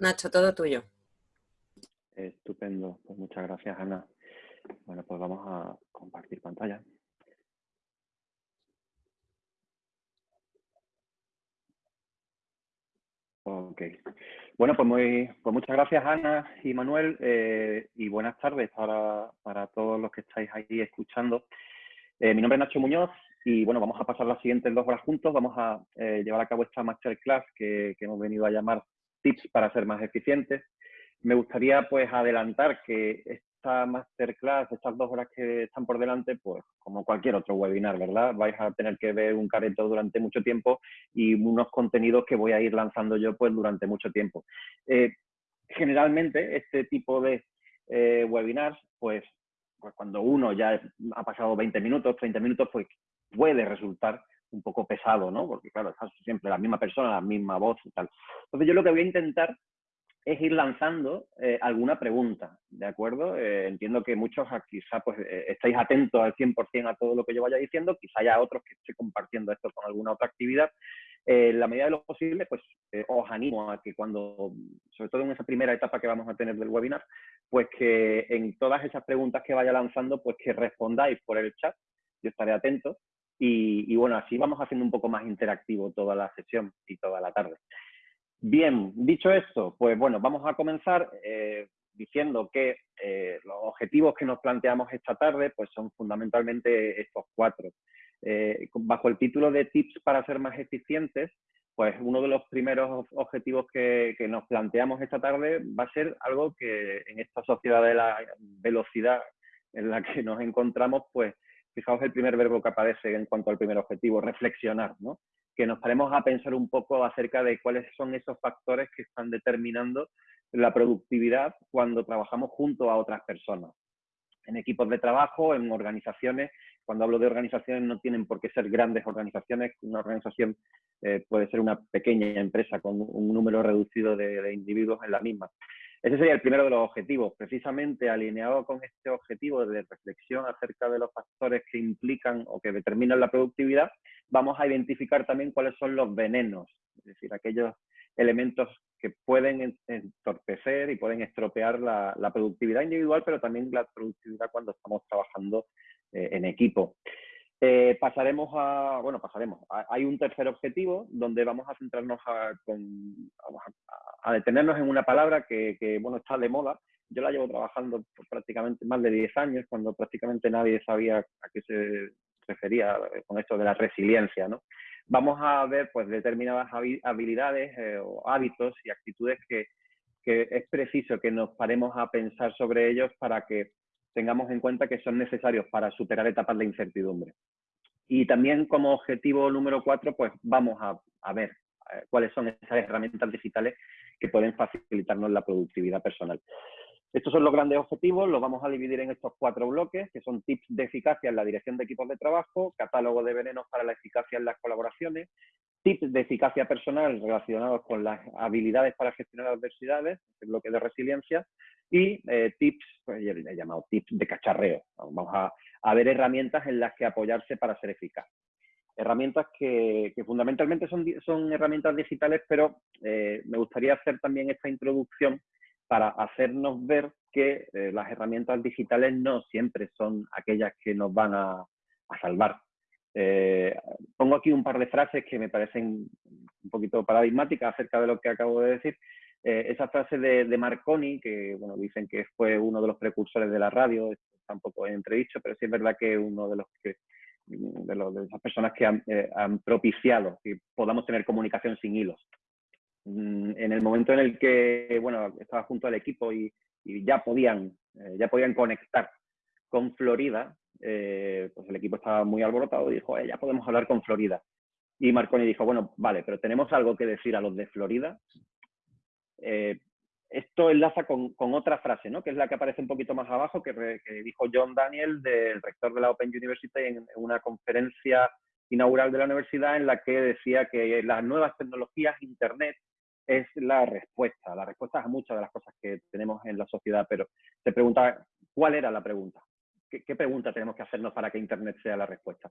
Nacho, todo tuyo. Estupendo, pues muchas gracias Ana. Bueno, pues vamos a compartir pantalla. Ok. Bueno, pues, muy, pues muchas gracias Ana y Manuel eh, y buenas tardes para, para, todos los que estáis ahí escuchando. Eh, mi nombre es Nacho Muñoz y bueno, vamos a pasar las siguientes dos horas juntos. Vamos a eh, llevar a cabo esta masterclass que, que hemos venido a llamar tips para ser más eficientes. Me gustaría pues adelantar que esta masterclass, estas dos horas que están por delante, pues como cualquier otro webinar, ¿verdad? Vais a tener que ver un careto durante mucho tiempo y unos contenidos que voy a ir lanzando yo pues durante mucho tiempo. Eh, generalmente este tipo de eh, webinars, pues, pues cuando uno ya ha pasado 20 minutos, 30 minutos, pues puede resultar un poco pesado, ¿no? Porque claro, siempre la misma persona, la misma voz y tal. Entonces yo lo que voy a intentar es ir lanzando eh, alguna pregunta, ¿de acuerdo? Eh, entiendo que muchos quizá pues eh, estáis atentos al 100% a todo lo que yo vaya diciendo, quizá haya otros que esté compartiendo esto con alguna otra actividad. en la medida de lo posible, pues os animo a que cuando, sobre todo en esa primera etapa que vamos a tener del webinar, pues que en todas esas preguntas que vaya lanzando, pues que respondáis por el chat, yo estaré atento, y, bueno, así vamos haciendo un poco más interactivo toda la sesión y toda la tarde. Bien, dicho esto, pues bueno, vamos a comenzar eh, diciendo que eh, los objetivos que nos planteamos esta tarde pues son fundamentalmente estos cuatro. Eh, bajo el título de tips para ser más eficientes, pues uno de los primeros objetivos que, que, nos planteamos esta tarde va a ser algo que en esta sociedad de la velocidad en la que nos encontramos, pues fijaos el primer verbo que aparece en cuanto al primer objetivo, reflexionar, ¿no? que nos paremos a pensar un poco acerca de cuáles son esos factores que están determinando la productividad cuando trabajamos junto a otras personas. En equipos de trabajo, en organizaciones, cuando hablo de organizaciones no tienen por qué ser grandes organizaciones, una organización eh, puede ser una pequeña empresa con un número reducido de individuos en la misma. Ese sería el primero de los objetivos, precisamente alineado con este objetivo de reflexión acerca de los factores que implican o que determinan la productividad, vamos a identificar también cuáles son los venenos, es decir, aquellos elementos que pueden entorpecer y pueden estropear la, productividad individual, pero también la productividad cuando estamos trabajando eh, en equipo. Eh, pasaremos a, bueno, pasaremos. hay un tercer objetivo donde vamos a centrarnos a, a, detenernos en una palabra que, bueno, está de moda. Yo la llevo trabajando por prácticamente más de 10 años, cuando prácticamente nadie sabía a qué se refería con esto de la resiliencia, ¿no? Vamos a ver, pues, determinadas habilidades eh, o hábitos y actitudes que, que es preciso que nos paremos a pensar sobre ellos para que tengamos en cuenta que son necesarios para superar etapas de incertidumbre. Y también como objetivo número cuatro, pues vamos a, ver eh, cuáles son esas herramientas digitales que pueden facilitarnos la productividad personal. Estos son los grandes objetivos, los vamos a dividir en estos cuatro bloques, que son tips de eficacia en la dirección de equipos de trabajo, catálogo de venenos para la eficacia en las colaboraciones, tips de eficacia personal relacionados con las habilidades para gestionar adversidades, el bloque de resiliencia, y eh, tips, pues he llamado tips de cacharreo. Vamos a, ver herramientas en las que apoyarse para ser eficaz. Herramientas que, fundamentalmente son, son, herramientas digitales, pero eh, me gustaría hacer también esta introducción para hacernos ver que eh, las herramientas digitales no siempre son aquellas que nos van a, salvar. Pongo aquí un par de frases que me parecen un poquito paradigmáticas acerca de lo que acabo de decir eh, esa frase de, Marconi, que bueno, dicen que fue uno de los precursores de la radio, está un poco entredicho, pero sí es verdad que uno de los que de, los, de esas personas que han, eh, propiciado que podamos tener comunicación sin hilos. Mm, en el momento en el que bueno, estaba junto al equipo y, ya, podían, eh, ya podían conectar con Florida, pues el equipo estaba muy alborotado y dijo, ya podemos hablar con Florida. Y Marconi dijo, bueno, vale, pero tenemos algo que decir a los de Florida. Eh, esto enlaza con, otra frase, ¿no? que es la que aparece un poquito más abajo, que, dijo John Daniel, del rector de la Open University, en, una conferencia inaugural de la universidad, en la que decía que las nuevas tecnologías, Internet, es la respuesta, la respuesta a muchas de las cosas que tenemos en la sociedad, pero se pregunta, ¿cuál era la pregunta? ¿Qué, pregunta tenemos que hacernos para que Internet sea la respuesta?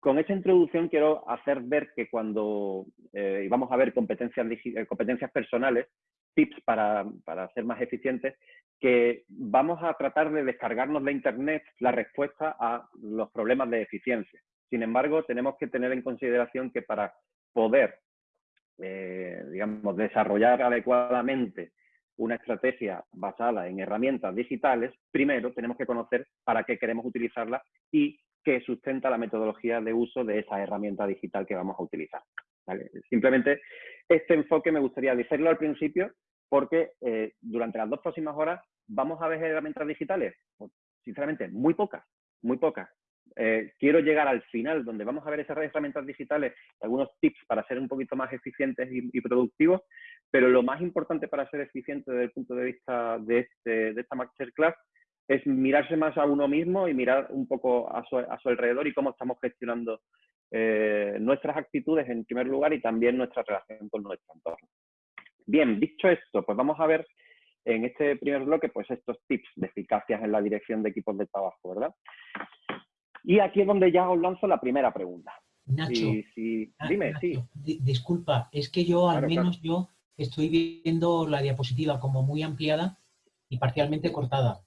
Con esta introducción quiero hacer ver que cuando eh, vamos a ver competencias, eh, competencias personales, tips para, para ser más eficientes, que vamos a tratar de descargarnos de Internet la respuesta a los problemas de eficiencia. Sin embargo, tenemos que tener en consideración que para poder, eh, digamos, desarrollar adecuadamente una estrategia basada en herramientas digitales, primero tenemos que conocer para qué queremos utilizarla y qué sustenta la metodología de uso de esa herramienta digital que vamos a utilizar. Simplemente este enfoque me gustaría decirlo al principio porque eh, durante las dos próximas horas vamos a ver herramientas digitales. Pues, sinceramente, muy pocas, muy pocas. Eh, quiero llegar al final, donde vamos a ver esas herramientas digitales, algunos tips para ser un poquito más eficientes y, productivos, pero lo más importante para ser eficiente desde el punto de vista de, este, de esta masterclass es mirarse más a uno mismo y mirar un poco a su, alrededor y cómo estamos gestionando eh, nuestras actitudes en primer lugar y también nuestra relación con nuestro entorno. Bien, dicho esto, pues vamos a ver en este primer bloque pues estos tips de eficacia en la dirección de equipos de trabajo, ¿verdad? Y aquí es donde ya os lanzo la primera pregunta. Nacho, ah, dime, sí. Disculpa, es que yo, al menos yo, estoy viendo la diapositiva como muy ampliada y parcialmente cortada.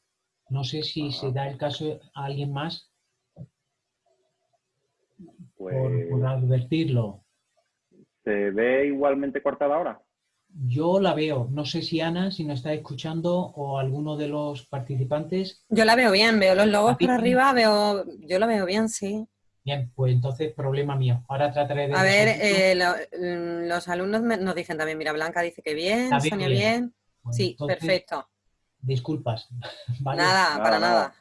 No sé si se da el caso a alguien más por, por, pues advertirlo. ¿Se ve igualmente cortada ahora? Yo la veo. No sé si Ana, si nos está escuchando, o alguno de los participantes. Yo la veo bien, veo los logos por arriba, veo, yo la veo bien, sí. Bien, pues entonces problema mío. Ahora trataré de... A ver, eh, mm, los alumnos nos dicen también, mira, Blanca dice que bien, Sonia bien. sí, perfecto. Disculpas. Nada, para nada.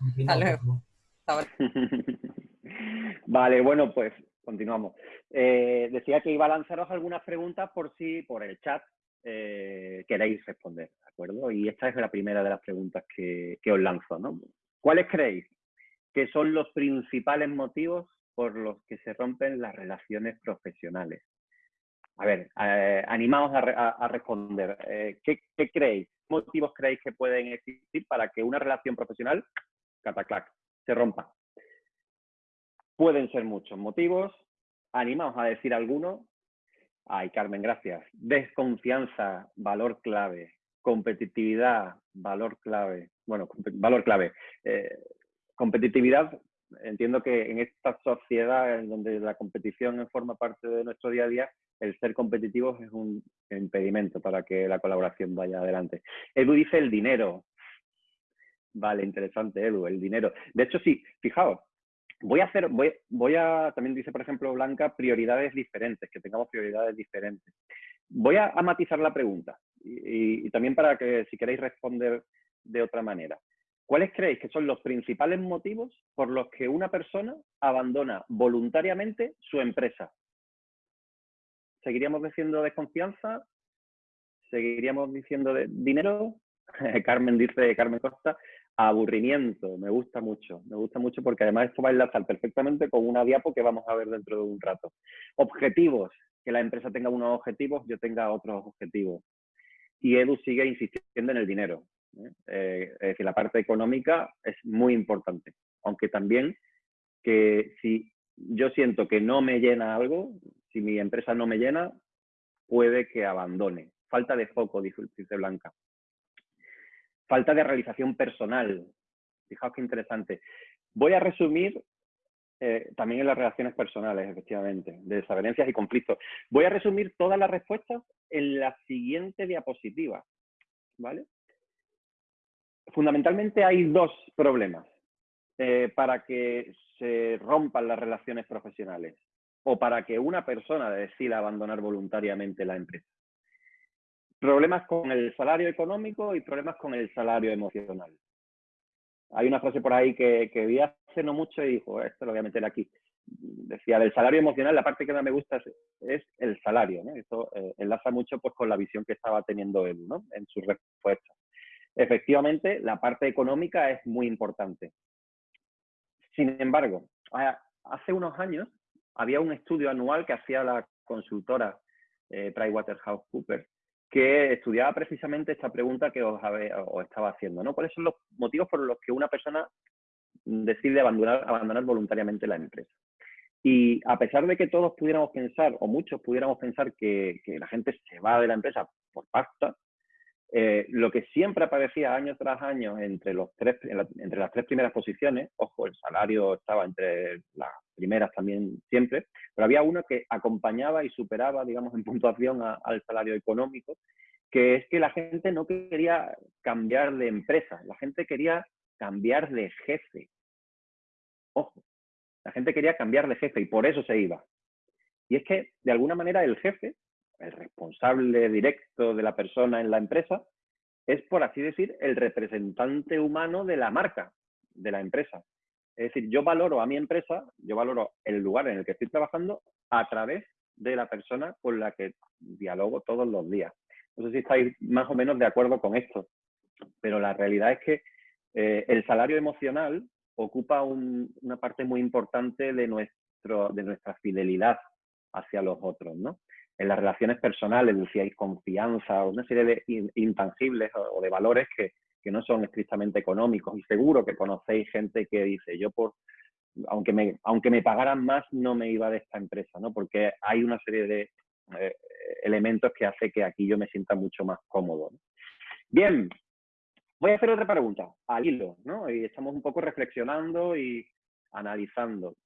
vale, bueno, pues continuamos. Eh, decía que iba a lanzaros algunas preguntas por si por el chat eh, queréis responder, ¿de acuerdo? Y esta es la primera de las preguntas que, os lanzo, ¿no? ¿Cuáles creéis que son los principales motivos por los que se rompen las relaciones profesionales? A ver, eh, animaos a, responder. Eh, ¿qué, ¿qué, creéis? ¿Qué motivos creéis que pueden existir para que una relación profesional, cataclac, se rompa? Pueden ser muchos motivos. Animaos a decir algunos Ay, Carmen, gracias. Desconfianza, valor clave. Competitividad, valor clave. Bueno, valor clave. Eh, competitividad, entiendo que en esta sociedad en donde la competición forma parte de nuestro día a día, el ser competitivos es un impedimento para que la colaboración vaya adelante. Edu dice el dinero. Vale, interesante, Edu, el dinero. De hecho, sí, fijaos, voy a hacer, voy, a, también dice, por ejemplo, Blanca, prioridades diferentes, que tengamos prioridades diferentes. Voy a, matizar la pregunta y, también para que si queréis responder de otra manera. ¿Cuáles creéis que son los principales motivos por los que una persona abandona voluntariamente su empresa? ¿Seguiríamos diciendo desconfianza? ¿Seguiríamos diciendo de dinero? Carmen dice, Carmen Costa, aburrimiento, me gusta mucho, me gusta mucho porque además esto va a enlazar perfectamente con una diapo que vamos a ver dentro de un rato. Objetivos, que la empresa tenga unos objetivos, yo tenga otros objetivos. Y Edu sigue insistiendo en el dinero. ¿eh? Eh, es decir, la parte económica es muy importante, aunque también que si yo siento que no me llena algo, si mi empresa no me llena, puede que abandone. Falta de foco, dice Blanca. Falta de realización personal. Fijaos qué interesante. Voy a resumir eh, también en las relaciones personales, efectivamente, de desavenencias y conflictos. Voy a resumir todas las respuestas en la siguiente diapositiva. ¿vale? Fundamentalmente hay dos problemas eh, para que se rompan las relaciones profesionales o para que una persona decida abandonar voluntariamente la empresa problemas con el salario económico y problemas con el salario emocional. Hay una frase por ahí que, vi hace no mucho y dijo, esto lo voy a meter aquí. Decía, del salario emocional, la parte que más me gusta es, el salario. ¿no? Esto eh, enlaza mucho pues, con la visión que estaba teniendo él ¿no? en su respuesta. Efectivamente, la parte económica es muy importante. Sin embargo, hace unos años había un estudio anual que hacía la consultora eh, PricewaterhouseCoopers que estudiaba precisamente esta pregunta que os, estaba haciendo, ¿no? ¿Cuáles son los motivos por los que una persona decide abandonar, abandonar voluntariamente la empresa? Y a pesar de que todos pudiéramos pensar, o muchos pudiéramos pensar que, la gente se va de la empresa por pasta, eh, lo que siempre aparecía año tras año entre, los tres, entre las tres primeras posiciones, ojo, el salario estaba entre las primeras también siempre, pero había uno que acompañaba y superaba, digamos, en puntuación al salario económico, que es que la gente no quería cambiar de empresa, la gente quería cambiar de jefe. Ojo, la gente quería cambiar de jefe y por eso se iba. Y es que, de alguna manera, el jefe el responsable directo de la persona en la empresa, es, por así decir, el representante humano de la marca, de la empresa. Es decir, yo valoro a mi empresa, yo valoro el lugar en el que estoy trabajando a través de la persona con la que dialogo todos los días. No sé si estáis más o menos de acuerdo con esto, pero la realidad es que eh, el salario emocional ocupa una parte muy importante de, de nuestra fidelidad hacia los otros, ¿no? En las relaciones personales decíais confianza, una serie de intangibles o de valores que, no son estrictamente económicos. Y seguro que conocéis gente que dice, yo por, aunque me, aunque me pagaran más, no me iba de esta empresa, ¿no? Porque hay una serie de eh, elementos que hace que aquí yo me sienta mucho más cómodo. Bien, voy a hacer otra pregunta, al hilo, ¿no? Y estamos un poco reflexionando y analizando.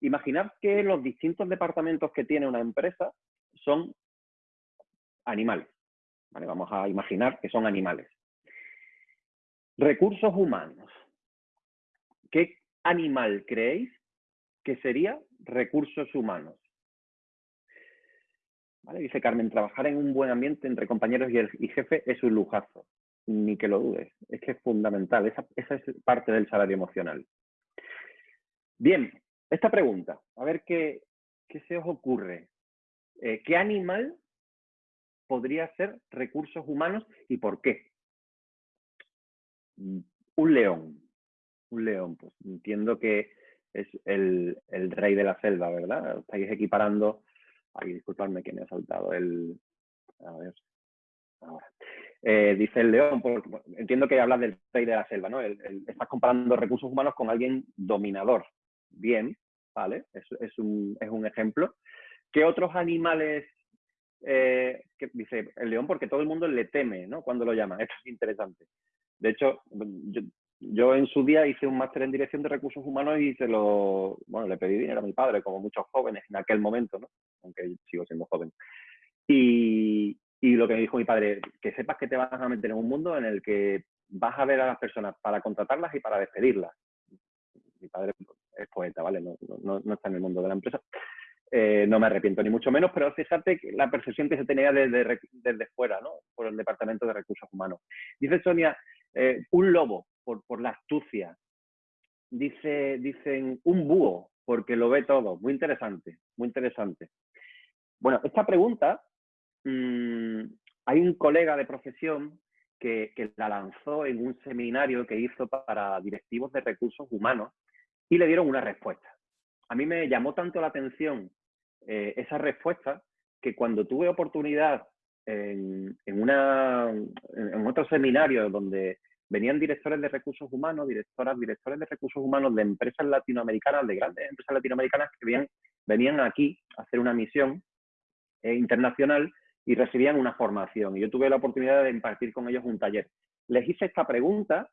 Imaginad que los distintos departamentos que tiene una empresa son animales. Vamos a imaginar que son animales. Recursos humanos. ¿Qué animal creéis que sería recursos humanos? Dice Carmen, trabajar en un buen ambiente entre compañeros y, jefe es un lujazo. Ni que lo dudes. Es que es fundamental. Esa, esa es parte del salario emocional. Bien, esta pregunta. A ver qué, qué se os ocurre. Eh, ¿qué animal podría ser recursos humanos y por qué? Mm, un león. Un león, pues entiendo que es el, rey de la selva, ¿verdad? Estáis equiparando. Ay, disculpadme que me ha saltado el. A ver. Eh, dice el león, entiendo que hablas del rey de la selva, ¿no? estás comparando recursos humanos con alguien dominador. Bien, ¿vale? es, un, es un ejemplo. ¿Qué otros animales, eh, dice el león porque todo el mundo le teme ¿no? cuando lo llama? Esto es interesante. De hecho, yo, en su día hice un máster en dirección de recursos humanos y se lo, bueno, le pedí dinero a mi padre, como muchos jóvenes en aquel momento, ¿no? aunque sigo siendo joven. Y, y lo que me dijo mi padre, que sepas que te vas a meter en un mundo en el que vas a ver a las personas para contratarlas y para despedirlas. Mi padre es poeta, ¿vale? No, no, está en el mundo de la empresa. Eh, no me arrepiento ni mucho menos, pero fíjate la percepción que se tenía desde, desde fuera, ¿no? Por el Departamento de Recursos Humanos. Dice Sonia, eh, un lobo por, por, la astucia. Dice, dicen un búho porque lo ve todo. Muy interesante, muy interesante. Bueno, esta pregunta, mm, hay un colega de profesión que, que la lanzó en un seminario que hizo para directivos de recursos humanos y le dieron una respuesta. A mí me llamó tanto la atención eh, esa respuesta que cuando tuve oportunidad en, una, en otro seminario donde venían directores de recursos humanos, directoras, directores de recursos humanos de empresas latinoamericanas, de grandes empresas latinoamericanas que venían, aquí a hacer una misión eh, internacional y recibían una formación. Y yo tuve la oportunidad de impartir con ellos un taller. Les hice esta pregunta,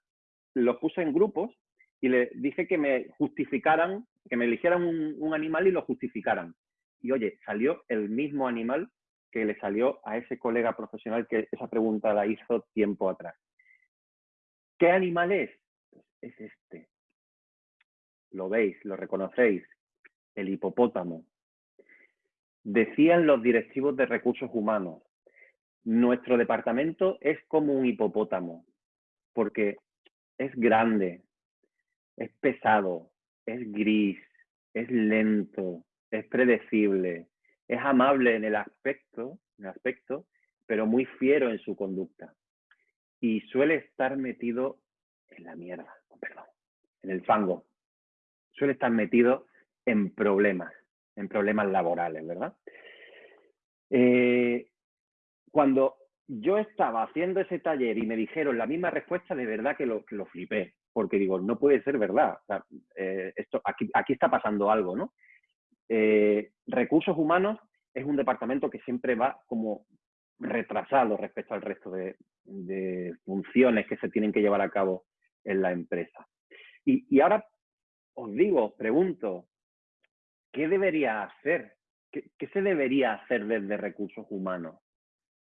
los puse en grupos y les dije que me justificaran, que me eligieran un animal y lo justificaran y oye, salió el mismo animal que le salió a ese colega profesional que esa pregunta la hizo tiempo atrás. ¿Qué animal es? Pues es este. Lo veis, lo reconocéis, el hipopótamo. Decían los directivos de recursos humanos, nuestro departamento es como un hipopótamo, porque es grande, es pesado, es gris, es lento, es predecible, es amable en el aspecto, en el aspecto, pero muy fiero en su conducta. Y suele estar metido en la mierda, perdón, en el fango. Suele estar metido en problemas, en problemas laborales, ¿verdad? Eh, cuando yo estaba haciendo ese taller y me dijeron la misma respuesta, de verdad que lo, lo flipé, porque digo, no puede ser verdad. Eh, esto, aquí está pasando algo, ¿no? Eh, recursos humanos es un departamento que siempre va como retrasado respecto al resto de, funciones que se tienen que llevar a cabo en la empresa. Y, ahora os digo, pregunto, ¿qué debería hacer? ¿Qué, ¿Qué, se debería hacer desde recursos humanos?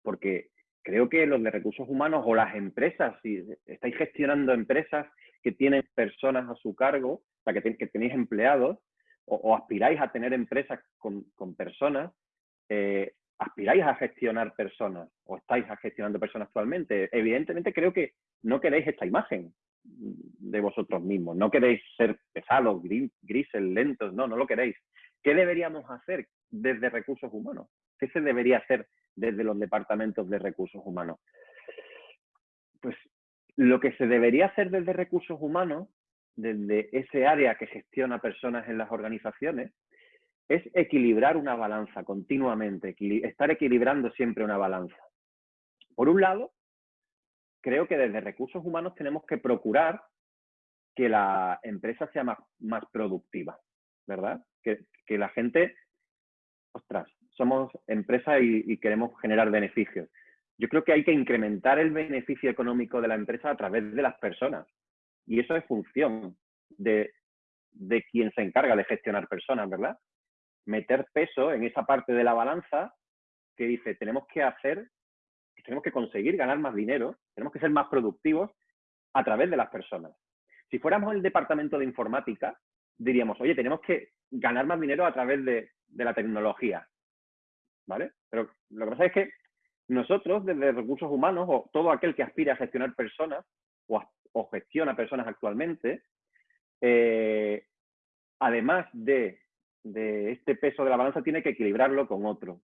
Porque creo que los de recursos humanos o las empresas, si estáis gestionando empresas que tienen personas a su cargo, o sea, que tenéis empleados, o, aspiráis a tener empresas con, personas, eh, aspiráis a gestionar personas o estáis gestionando personas actualmente. Evidentemente creo que no queréis esta imagen de vosotros mismos, no queréis ser pesados, grises, lentos, no, no lo queréis. ¿Qué deberíamos hacer desde recursos humanos? ¿Qué se debería hacer desde los departamentos de recursos humanos? Pues lo que se debería hacer desde recursos humanos, desde ese área que gestiona personas en las organizaciones, es equilibrar una balanza continuamente, estar equilibrando siempre una balanza. Por un lado, creo que desde recursos humanos tenemos que procurar que la empresa sea más, productiva, ¿verdad? Que, que, la gente, ostras, somos empresa y, queremos generar beneficios. Yo creo que hay que incrementar el beneficio económico de la empresa a través de las personas. Y eso es función de, de quien se encarga de gestionar personas, ¿verdad? Meter peso en esa parte de la balanza que dice, tenemos que hacer, tenemos que conseguir ganar más dinero, tenemos que ser más productivos a través de las personas. Si fuéramos el departamento de informática, diríamos, oye, tenemos que ganar más dinero a través de, de la tecnología. ¿vale? Pero lo que pasa es que nosotros, desde recursos humanos, o todo aquel que aspire a gestionar personas, o, gestiona personas actualmente, eh, además de, de este peso de la balanza, tiene que equilibrarlo con otro.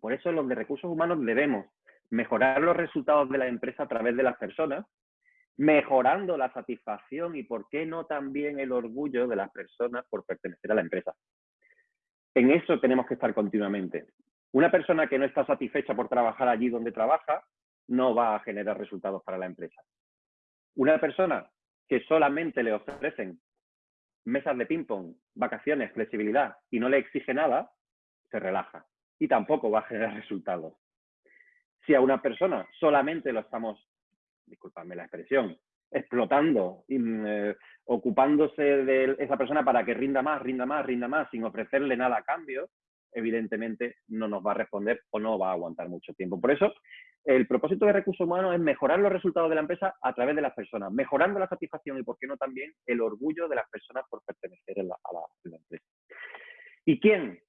Por eso los de recursos humanos debemos mejorar los resultados de la empresa a través de las personas, mejorando la satisfacción y, por qué no, también el orgullo de las personas por pertenecer a la empresa. En eso tenemos que estar continuamente. Una persona que no está satisfecha por trabajar allí donde trabaja no va a generar resultados para la empresa. Una persona que solamente le ofrecen mesas de ping-pong, vacaciones, flexibilidad y no le exige nada, se relaja y tampoco va a generar resultados. Si a una persona solamente lo estamos, disculpadme la expresión, explotando, eh, ocupándose de esa persona para que rinda más, rinda más, rinda más, sin ofrecerle nada a cambio, evidentemente no nos va a responder o no va a aguantar mucho tiempo. Por eso, el propósito de recursos humanos es mejorar los resultados de la empresa a través de las personas, mejorando la satisfacción y, por qué no, también el orgullo de las personas por pertenecer a la empresa. ¿Y quién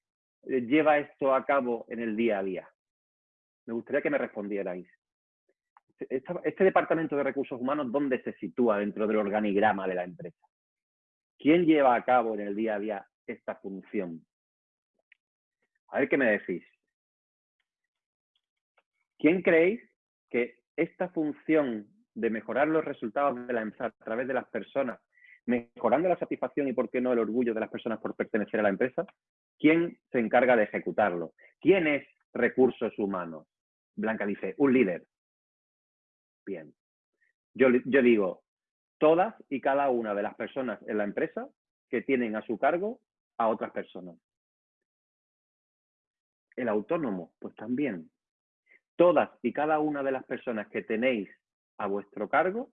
eh, lleva esto a cabo en el día a día? Me gustaría que me respondierais este departamento de recursos humanos, ¿dónde se sitúa dentro del organigrama de la empresa? ¿Quién lleva a cabo en el día a día esta función? A ver qué me decís. ¿Quién creéis que esta función de mejorar los resultados de la empresa a través de las personas, mejorando la satisfacción y, por qué no, el orgullo de las personas por pertenecer a la empresa, quién se encarga de ejecutarlo? ¿Quién es recursos humanos? Blanca dice, un líder. Bien. Yo, yo digo, todas y cada una de las personas en la empresa que tienen a su cargo a otras personas. El autónomo, pues también. Todas y cada una de las personas que tenéis a vuestro cargo,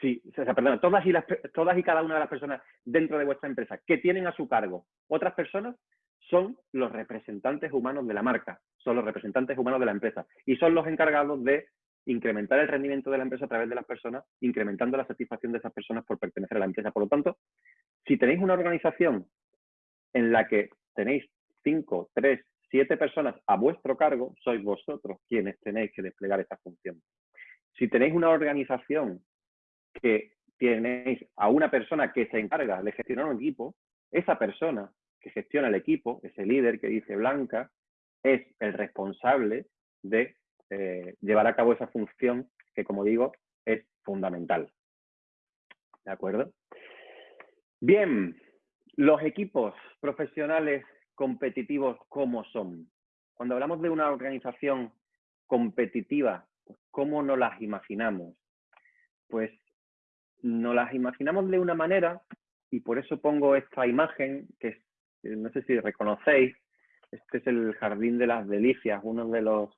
sí, o sea, perdón, todas y, todas y cada una de las personas dentro de vuestra empresa que tienen a su cargo otras personas, son los representantes humanos de la marca, son los representantes humanos de la empresa y son los encargados de incrementar el rendimiento de la empresa a través de las personas, incrementando la satisfacción de esas personas por pertenecer a la empresa. Por lo tanto, si tenéis una organización en la que tenéis cinco, tres, siete personas a vuestro cargo, sois vosotros quienes tenéis que desplegar esta función. Si tenéis una organización que tenéis a una persona que se encarga de gestionar un equipo, esa persona que gestiona el equipo, ese líder que dice Blanca, es el responsable de eh, llevar a cabo esa función que, como digo, es fundamental. ¿De acuerdo? Bien, los equipos profesionales competitivos, ¿cómo son? Cuando hablamos de una organización competitiva, ¿cómo nos las imaginamos? Pues nos las imaginamos de una manera, y por eso pongo esta imagen, que no sé si reconocéis, Este es el Jardín de las Delicias, uno de los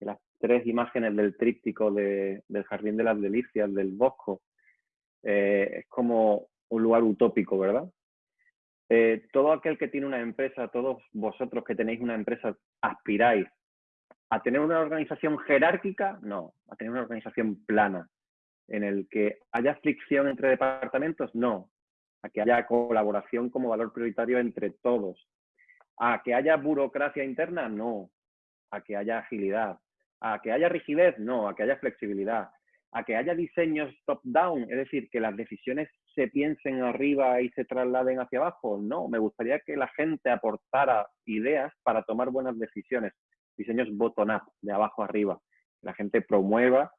de las tres imágenes del tríptico del Jardín de las Delicias, del Bosco. Eh, es como un lugar utópico, ¿verdad? Eh, todo aquel que tiene una empresa, todos vosotros que tenéis una empresa, aspiráis a tener una organización jerárquica, no, a tener una organización plana, en el que haya fricción entre departamentos, no, a que haya colaboración como valor prioritario entre todos, a que haya burocracia interna, no, a que haya agilidad, a que haya rigidez, no, a que haya flexibilidad, a que haya diseños top-down, es decir, que las decisiones se piensen arriba y se trasladen hacia abajo. No, me gustaría que la gente aportara ideas para tomar buenas decisiones, diseños bottom-up, de abajo arriba. La gente promueva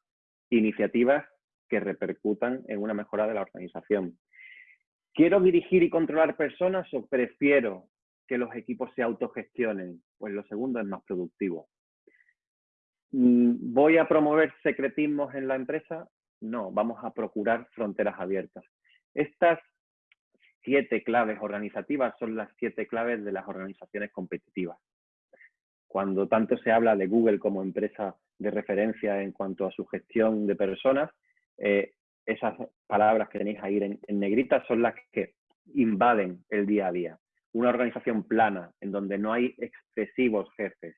iniciativas que repercutan en una mejora de la organización. ¿Quiero dirigir y controlar personas o prefiero que los equipos se autogestionen? Pues lo segundo es más productivo. Mm, ¿Voy a promover secretismos en la empresa? No, vamos a procurar fronteras abiertas. Estas siete claves organizativas son las siete claves de las organizaciones competitivas. Cuando tanto se habla de Google como empresa de referencia en cuanto a su gestión de personas, eh, esas palabras que tenéis ahí en, en negrita son las que invaden el día a día. Una organización plana, en donde no hay excesivos jefes,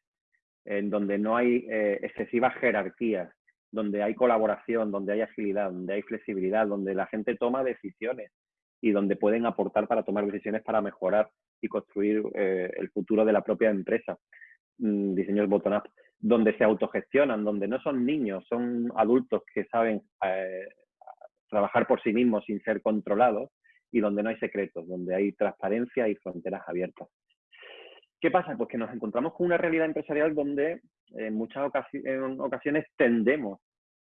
en donde no hay eh, excesivas jerarquías, donde hay colaboración, donde hay agilidad, donde hay flexibilidad, donde la gente toma decisiones y donde pueden aportar para tomar decisiones para mejorar y construir eh, el futuro de la propia empresa. Mm, diseños bottom-up, donde se autogestionan, donde no son niños, son adultos que saben eh, trabajar por sí mismos sin ser controlados y donde no hay secretos, donde hay transparencia y fronteras abiertas. ¿Qué pasa? Pues que nos encontramos con una realidad empresarial donde en muchas ocasiones tendemos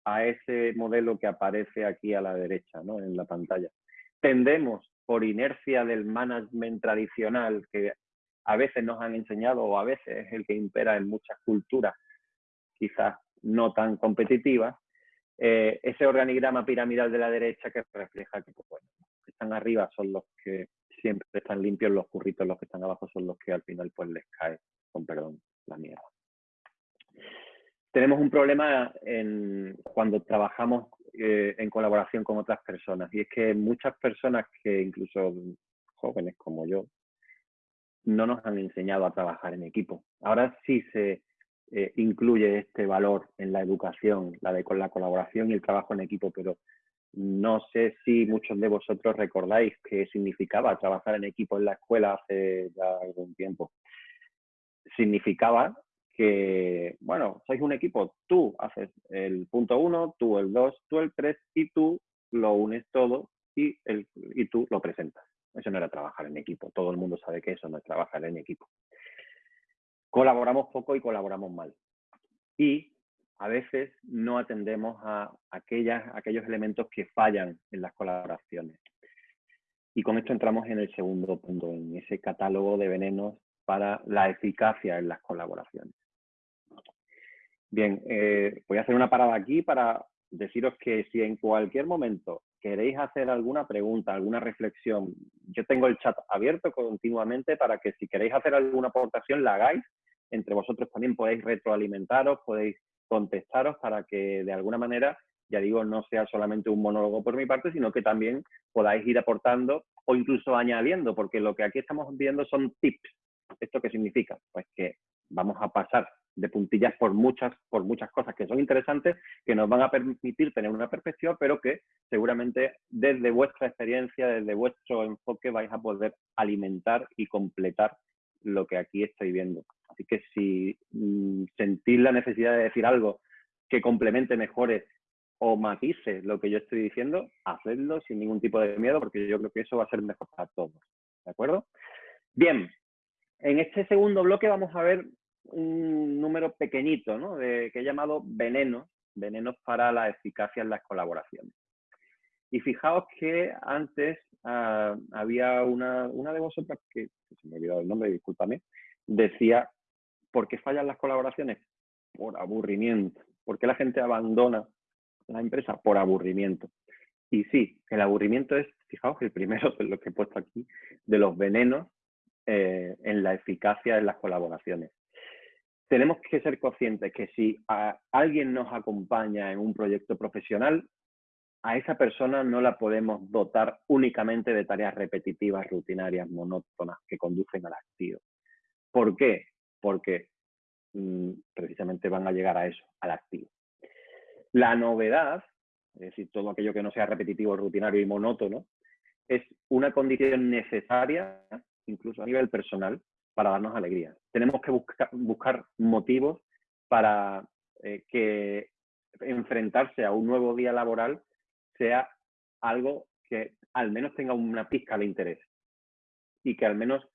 a ese modelo que aparece aquí a la derecha, ¿no? en la pantalla. Tendemos por inercia del management tradicional que a veces nos han enseñado o a veces es el que impera en muchas culturas, quizás no tan competitivas, eh, ese organigrama piramidal de la derecha que refleja que pues, bueno, están arriba son los que siempre están limpios los curritos, los que están abajo son los que al final pues les cae, con perdón, la mierda. Tenemos un problema en, cuando trabajamos eh, en colaboración con otras personas y es que muchas personas que incluso jóvenes como yo no nos han enseñado a trabajar en equipo. Ahora sí se eh, incluye este valor en la educación, la de con la colaboración y el trabajo en equipo, pero no sé si muchos de vosotros recordáis qué significaba trabajar en equipo en la escuela hace ya algún tiempo. Significaba que, bueno, sois un equipo, tú haces el punto uno, tú el dos, tú el tres y tú lo unes todo y, el, y tú lo presentas. Eso no era trabajar en equipo. Todo el mundo sabe que eso no es trabajar en equipo. Colaboramos poco y colaboramos mal. Y a veces no atendemos a aquellos elementos que fallan en las colaboraciones. Y con esto entramos en el segundo punto, en ese catálogo de venenos para la eficacia en las colaboraciones. Bien, eh, voy a hacer una parada aquí para deciros que si en cualquier momento queréis hacer alguna pregunta, alguna reflexión, yo tengo el chat abierto continuamente para que si queréis hacer alguna aportación la hagáis. Entre vosotros también podéis retroalimentaros, podéis contestaros para que de alguna manera, ya digo, no sea solamente un monólogo por mi parte, sino que también podáis ir aportando o incluso añadiendo, porque lo que aquí estamos viendo son tips. ¿Esto qué significa? Pues que vamos a pasar de puntillas por muchas, por muchas cosas que son interesantes, que nos van a permitir tener una perspectiva, pero que seguramente desde vuestra experiencia, desde vuestro enfoque vais a poder alimentar y completar lo que aquí estoy viendo. Así que si mm, sentís la necesidad de decir algo que complemente, mejore o matice lo que yo estoy diciendo, hacedlo sin ningún tipo de miedo, porque yo creo que eso va a ser mejor para todos. ¿De acuerdo? Bien, en este segundo bloque vamos a ver un número pequeñito, ¿no? Que he llamado venenos, venenos para la eficacia en las colaboraciones. Y fijaos que antes ah, había una, una, de vosotras, que, se me ha olvidado el nombre, discúlpame, decía, ¿por qué fallan las colaboraciones? Por aburrimiento. ¿Por qué la gente abandona la empresa? Por aburrimiento. Y sí, el aburrimiento es, fijaos, el primero de lo que he puesto aquí, de los venenos eh, en la eficacia en las colaboraciones. Tenemos que ser conscientes que si alguien nos acompaña en un proyecto profesional, a esa persona no la podemos dotar únicamente de tareas repetitivas, rutinarias, monótonas, que conducen al activo. ¿Por qué? Porque mm, precisamente van a llegar a eso, al activo. La novedad, es decir, todo aquello que no sea repetitivo, rutinario y monótono, es una condición necesaria, incluso a nivel personal, para darnos alegría. Tenemos que buscar motivos para eh, que enfrentarse a un nuevo día laboral sea algo que al menos tenga una pizca de interés y que al menos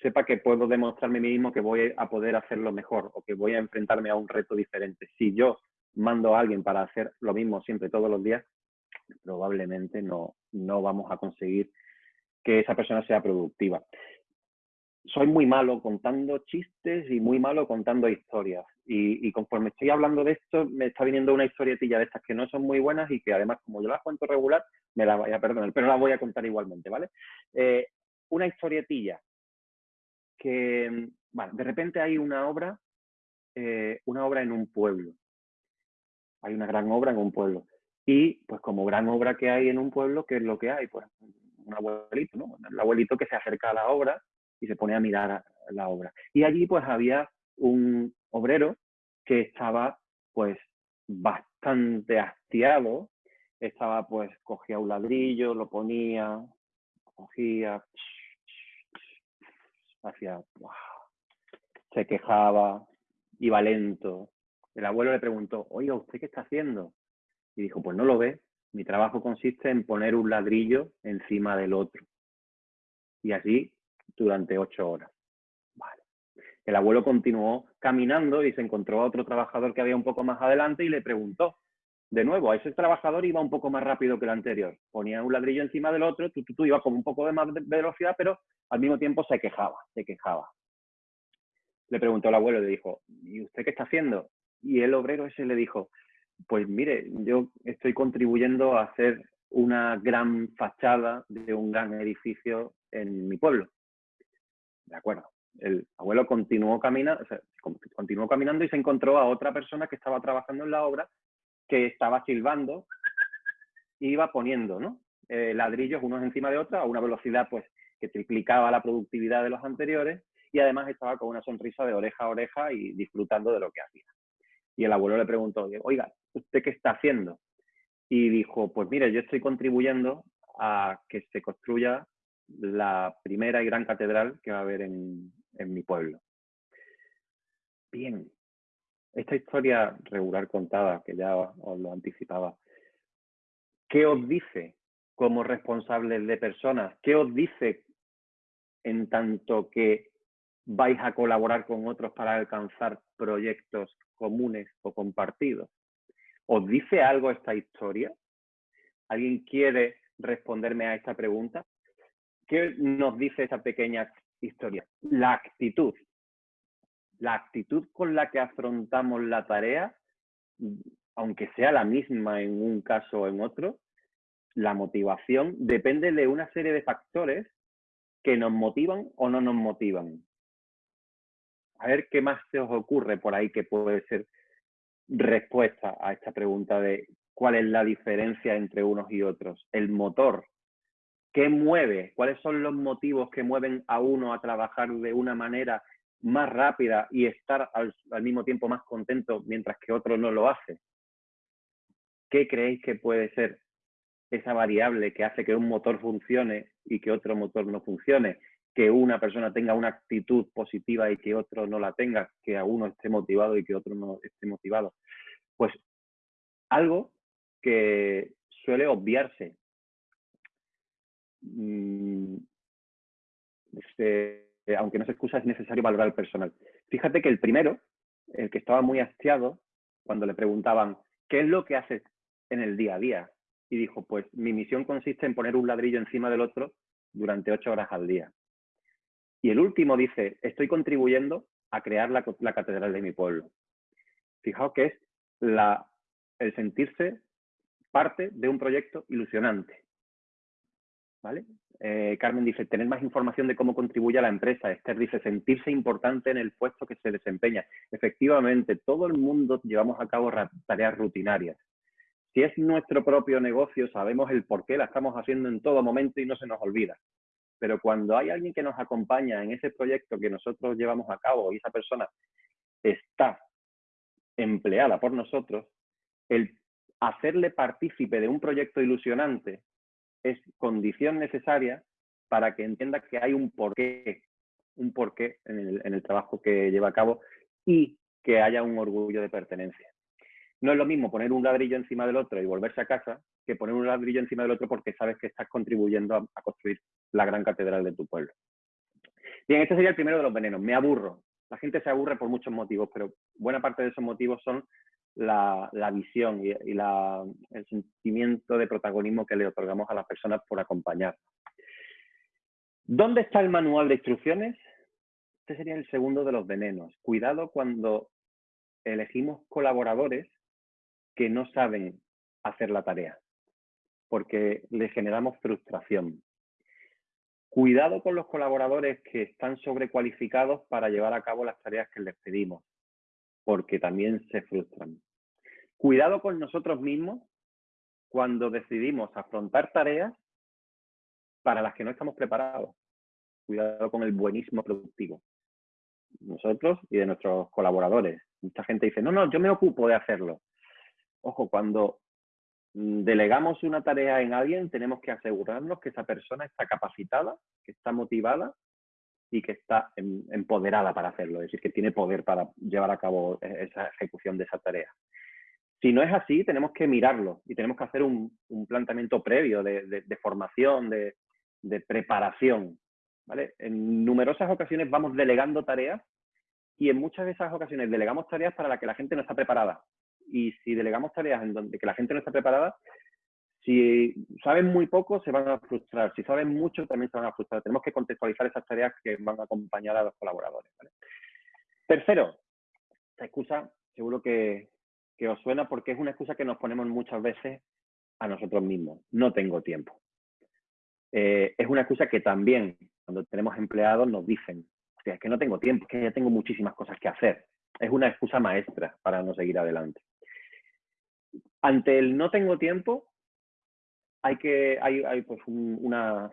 sepa que puedo demostrarme a mí mismo que voy a poder hacerlo mejor o que voy a enfrentarme a un reto diferente. Si yo mando a alguien para hacer lo mismo siempre todos los días, probablemente no, no vamos a conseguir que esa persona sea productiva soy muy malo contando chistes y muy malo contando historias. Y, conforme estoy hablando de esto, me está viniendo una historietilla de estas que no son muy buenas y que además, como yo las cuento regular, me la voy a perdonar, pero la voy a contar igualmente, ¿vale? Eh, una historietilla que, bueno, de repente hay una obra, eh, una obra en un pueblo. Hay una gran obra en un pueblo. Y, pues, como gran obra que hay en un pueblo, ¿qué es lo que hay? Pues, un abuelito, ¿no? El abuelito que se acerca a la obra y se pone a mirar la obra. Y allí pues había un obrero que estaba pues bastante hastiado, estaba pues, cogía un ladrillo, lo ponía, cogía, hacía, se quejaba, iba lento. El abuelo le preguntó, oiga, ¿usted qué está haciendo? Y dijo, pues no lo ve, mi trabajo consiste en poner un ladrillo encima del otro. Y así durante ocho horas. Vale. El abuelo continuó caminando y se encontró a otro trabajador que había un poco más adelante y le preguntó. De nuevo, a ese trabajador iba un poco más rápido que el anterior. Ponía un ladrillo encima del otro, tú, tú, tú iba con un poco de más velocidad, pero al mismo tiempo se quejaba, se quejaba. Le preguntó el abuelo le dijo, ¿y usted qué está haciendo? Y el obrero ese le dijo, pues mire, yo estoy contribuyendo a hacer una gran fachada de un gran edificio en mi pueblo. De acuerdo. El abuelo continuó, caminando, continuó caminando y se encontró a otra persona que estaba trabajando en la obra que estaba silbando y iba poniendo ¿no? Eh, ladrillos unos encima de otros a una velocidad pues que triplicaba la productividad de los anteriores y además estaba con una sonrisa de oreja a oreja y disfrutando de lo que hacía. Y el abuelo le preguntó, oiga, ¿usted qué está haciendo? Y dijo, pues mire, yo estoy contribuyendo a que se construya la primera y gran catedral que va a haber en, mi pueblo. Bien, esta historia regular contada, que ya os lo anticipaba, ¿qué os dice como responsables de personas? ¿Qué os dice en tanto que vais a colaborar con otros para alcanzar proyectos comunes o compartidos? ¿Os dice algo esta historia? ¿Alguien quiere responderme a esta pregunta? ¿Qué nos dice esa pequeña historia? La actitud. La actitud con la que afrontamos la tarea, aunque sea la misma en un caso o en otro, la motivación depende de una serie de factores que nos motivan o no nos motivan. A ver qué más se os ocurre por ahí que puede ser respuesta a esta pregunta de cuál es la diferencia entre unos y otros. El motor ¿Qué mueve? ¿Cuáles son los motivos que mueven a uno a trabajar de una manera más rápida y estar al, mismo tiempo más contento mientras que otro no lo hace? ¿Qué creéis que puede ser esa variable que hace que un motor funcione y que otro motor no funcione? Que una persona tenga una actitud positiva y que otro no la tenga, que a uno esté motivado y que otro no esté motivado. Pues algo que suele obviarse Mm, este, aunque no se excusa, es necesario valorar el personal. Fíjate que el primero, el que estaba muy hastiado, cuando le preguntaban, ¿qué es lo que haces en el día a día? Y dijo, pues mi misión consiste en poner un ladrillo encima del otro durante ocho horas al día. Y el último dice, estoy contribuyendo a crear la, catedral de mi pueblo. Fijaos que es el sentirse parte de un proyecto ilusionante Eh, Carmen dice, tener más información de cómo contribuye a la empresa. Esther dice, sentirse importante en el puesto que se desempeña. Efectivamente, todo el mundo llevamos a cabo tareas rutinarias. Si es nuestro propio negocio, sabemos el por qué la estamos haciendo en todo momento y no se nos olvida. Pero cuando hay alguien que nos acompaña en ese proyecto que nosotros llevamos a cabo y esa persona está empleada por nosotros, el hacerle partícipe de un proyecto ilusionante es condición necesaria para que entienda que hay un porqué, un porqué en el, en el trabajo que lleva a cabo y que haya un orgullo de pertenencia. No es lo mismo poner un ladrillo encima del otro y volverse a casa que poner un ladrillo encima del otro porque sabes que estás contribuyendo a, construir la gran catedral de tu pueblo. Bien, este sería el primero de los venenos. Me aburro. La gente se aburre por muchos motivos, pero buena parte de esos motivos son la, visión y, el sentimiento de protagonismo que le otorgamos a las personas por acompañar. ¿Dónde está el manual de instrucciones? Este sería el segundo de los venenos. Cuidado cuando elegimos colaboradores que no saben hacer la tarea, porque le generamos frustración. Cuidado con los colaboradores que están sobrecualificados para llevar a cabo las tareas que les pedimos porque también se frustran. Cuidado con nosotros mismos cuando decidimos afrontar tareas para las que no estamos preparados. Cuidado con el buenismo productivo. Nosotros y de nuestros colaboradores. Mucha gente dice, no, no, yo me ocupo de hacerlo. Ojo, cuando delegamos una tarea en alguien, tenemos que asegurarnos que esa persona está capacitada, que está motivada y que está empoderada para hacerlo, es decir, que tiene poder para llevar a cabo e-, esa ejecución de esa tarea. Si no es así, tenemos que mirarlo y tenemos que hacer un, planteamiento previo de, formación, de, preparación. ¿vale? En numerosas ocasiones vamos delegando tareas y en muchas de esas ocasiones delegamos tareas para las que la gente no está preparada. Y si delegamos tareas en donde que la gente no está preparada, si saben muy poco, se van a frustrar. Si saben mucho, también se van a frustrar. Tenemos que contextualizar esas tareas que van a acompañar a los colaboradores. Tercero, esta excusa seguro que, os suena porque es una excusa que nos ponemos muchas veces a nosotros mismos. No tengo tiempo. Eh, es una excusa que también cuando tenemos empleados nos dicen, es que no tengo tiempo, es que ya tengo muchísimas cosas que hacer. Es una excusa maestra para no seguir adelante. Ante el no tengo tiempo, hay que hay, hay pues una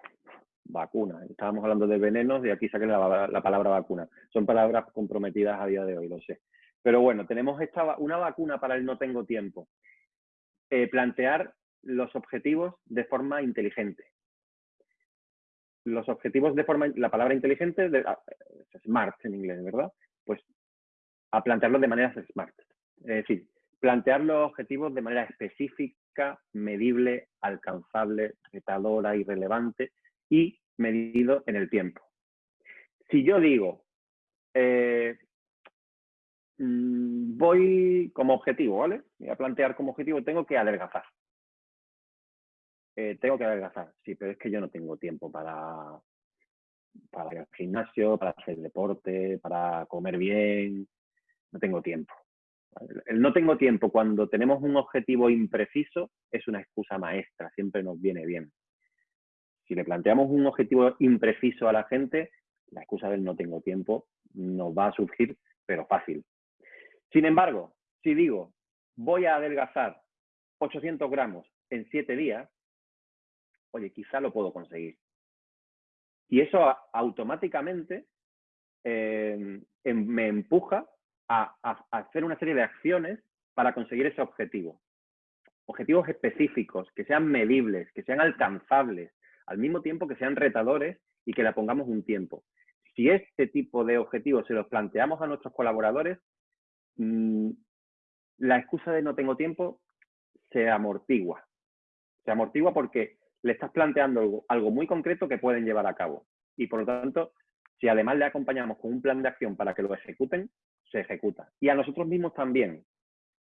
vacuna. Estábamos hablando de venenos y aquí saqué la, la, palabra vacuna. Son palabras comprometidas a día de hoy, lo sé. Pero bueno, tenemos esta, una vacuna para el no tengo tiempo. Eh, plantear los objetivos de forma inteligente. Los objetivos de forma, la palabra inteligente, de, ah, smart en inglés, ¿verdad? Pues a plantearlos de manera smart. Es decir, plantear los objetivos de manera específica medible, alcanzable, retadora y relevante y medido en el tiempo. Si yo digo, eh, mm, voy como objetivo, ¿vale? Voy a plantear como objetivo, tengo que adelgazar. Eh, tengo que adelgazar, sí, pero es que yo no tengo tiempo para, para ir al gimnasio, para hacer deporte, para comer bien, no tengo tiempo. El no tengo tiempo cuando tenemos un objetivo impreciso es una excusa maestra, siempre nos viene bien. Si le planteamos un objetivo impreciso a la gente, la excusa del no tengo tiempo nos va a surgir, pero fácil. Sin embargo, si digo, voy a adelgazar 800 gramos en 7 días, oye, quizá lo puedo conseguir. Y eso automáticamente eh, em, me empuja a, hacer una serie de acciones para conseguir ese objetivo. Objetivos específicos, que sean medibles, que sean alcanzables, al mismo tiempo que sean retadores y que le pongamos un tiempo. Si este tipo de objetivos se los planteamos a nuestros colaboradores, mm, la excusa de no tengo tiempo se amortigua. Se amortigua porque le estás planteando algo, algo, muy concreto que pueden llevar a cabo. Y por lo tanto, si además le acompañamos con un plan de acción para que lo ejecuten, se ejecuta. Y a nosotros mismos también.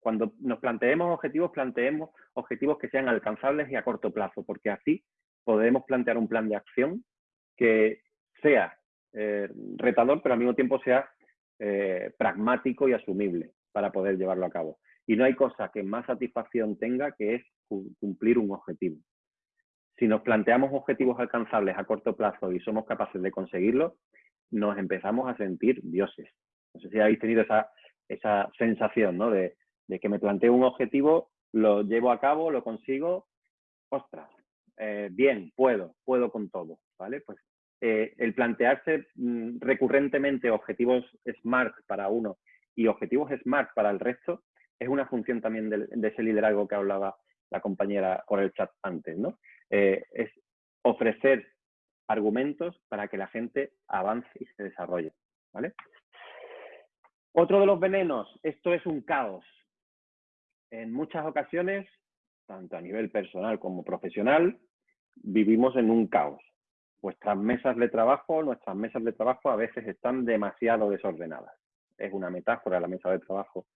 Cuando nos planteemos objetivos, planteemos objetivos que sean alcanzables y a corto plazo, porque así podemos plantear un plan de acción que sea eh, retador, pero al mismo tiempo sea eh, pragmático y asumible para poder llevarlo a cabo. Y no hay cosa que más satisfacción tenga que es cumplir un objetivo. Si nos planteamos objetivos alcanzables a corto plazo y somos capaces de conseguirlos, nos empezamos a sentir dioses. No sé si habéis tenido esa, esa sensación, ¿no? De, de que me planteo un objetivo, lo llevo a cabo, lo consigo, ostras, eh, bien, puedo, puedo con todo, ¿vale? Pues eh, el plantearse mm, recurrentemente objetivos SMART para uno y objetivos SMART para el resto es una función también de, ese liderazgo que hablaba la compañera por el chat antes, ¿no? Eh, es ofrecer argumentos para que la gente avance y se desarrolle, ¿vale? Otro de los venenos, esto es un caos. En muchas ocasiones tanto a nivel personal como profesional, vivimos en un caos. Vuestras mesas de trabajo, nuestras mesas de trabajo a veces están demasiado desordenadas. Es una metáfora la mesa de trabajo,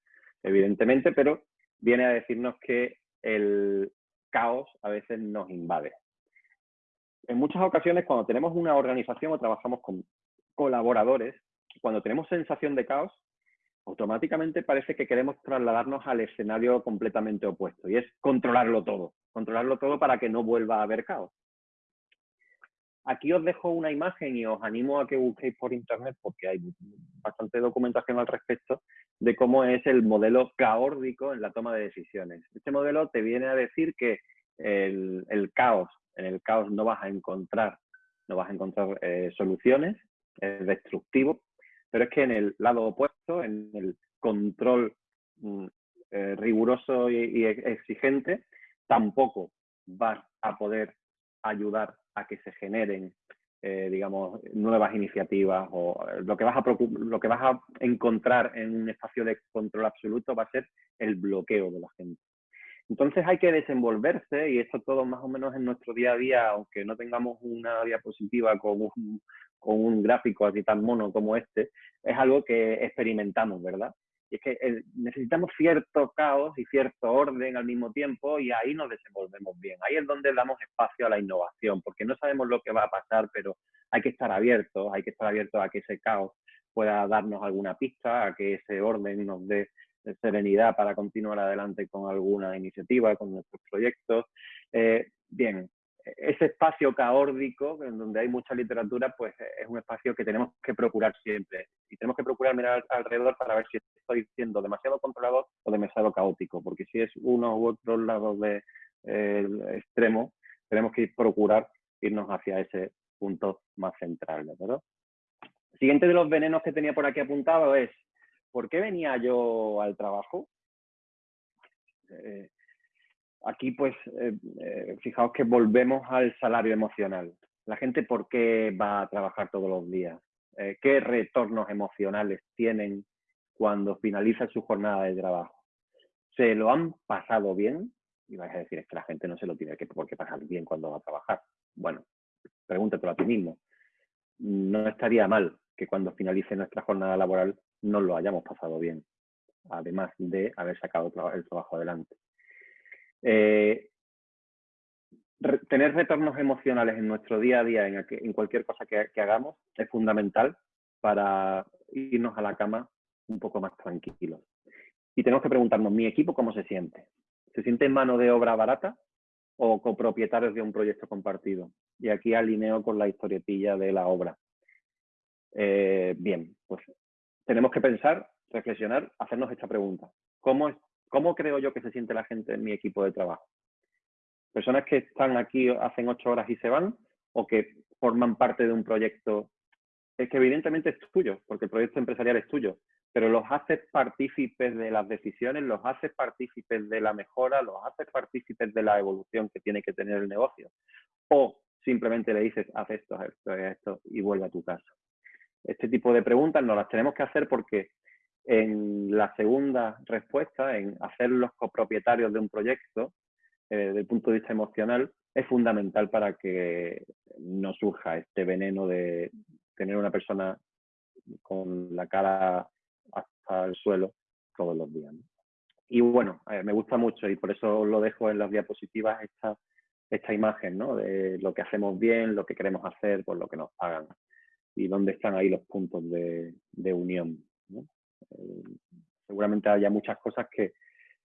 evidentemente, pero viene a decirnos que el caos a veces nos invade. En muchas ocasiones, cuando tenemos una organización o trabajamos con colaboradores, cuando tenemos sensación de caos, automáticamente parece que queremos trasladarnos al escenario completamente opuesto y es controlarlo todo, controlarlo todo para que no vuelva a haber caos. Aquí os dejo una imagen y os animo a que busquéis por internet porque hay bastante documentación al respecto de cómo es el modelo caórdico en la toma de decisiones. Este modelo te viene a decir que el, caos, en el caos no vas a encontrar, no vas a encontrar eh, soluciones, es destructivo, pero es que en el lado opuesto, en el control mm, eh, riguroso y, exigente, tampoco vas a poder ayudar a que se generen, eh, digamos, nuevas iniciativas o eh, lo que, vas a lo que vas a encontrar en un espacio de control absoluto va a ser el bloqueo de la gente. Entonces hay que desenvolverse y esto todo más o menos en nuestro día a día, aunque no tengamos una diapositiva con un, con un gráfico así tan mono como este, es algo que experimentamos, ¿verdad? Y es que eh, necesitamos cierto caos y cierto orden al mismo tiempo y ahí nos desenvolvemos bien. Ahí es donde damos espacio a la innovación, porque no sabemos lo que va a pasar, pero hay que estar abiertos, hay que estar abiertos a que ese caos pueda darnos alguna pista, a que ese orden nos dé serenidad para continuar adelante con alguna iniciativa, con nuestros proyectos. Eh, bien, ese espacio caórdico, en donde hay mucha literatura, pues eh, es un espacio que tenemos que procurar siempre. Y tenemos que procurar mirar alrededor para ver si estoy siendo demasiado controlador o demasiado caótico, porque si es uno u otro lado del de, extremo, tenemos que procurar irnos hacia ese punto más central, ¿verdad? siguiente de los venenos que tenía por aquí apuntado es, ¿por qué venía yo al trabajo? Eh, Aquí, pues, eh, eh, fijaos que volvemos al salario emocional. La gente, ¿por qué va a trabajar todos los días? ¿Qué retornos emocionales tienen cuando finaliza su jornada de trabajo? ¿Se lo han pasado bien? Y vais a decir, es que la gente no se lo tiene que, por qué pasar bien cuando va a trabajar. Bueno, pregúntatelo a ti mismo. No estaría mal que cuando finalice nuestra jornada laboral no lo hayamos pasado bien, además de haber sacado el trabajo adelante. Eh, tener retornos emocionales en nuestro día a día, en, cualquier cosa que, hagamos, es fundamental para irnos a la cama un poco más tranquilos. Y tenemos que preguntarnos, ¿mi equipo cómo se siente? ¿Se siente en mano de obra barata o copropietarios de un proyecto compartido? Y aquí alineo con la historietilla de la obra. Eh, bien, pues tenemos que pensar, reflexionar, hacernos esta pregunta. ¿Cómo, ¿Cómo creo yo que se siente la gente en mi equipo de trabajo? Personas que están aquí, hacen ocho horas y se van, o que forman parte de un proyecto, es que evidentemente es tuyo, porque el proyecto empresarial es tuyo, pero los haces partícipes de las decisiones, los haces partícipes de la mejora, los haces partícipes de la evolución que tiene que tener el negocio. O simplemente le dices, haz esto, haz esto, haz esto y vuelve a tu casa. Este tipo de preguntas nos las tenemos que hacer porque en la segunda respuesta, en hacerlos copropietarios de un proyecto, eh, desde el punto de vista emocional, es fundamental para que no surja este veneno de tener una persona con la cara hasta el suelo todos los días. Y bueno, eh, me gusta mucho y por eso lo dejo en las diapositivas esta, esta imagen ¿no? de lo que hacemos bien, lo que queremos hacer, por lo que nos pagan y dónde están ahí los puntos de, unión. Eh, seguramente haya muchas cosas que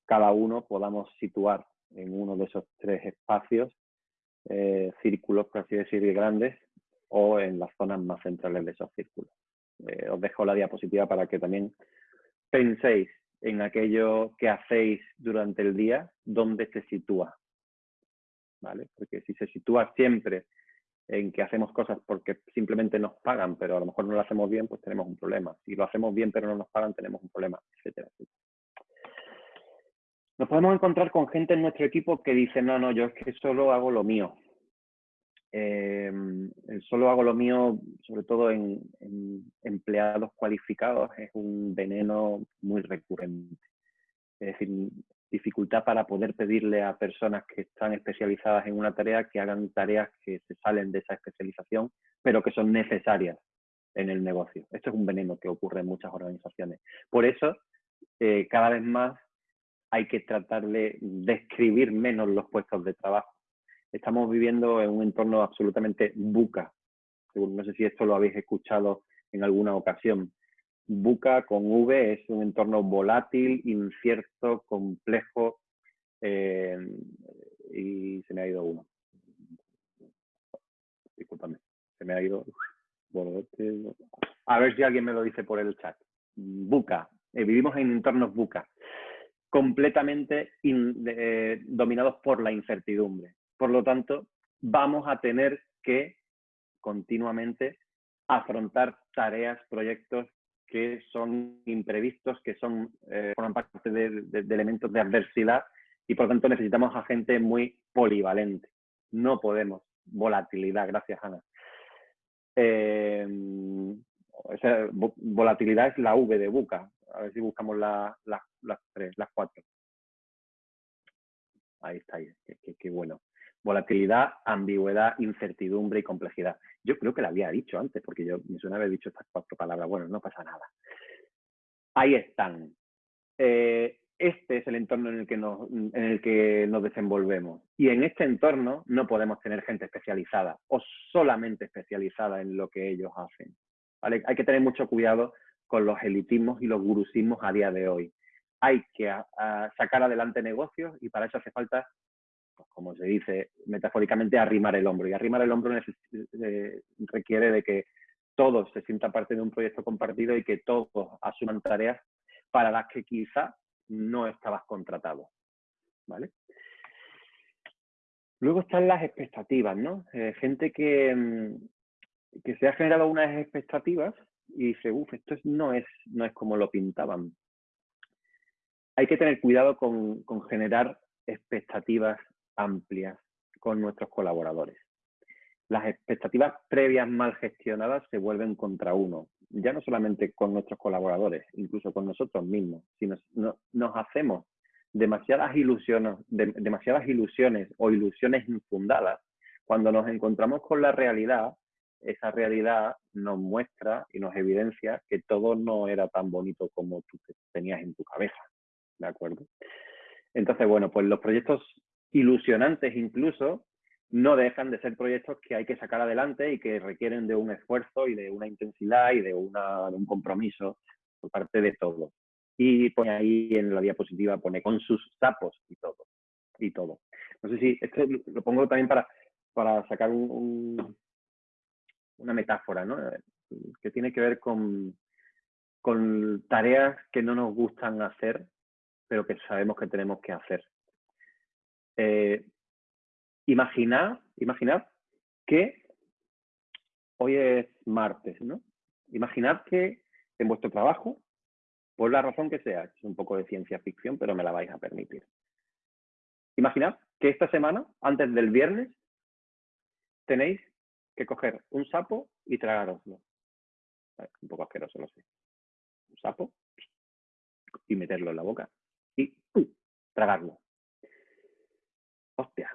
cada uno podamos situar en uno de esos tres espacios eh, círculos, por así decir, grandes, o en las zonas más centrales de esos círculos. Eh, os dejo la diapositiva para que también penséis en aquello que hacéis durante el día, dónde se sitúa. ¿Vale? Porque si se sitúa siempre en que hacemos cosas porque simplemente nos pagan, pero a lo mejor no lo hacemos bien, pues tenemos un problema. Si lo hacemos bien pero no nos pagan, tenemos un problema, etcétera. Nos podemos encontrar con gente en nuestro equipo que dice, no, no, yo es que solo hago lo mío. Eh, solo hago lo mío, sobre todo en, empleados cualificados, es un veneno muy recurrente. Es decir, dificultad para poder pedirle a personas que están especializadas en una tarea que hagan tareas que se salen de esa especialización, pero que son necesarias en el negocio. Esto es un veneno que ocurre en muchas organizaciones. Por eso, eh, cada vez más hay que tratar de describir menos los puestos de trabajo. Estamos viviendo en un entorno absolutamente buca. No sé si esto lo habéis escuchado en alguna ocasión. Buca con V es un entorno volátil, incierto, complejo eh, y se me ha ido uno. Discúlpame, se me ha ido. A ver si alguien me lo dice por el chat. Buca. Eh, vivimos en entornos buca completamente eh, dominados por la incertidumbre. Por lo tanto, vamos a tener que continuamente afrontar tareas, proyectos que son imprevistos, que son eh, forman parte de, elementos de adversidad y por tanto necesitamos a gente muy polivalente. No podemos. Volatilidad, gracias Ana. Eh, esa volatilidad es la V de Buca. A ver si buscamos las tres, las cuatro. Ahí está, qué, bueno. Volatilidad, ambigüedad, incertidumbre y complejidad. Yo creo que la había dicho antes, porque yo me suena haber dicho estas cuatro palabras. Bueno, no pasa nada. Ahí están. Eh, este es el entorno en el, que nos, en el que nos desenvolvemos. Y en este entorno no podemos tener gente especializada o solamente especializada en lo que ellos hacen. Hay que tener mucho cuidado con los elitismos y los gurusismos a día de hoy. Hay que sacar adelante negocios y para eso hace falta, pues, como se dice metafóricamente, arrimar el hombro. Y arrimar el hombro eh, requiere de que todos se sientan parte de un proyecto compartido y que todos asuman tareas para las que quizá no estabas contratado. ¿Vale? Luego están las expectativas, ¿no? Eh, gente que, mm, que se ha generado unas expectativas y dice, uff, esto no es, no es como lo pintaban. Hay que tener cuidado con, con generar expectativas amplias con nuestros colaboradores. Las expectativas previas mal gestionadas se vuelven contra uno, ya no solamente con nuestros colaboradores, incluso con nosotros mismos. Si nos, nos hacemos demasiadas ilusiones, demasiadas ilusiones o ilusiones infundadas, cuando nos encontramos con la realidad, esa realidad nos muestra y nos evidencia que todo no era tan bonito como tú tenías en tu cabeza, ¿de acuerdo? Entonces, bueno, pues los proyectos ilusionantes incluso no dejan de ser proyectos que hay que sacar adelante y que requieren de un esfuerzo y de una intensidad y de, un compromiso por parte de todos. Y pone ahí en la diapositiva, pone con sus sapos y todo. Y todo. No sé si, esto lo pongo también para, para sacar un, una metáfora, ¿no? Que tiene que ver con, con tareas que no nos gustan hacer, pero que sabemos que tenemos que hacer. Eh, imaginad que hoy es martes, ¿no? Imaginad que en vuestro trabajo, por la razón que sea, es un poco de ciencia ficción, pero me la vais a permitir. Imaginad que esta semana, antes del viernes, tenéis que coger un sapo y tragároslo. Un poco asqueroso, lo sé. Un sapo y meterlo en la boca y tragarlo. Hostia.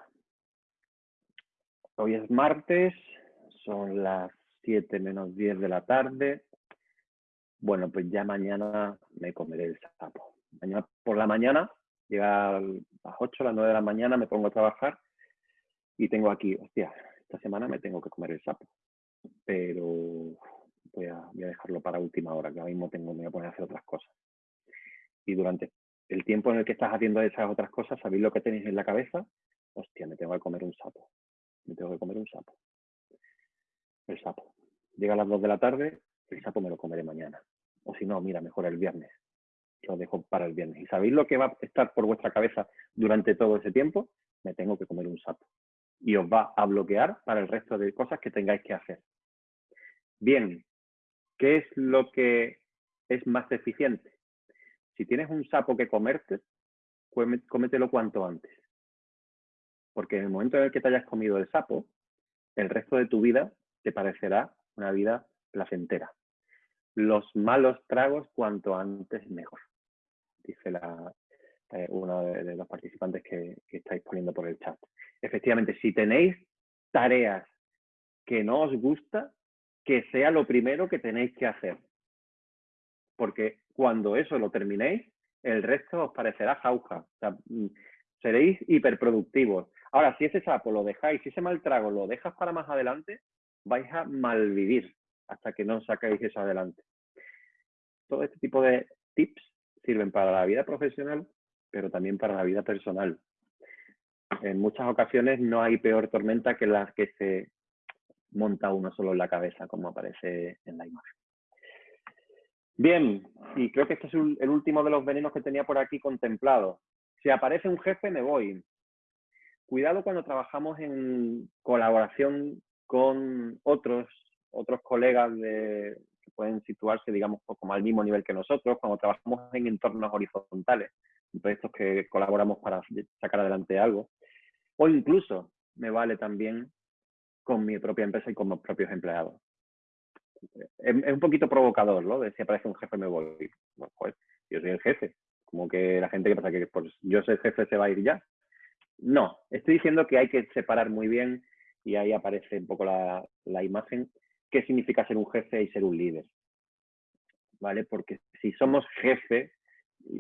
Hoy es martes, son las 7 menos 10 de la tarde. Bueno, pues ya mañana me comeré el sapo. Mañana por la mañana, llega a las 8, a las 9 de la mañana, me pongo a trabajar y tengo aquí, hostia, esta semana me tengo que comer el sapo, pero voy a, dejarlo para última hora, que ahora mismo tengo, me voy a poner a hacer otras cosas. Y durante el tiempo en el que estás haciendo esas otras cosas, ¿sabéis lo que tenéis en la cabeza? Hostia, me tengo que comer un sapo. me tengo que comer un sapo. El sapo. Llega a las 2 de la tarde, el sapo me lo comeré mañana. O si no, mira, mejor el viernes. Lo dejo para el viernes. ¿Y sabéis lo que va a estar por vuestra cabeza durante todo ese tiempo? Me tengo que comer un sapo. Y os va a bloquear para el resto de cosas que tengáis que hacer. Bien, ¿qué es lo que es más eficiente? Si tienes un sapo que comerte, cómetelo cuanto antes. Porque en el momento en el que te hayas comido el sapo, el resto de tu vida te parecerá una vida placentera. Los malos tragos cuanto antes mejor, dice eh, uno de, los participantes que, que estáis poniendo por el chat. Efectivamente, si tenéis tareas que no os gusta, que sea lo primero que tenéis que hacer. Porque cuando eso lo terminéis, el resto os parecerá jauja. Mm, seréis hiperproductivos. Ahora, si ese sapo lo dejáis, si ese mal trago lo dejas para más adelante, vais a malvivir hasta que no sacáis eso adelante. Todo este tipo de tips sirven para la vida profesional, pero también para la vida personal. En muchas ocasiones no hay peor tormenta que las que se monta uno solo en la cabeza, como aparece en la imagen. Bien, y creo que este es el último de los venenos que tenía por aquí contemplado. Si aparece un jefe, me voy. Cuidado cuando trabajamos en colaboración con otros, otros colegas de, que pueden situarse, digamos, como al mismo nivel que nosotros, cuando trabajamos en entornos horizontales, proyectos que colaboramos para sacar adelante algo. O incluso me vale también con mi propia empresa y con mis propios empleados es, un poquito provocador, ¿no? Si aparece un jefe me voy. pues yo soy el jefe. Como que la gente que pasa que pues, yo soy el jefe se va a ir ya. No, estoy diciendo que hay que separar muy bien y ahí aparece un poco la, imagen, qué significa ser un jefe y ser un líder. ¿Vale? Porque si somos jefe,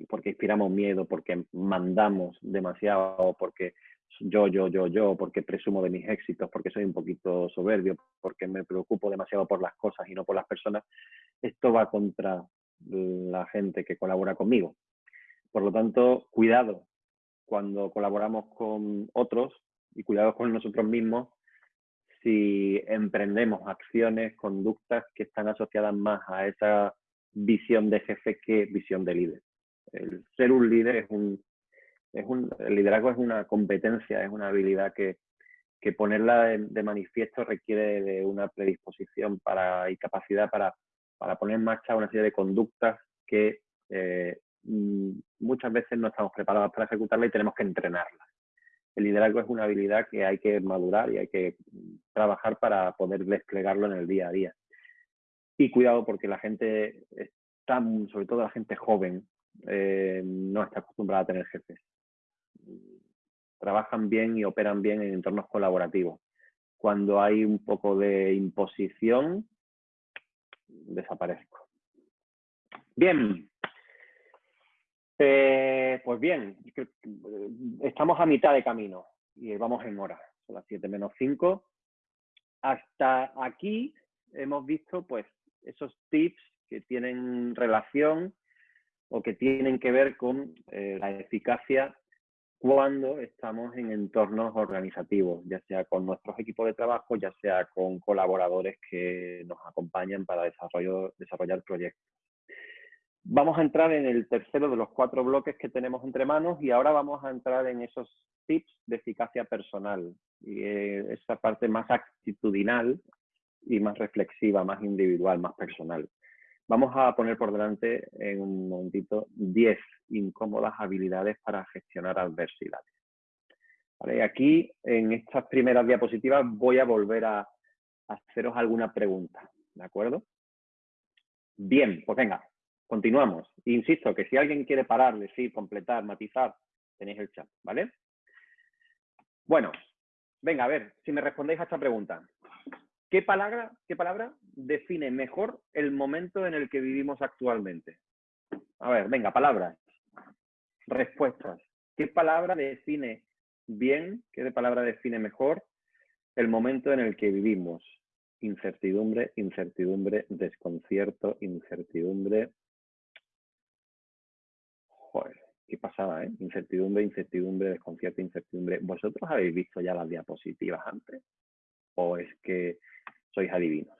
porque inspiramos miedo, porque mandamos demasiado, porque yo, yo, yo, yo, porque presumo de mis éxitos, porque soy un poquito soberbio, porque me preocupo demasiado por las cosas y no por las personas, esto va contra la gente que colabora conmigo. Por lo tanto, cuidado cuando colaboramos con otros y cuidado con nosotros mismos si emprendemos acciones, conductas que están asociadas más a esa visión de jefe que visión de líder. El ser un líder es un el liderazgo es una competencia, es una habilidad que, ponerla de, manifiesto requiere de una predisposición para, y capacidad para, poner en marcha una serie de conductas que eh, muchas veces no estamos preparados para ejecutarla y tenemos que entrenarla. El liderazgo es una habilidad que hay que madurar y hay que trabajar para poder desplegarlo en el día a día. Y cuidado porque la gente está, sobre todo la gente joven, eh, no está acostumbrada a tener jefes trabajan bien y operan bien en entornos colaborativos. Cuando hay un poco de imposición, desaparezco. Bien. Eh, pues bien, estamos a mitad de camino y vamos en hora. Son las 7 menos 5. Hasta aquí hemos visto pues esos tips que tienen relación o que tienen que ver con eh, la eficacia cuando estamos en entornos organizativos, ya sea con nuestros equipos de trabajo, ya sea con colaboradores que nos acompañan para desarrollar proyectos. Vamos a entrar en el tercero de los cuatro bloques que tenemos entre manos y ahora vamos a entrar en esos tips de eficacia personal y eh, esa parte más actitudinal y más reflexiva, más individual, más personal. Vamos a poner por delante en un momentito 10 incómodas habilidades para gestionar adversidades. Aquí, en estas primeras diapositivas, voy a volver a haceros alguna pregunta, ¿de acuerdo? Bien, pues venga, continuamos. Insisto que si alguien quiere parar, decir, completar, matizar, tenéis el chat, ¿vale? Bueno, venga, a ver, si me respondéis a esta pregunta. ¿Qué palabra, ¿Qué palabra define mejor el momento en el que vivimos actualmente? A ver, venga, palabras. Respuestas. ¿Qué palabra define bien, qué palabra define mejor el momento en el que vivimos? Incertidumbre, incertidumbre, desconcierto, incertidumbre. Joder, qué pasaba, ¿eh? Incertidumbre, incertidumbre, desconcierto, incertidumbre. ¿Vosotros habéis visto ya las diapositivas antes? ¿O es que sois adivinos?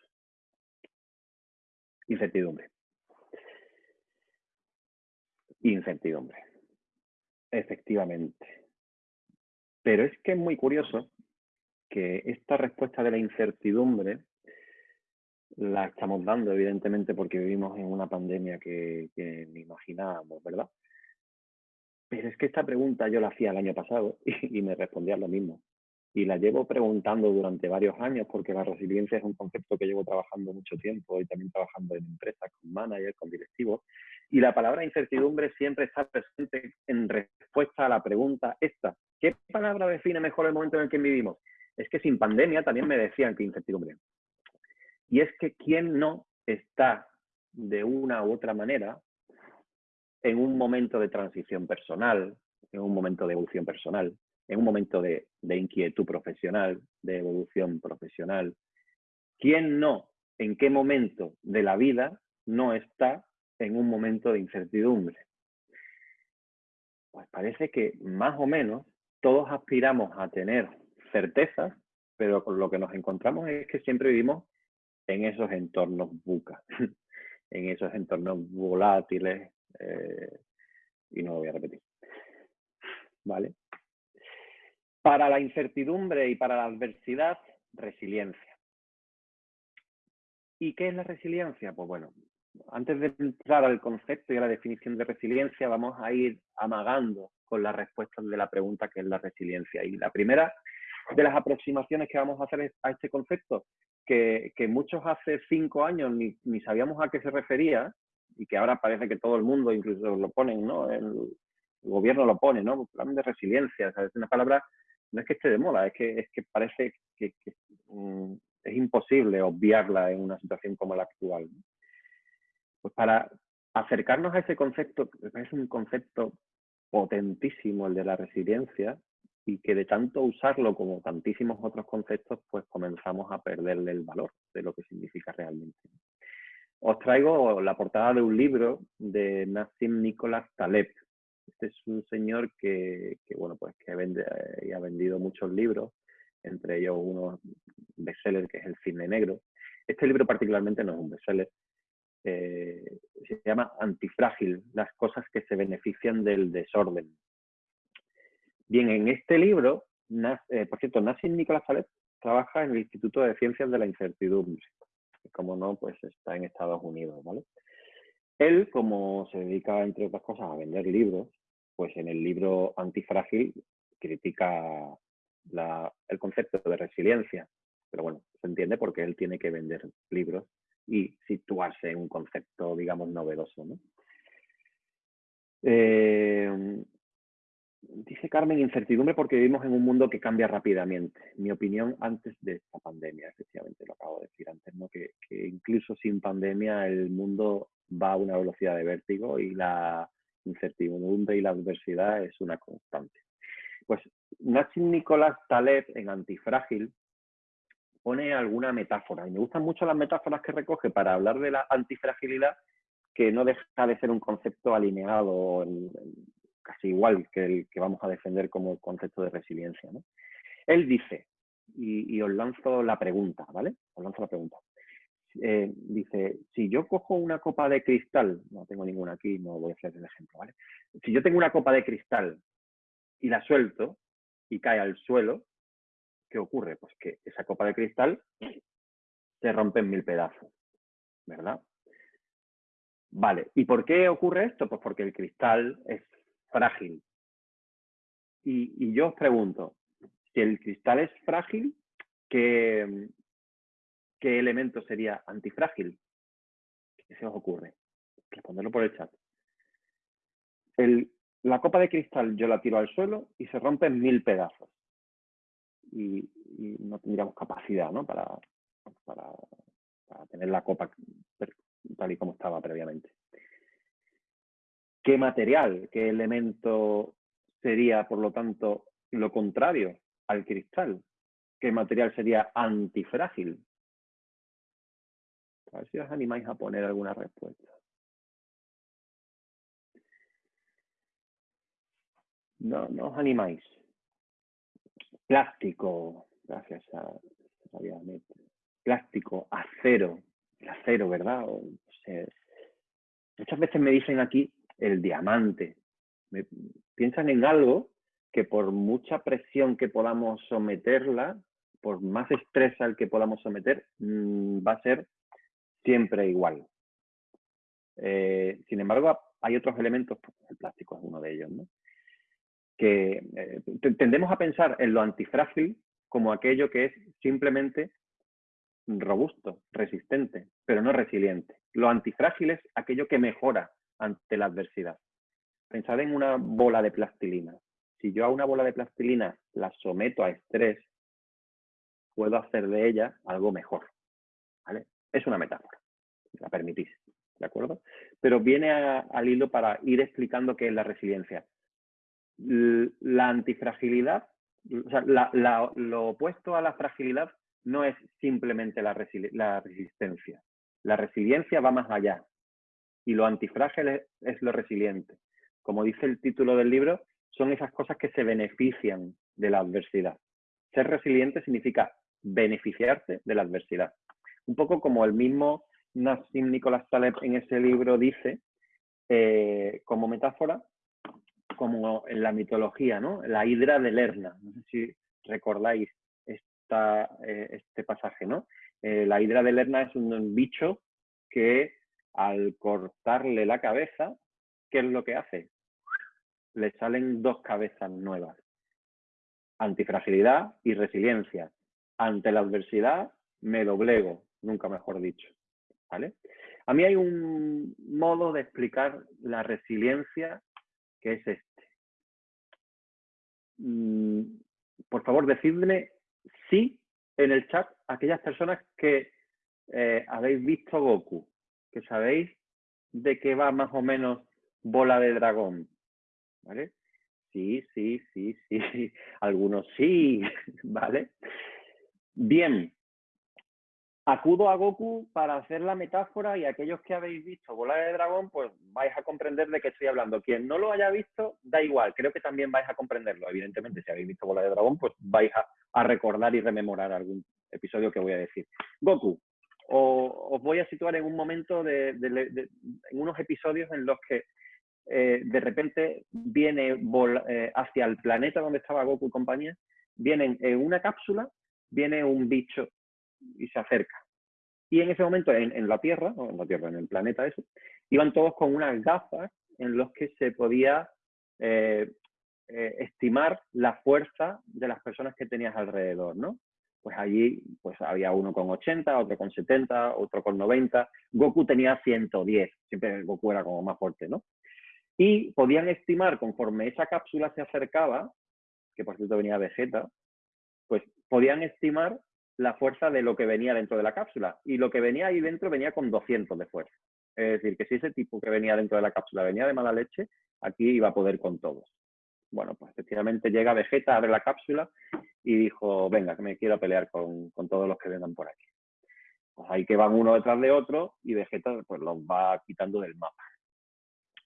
Incertidumbre. Incertidumbre. Efectivamente. Pero es que es muy curioso que esta respuesta de la incertidumbre la estamos dando, evidentemente, porque vivimos en una pandemia que ni imaginábamos, ¿verdad? Pero es que esta pregunta yo la hacía el año pasado y, me respondían lo mismo. Y la llevo preguntando durante varios años porque la resiliencia es un concepto que llevo trabajando mucho tiempo y también trabajando en empresas, con managers, con directivos. Y la palabra incertidumbre siempre está presente en respuesta a la pregunta esta. ¿Qué palabra define mejor el momento en el que vivimos? Es que sin pandemia también me decían que incertidumbre. Y es que quién no está de una u otra manera en un momento de transición personal, en un momento de evolución personal, en un momento de, inquietud profesional, de evolución profesional. ¿Quién no, en qué momento de la vida no está en un momento de incertidumbre? Pues parece que más o menos todos aspiramos a tener certezas, pero lo que nos encontramos es que siempre vivimos en esos entornos buca, en esos entornos volátiles, eh, y no lo voy a repetir. ¿Vale? Para la incertidumbre y para la adversidad, resiliencia. ¿Y qué es la resiliencia? Pues bueno, antes de entrar al concepto y a la definición de resiliencia, vamos a ir amagando con las respuestas de la pregunta que es la resiliencia. Y la primera de las aproximaciones que vamos a hacer a este concepto, que, muchos hace cinco años ni, ni, sabíamos a qué se refería, y que ahora parece que todo el mundo incluso lo ponen, ¿no? El, gobierno lo pone, ¿no? Plan de resiliencia, Es una palabra, no es que esté de moda, es que, es que parece que, mm, es imposible obviarla en una situación como la actual. Pues para acercarnos a ese concepto, es un concepto potentísimo el de la resiliencia y que de tanto usarlo como tantísimos otros conceptos, pues comenzamos a perderle el valor de lo que significa realmente os traigo la portada de un libro de Nassim Nicolás Taleb. Este es un señor que, bueno, pues que vende, y ha vendido muchos libros, entre ellos uno bestseller que es El Cine Negro. Este libro particularmente no es un bestseller, eh, se llama Antifrágil, las cosas que se benefician del desorden. Bien, en este libro, eh, por cierto, Nassim Nicolás Taleb trabaja en el Instituto de Ciencias de la Incertidumbre como no, pues está en Estados Unidos, ¿vale? Él, como se dedica, entre otras cosas, a vender libros, pues en el libro Antifrágil critica el concepto de resiliencia, pero bueno, se entiende porque él tiene que vender libros y situarse en un concepto, digamos, novedoso, ¿no? Eh, Dice Carmen, incertidumbre porque vivimos en un mundo que cambia rápidamente. Mi opinión antes de esta pandemia, efectivamente, lo acabo de decir antes, ¿no? que, incluso sin pandemia el mundo va a una velocidad de vértigo y la incertidumbre y la adversidad es una constante. Pues Nassim Nicolás Taleb en Antifrágil pone alguna metáfora y me gustan mucho las metáforas que recoge para hablar de la antifragilidad que no deja de ser un concepto alineado casi igual que el que vamos a defender como concepto de resiliencia. Él dice, y, os lanzo la pregunta, ¿vale? Os lanzo la pregunta. Eh, dice, si yo cojo una copa de cristal, no tengo ninguna aquí, no voy a hacer el ejemplo, ¿vale? Si yo tengo una copa de cristal y la suelto y cae al suelo, ¿qué ocurre? Pues que esa copa de cristal se rompe en mil pedazos, ¿verdad? Vale, ¿y por qué ocurre esto? Pues porque el cristal es frágil. Y, yo os pregunto, si el cristal es frágil, ¿qué, qué elemento sería antifrágil? ¿Qué se os ocurre? Responderlo por el chat. la copa de cristal yo la tiro al suelo y se rompe en mil pedazos. Y, no tendríamos capacidad ¿no? para, para tener la copa tal y como estaba previamente. ¿Qué material, qué elemento sería, por lo tanto, lo contrario al cristal? ¿Qué material sería antifrágil? A ver si os animáis a poner alguna respuesta. no, no os animáis. Plástico, gracias a, Plástico, acero, el acero, ¿verdad? muchas veces me dicen aquí el diamante. piensan en algo que por mucha presión que podamos someterla, por más estrés al que podamos someter, mm, va a ser siempre igual. Eh, sin embargo, hay otros elementos, pues, el plástico es uno de ellos, ¿no? que eh, tendemos a pensar en lo antifrágil como aquello que es simplemente robusto, resistente, pero no resiliente. Lo antifrágil es aquello que mejora ante la adversidad. Pensad en una bola de plastilina. Si yo a una bola de plastilina la someto a estrés, puedo hacer de ella algo mejor. ¿vale? Es una metáfora, la permitís. ¿De acuerdo? Pero viene al hilo para ir explicando qué es la resiliencia la antifragilidad, o sea, lo opuesto a la fragilidad no es simplemente la, resistencia. La resiliencia va más allá y lo antifrágil es, lo resiliente. Como dice el título del libro, son esas cosas que se benefician de la adversidad. Ser resiliente significa beneficiarse de la adversidad. Un poco como el mismo Nassim Nicolás Taleb en ese libro dice, eh, como metáfora, como en la mitología, ¿no? La hidra de Lerna. No sé si recordáis esta, eh, este pasaje, ¿no? Eh, la hidra de Lerna es un bicho que al cortarle la cabeza, ¿qué es lo que hace? Le salen dos cabezas nuevas. Antifragilidad y resiliencia. Ante la adversidad me doblego, nunca mejor dicho. ¿Vale? A mí hay un modo de explicar la resiliencia que es este. Mm, por favor, decidme sí en el chat aquellas personas que eh, habéis visto Goku, que sabéis de qué va más o menos Bola de Dragón. ¿Vale? Sí, sí, sí, sí. Algunos sí, ¿vale? Bien, Acudo a Goku para hacer la metáfora y aquellos que habéis visto Bola de Dragón, pues vais a comprender de qué estoy hablando. Quien no lo haya visto, da igual, creo que también vais a comprenderlo. Evidentemente, si habéis visto Bola de Dragón, pues vais a, recordar y rememorar algún episodio que voy a decir. Goku, os voy a situar en un momento, de, en unos episodios en los que eh, de repente viene eh, hacia el planeta donde estaba Goku y compañía, vienen en una cápsula, viene un bicho y se acerca. Y en ese momento, en, la Tierra, o en la Tierra, en el planeta eso, iban todos con unas gafas en los que se podía eh, eh, estimar la fuerza de las personas que tenías alrededor, ¿no? Pues allí pues había uno con 80, otro con 70, otro con 90. Goku tenía 110, siempre Goku era como más fuerte, ¿no? Y podían estimar, conforme esa cápsula se acercaba, que por cierto venía Vegeta, pues podían estimar la fuerza de lo que venía dentro de la cápsula. Y lo que venía ahí dentro venía con 200 de fuerza. Es decir, que si ese tipo que venía dentro de la cápsula venía de mala leche, aquí iba a poder con todos. Bueno, pues efectivamente llega Vegeta, abre la cápsula y dijo, venga, que me quiero pelear con, todos los que vengan por aquí. Pues ahí que van uno detrás de otro y Vegeta pues los va quitando del mapa.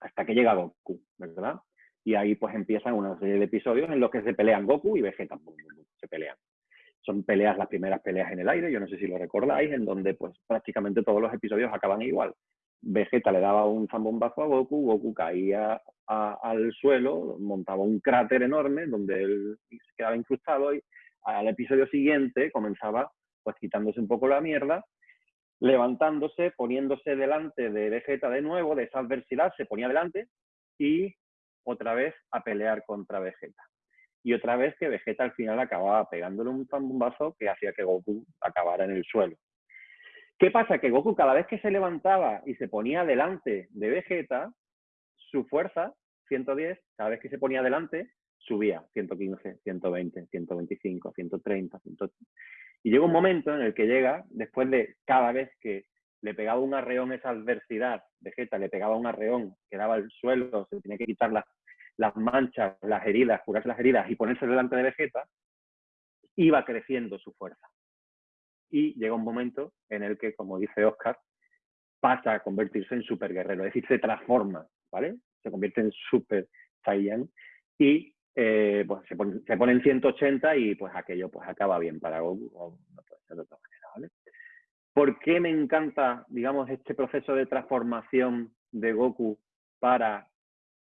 Hasta que llega Goku, ¿verdad? Y ahí pues empiezan una serie de episodios en los que se pelean Goku y Vegeta, se pelean son peleas, las primeras peleas en el aire, yo no sé si lo recordáis, en donde pues prácticamente todos los episodios acaban igual. Vegeta le daba un zambombazo a Goku, Goku caía al suelo, montaba un cráter enorme donde él se quedaba incrustado y al episodio siguiente comenzaba pues quitándose un poco la mierda, levantándose, poniéndose delante de Vegeta de nuevo, de esa adversidad, se ponía delante y otra vez a pelear contra Vegeta y otra vez que Vegeta al final acababa pegándole un zambombazo que hacía que Goku acabara en el suelo. ¿Qué pasa? Que Goku cada vez que se levantaba y se ponía delante de Vegeta, su fuerza, 110, cada vez que se ponía delante, subía 115, 120, 125, 130, 130. Y llega un momento en el que llega, después de cada vez que le pegaba un arreón esa adversidad, Vegeta le pegaba un arreón, quedaba al suelo, se tenía que quitar las manchas, las heridas, curarse las heridas y ponerse delante de Vegeta, iba creciendo su fuerza. Y llega un momento en el que, como dice Oscar, pasa a convertirse en super guerrero, es decir, se transforma, ¿vale? Se convierte en super Saiyan y eh, pues se pone, en 180 y pues aquello pues acaba bien para Goku, o no puede ser de otra manera, ¿vale? ¿Por qué me encanta, digamos, este proceso de transformación de Goku para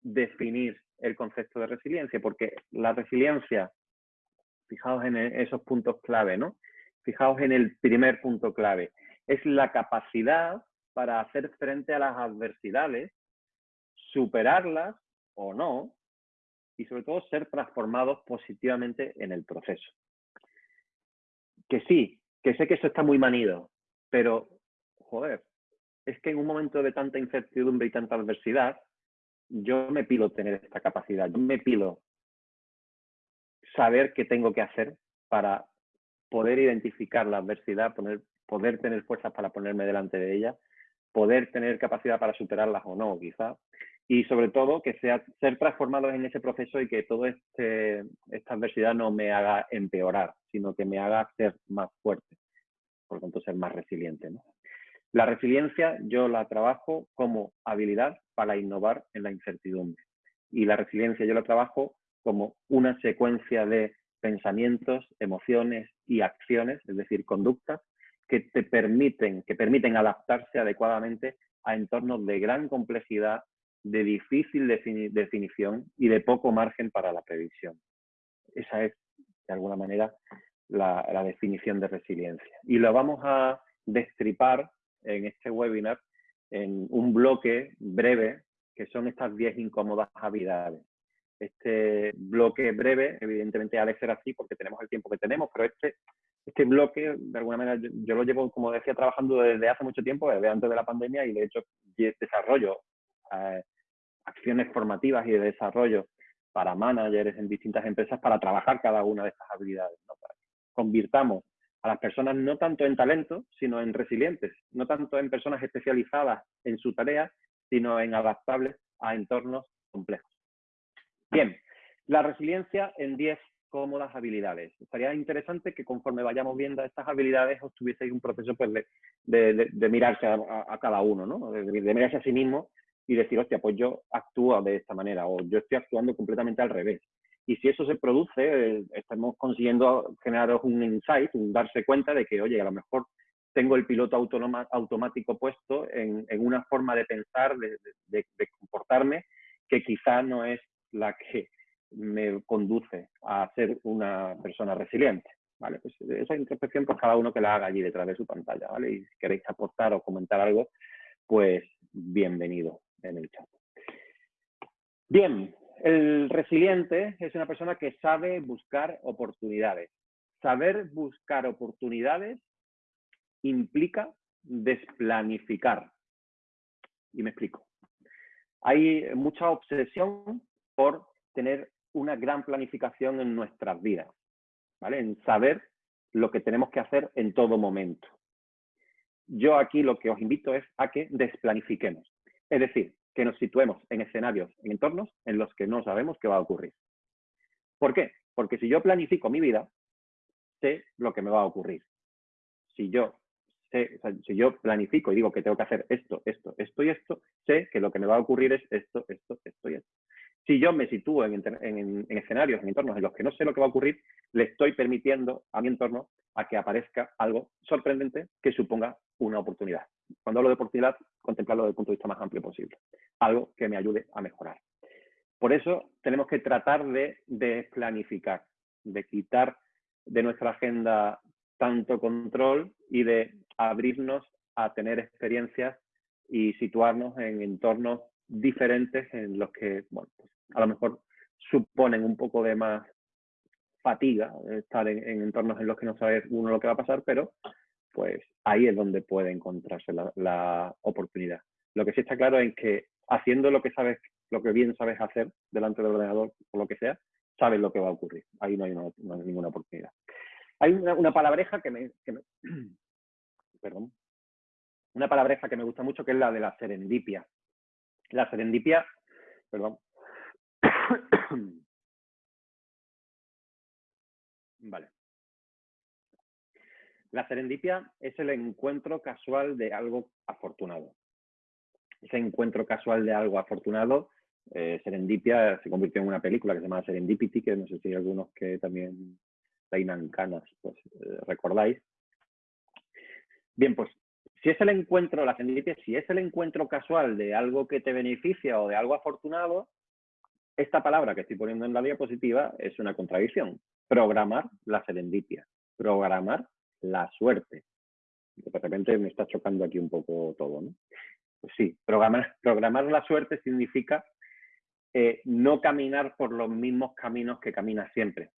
definir el concepto de resiliencia? Porque la resiliencia, fijaos en esos puntos clave, ¿no? Fijaos en el primer punto clave, es la capacidad para hacer frente a las adversidades, superarlas o no, y sobre todo ser transformados positivamente en el proceso. Que sí, que sé que eso está muy manido, pero, joder, es que en un momento de tanta incertidumbre y tanta adversidad, yo me pido tener esta capacidad, yo me pido saber qué tengo que hacer para poder identificar la adversidad, poder tener fuerzas para ponerme delante de ella, poder tener capacidad para superarlas o no, quizá, y sobre todo que sea ser transformados en ese proceso y que toda este, esta adversidad no me haga empeorar, sino que me haga ser más fuerte, por lo tanto ser más resiliente. La resiliencia yo la trabajo como habilidad para innovar en la incertidumbre y la resiliencia yo la trabajo como una secuencia de pensamientos, emociones y acciones, es decir, conductas que te permiten, que permiten adaptarse adecuadamente a entornos de gran complejidad de difícil definición y de poco margen para la previsión. Esa es, de alguna manera, la, definición de resiliencia. Y lo vamos a destripar en este webinar en un bloque breve, que son estas 10 incómodas habilidades. Este bloque breve, evidentemente ha de ser así porque tenemos el tiempo que tenemos, pero este, este bloque, de alguna manera, yo, lo llevo, como decía, trabajando desde hace mucho tiempo, desde antes de la pandemia, y de hecho desarrollo eh, acciones formativas y de desarrollo para managers en distintas empresas para trabajar cada una de estas habilidades. convirtamos a las personas no tanto en talento, sino en resilientes, no tanto en personas especializadas en su tarea, sino en adaptables a entornos complejos. Bien, la resiliencia en 10 cómodas habilidades. Estaría interesante que conforme vayamos viendo estas habilidades os tuvieseis un proceso pues, de, mirarse a, cada uno, ¿no? de, mirarse a sí mismo y decir, hostia, pues yo actúo de esta manera o yo estoy actuando completamente al revés. Y si eso se produce, eh, estamos consiguiendo generar un insight, un darse cuenta de que, oye, a lo mejor tengo el piloto automático puesto en, una forma de pensar, de, comportarme, que quizá no es la que me conduce a ser una persona resiliente. ¿vale? Pues esa introspección, pues cada uno que la haga allí detrás de su pantalla, ¿vale? Y si queréis aportar o comentar algo, pues bienvenido en el chat. Bien, el resiliente es una persona que sabe buscar oportunidades. Saber buscar oportunidades implica desplanificar. Y me explico. Hay mucha obsesión por tener una gran planificación en nuestras vidas, ¿vale? En saber lo que tenemos que hacer en todo momento. Yo aquí lo que os invito es a que desplanifiquemos. Es decir, que nos situemos en escenarios, en entornos en los que no sabemos qué va a ocurrir. ¿Por qué? Porque si yo planifico mi vida, sé lo que me va a ocurrir. Si yo, si yo planifico y digo que tengo que hacer esto, esto, esto y esto, sé que lo que me va a ocurrir es esto, esto, esto y esto. Si yo me sitúo en, escenarios, en entornos en los que no sé lo que va a ocurrir, le estoy permitiendo a mi entorno a que aparezca algo sorprendente que suponga una oportunidad. Cuando hablo de oportunidad, contemplarlo desde el punto de vista más amplio posible. Algo que me ayude a mejorar. Por eso tenemos que tratar de desplanificar, de quitar de nuestra agenda tanto control y de abrirnos a tener experiencias y situarnos en entornos diferentes en los que, bueno, a lo mejor suponen un poco de más fatiga estar en, entornos en los que no sabe uno lo que va a pasar, pero pues ahí es donde puede encontrarse la, oportunidad. Lo que sí está claro es que haciendo lo que sabes, lo que bien sabes hacer delante del ordenador o lo que sea, sabes lo que va a ocurrir. Ahí no hay, ninguna oportunidad. Hay una, palabreja que me, que me perdón, una palabreja que me gusta mucho que es la de la serendipia. La serendipia, perdón. vale. La serendipia es el encuentro casual de algo afortunado. Ese encuentro casual de algo afortunado Eh, Serendipia se convirtió en una película que se llama Serendipity, que no sé si hay algunos que también reinan canas, pues eh, recordáis. Bien, pues si es el encuentro, la serendipia, si es el encuentro casual de algo que te beneficia o de algo afortunado, esta palabra que estoy poniendo en la diapositiva es una contradicción. Programar la serendipia, programar la suerte. De repente me está chocando aquí un poco todo, ¿no? Pues sí, programar, la suerte significa eh, no caminar por los mismos caminos que caminas siempre.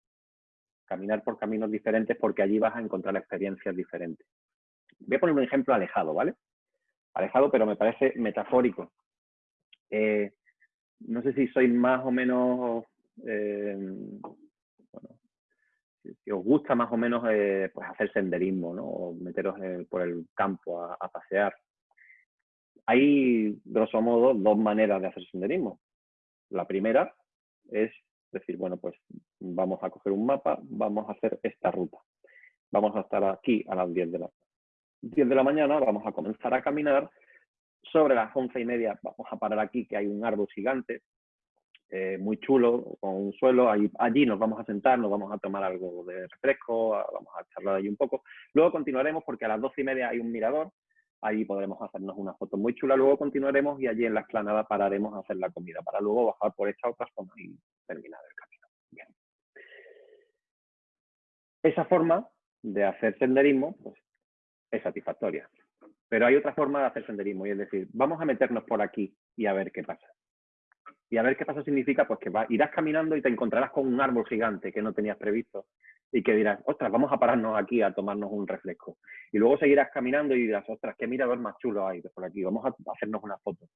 Caminar por caminos diferentes porque allí vas a encontrar experiencias diferentes. Voy a poner un ejemplo alejado, ¿vale? Alejado, pero me parece metafórico. Eh, no sé si sois más o menos, eh, bueno, si, os gusta más o menos pues hacer senderismo, ¿no? O meteros por el campo a, a pasear. Hay, grosso modo, dos maneras de hacer senderismo. La primera es decir, bueno, pues vamos a coger un mapa, vamos a hacer esta ruta. Vamos a estar aquí a las 10 de la, 10 de la mañana, vamos a comenzar a caminar. Sobre las once y media vamos a parar aquí, que hay un árbol gigante, eh, muy chulo, con un suelo. Allí, allí nos vamos a sentar, nos vamos a tomar algo de refresco, vamos a charlar allí un poco. Luego continuaremos porque a las doce y media hay un mirador Ahí podremos hacernos una foto muy chula. Luego continuaremos y allí en la explanada pararemos a hacer la comida para luego bajar por esta otra zona y terminar el camino. Esa forma de hacer senderismo pues, es satisfactoria. Pero hay otra forma de hacer senderismo y es decir, vamos a meternos por aquí y a ver qué pasa. Y a ver qué pasa significa pues que irás caminando y te encontrarás con un árbol gigante que no tenías previsto y que dirás, ostras, vamos a pararnos aquí a tomarnos un refresco. Y luego seguirás caminando y dirás, ostras, qué mirador más chulo hay por aquí, vamos a hacernos una foto.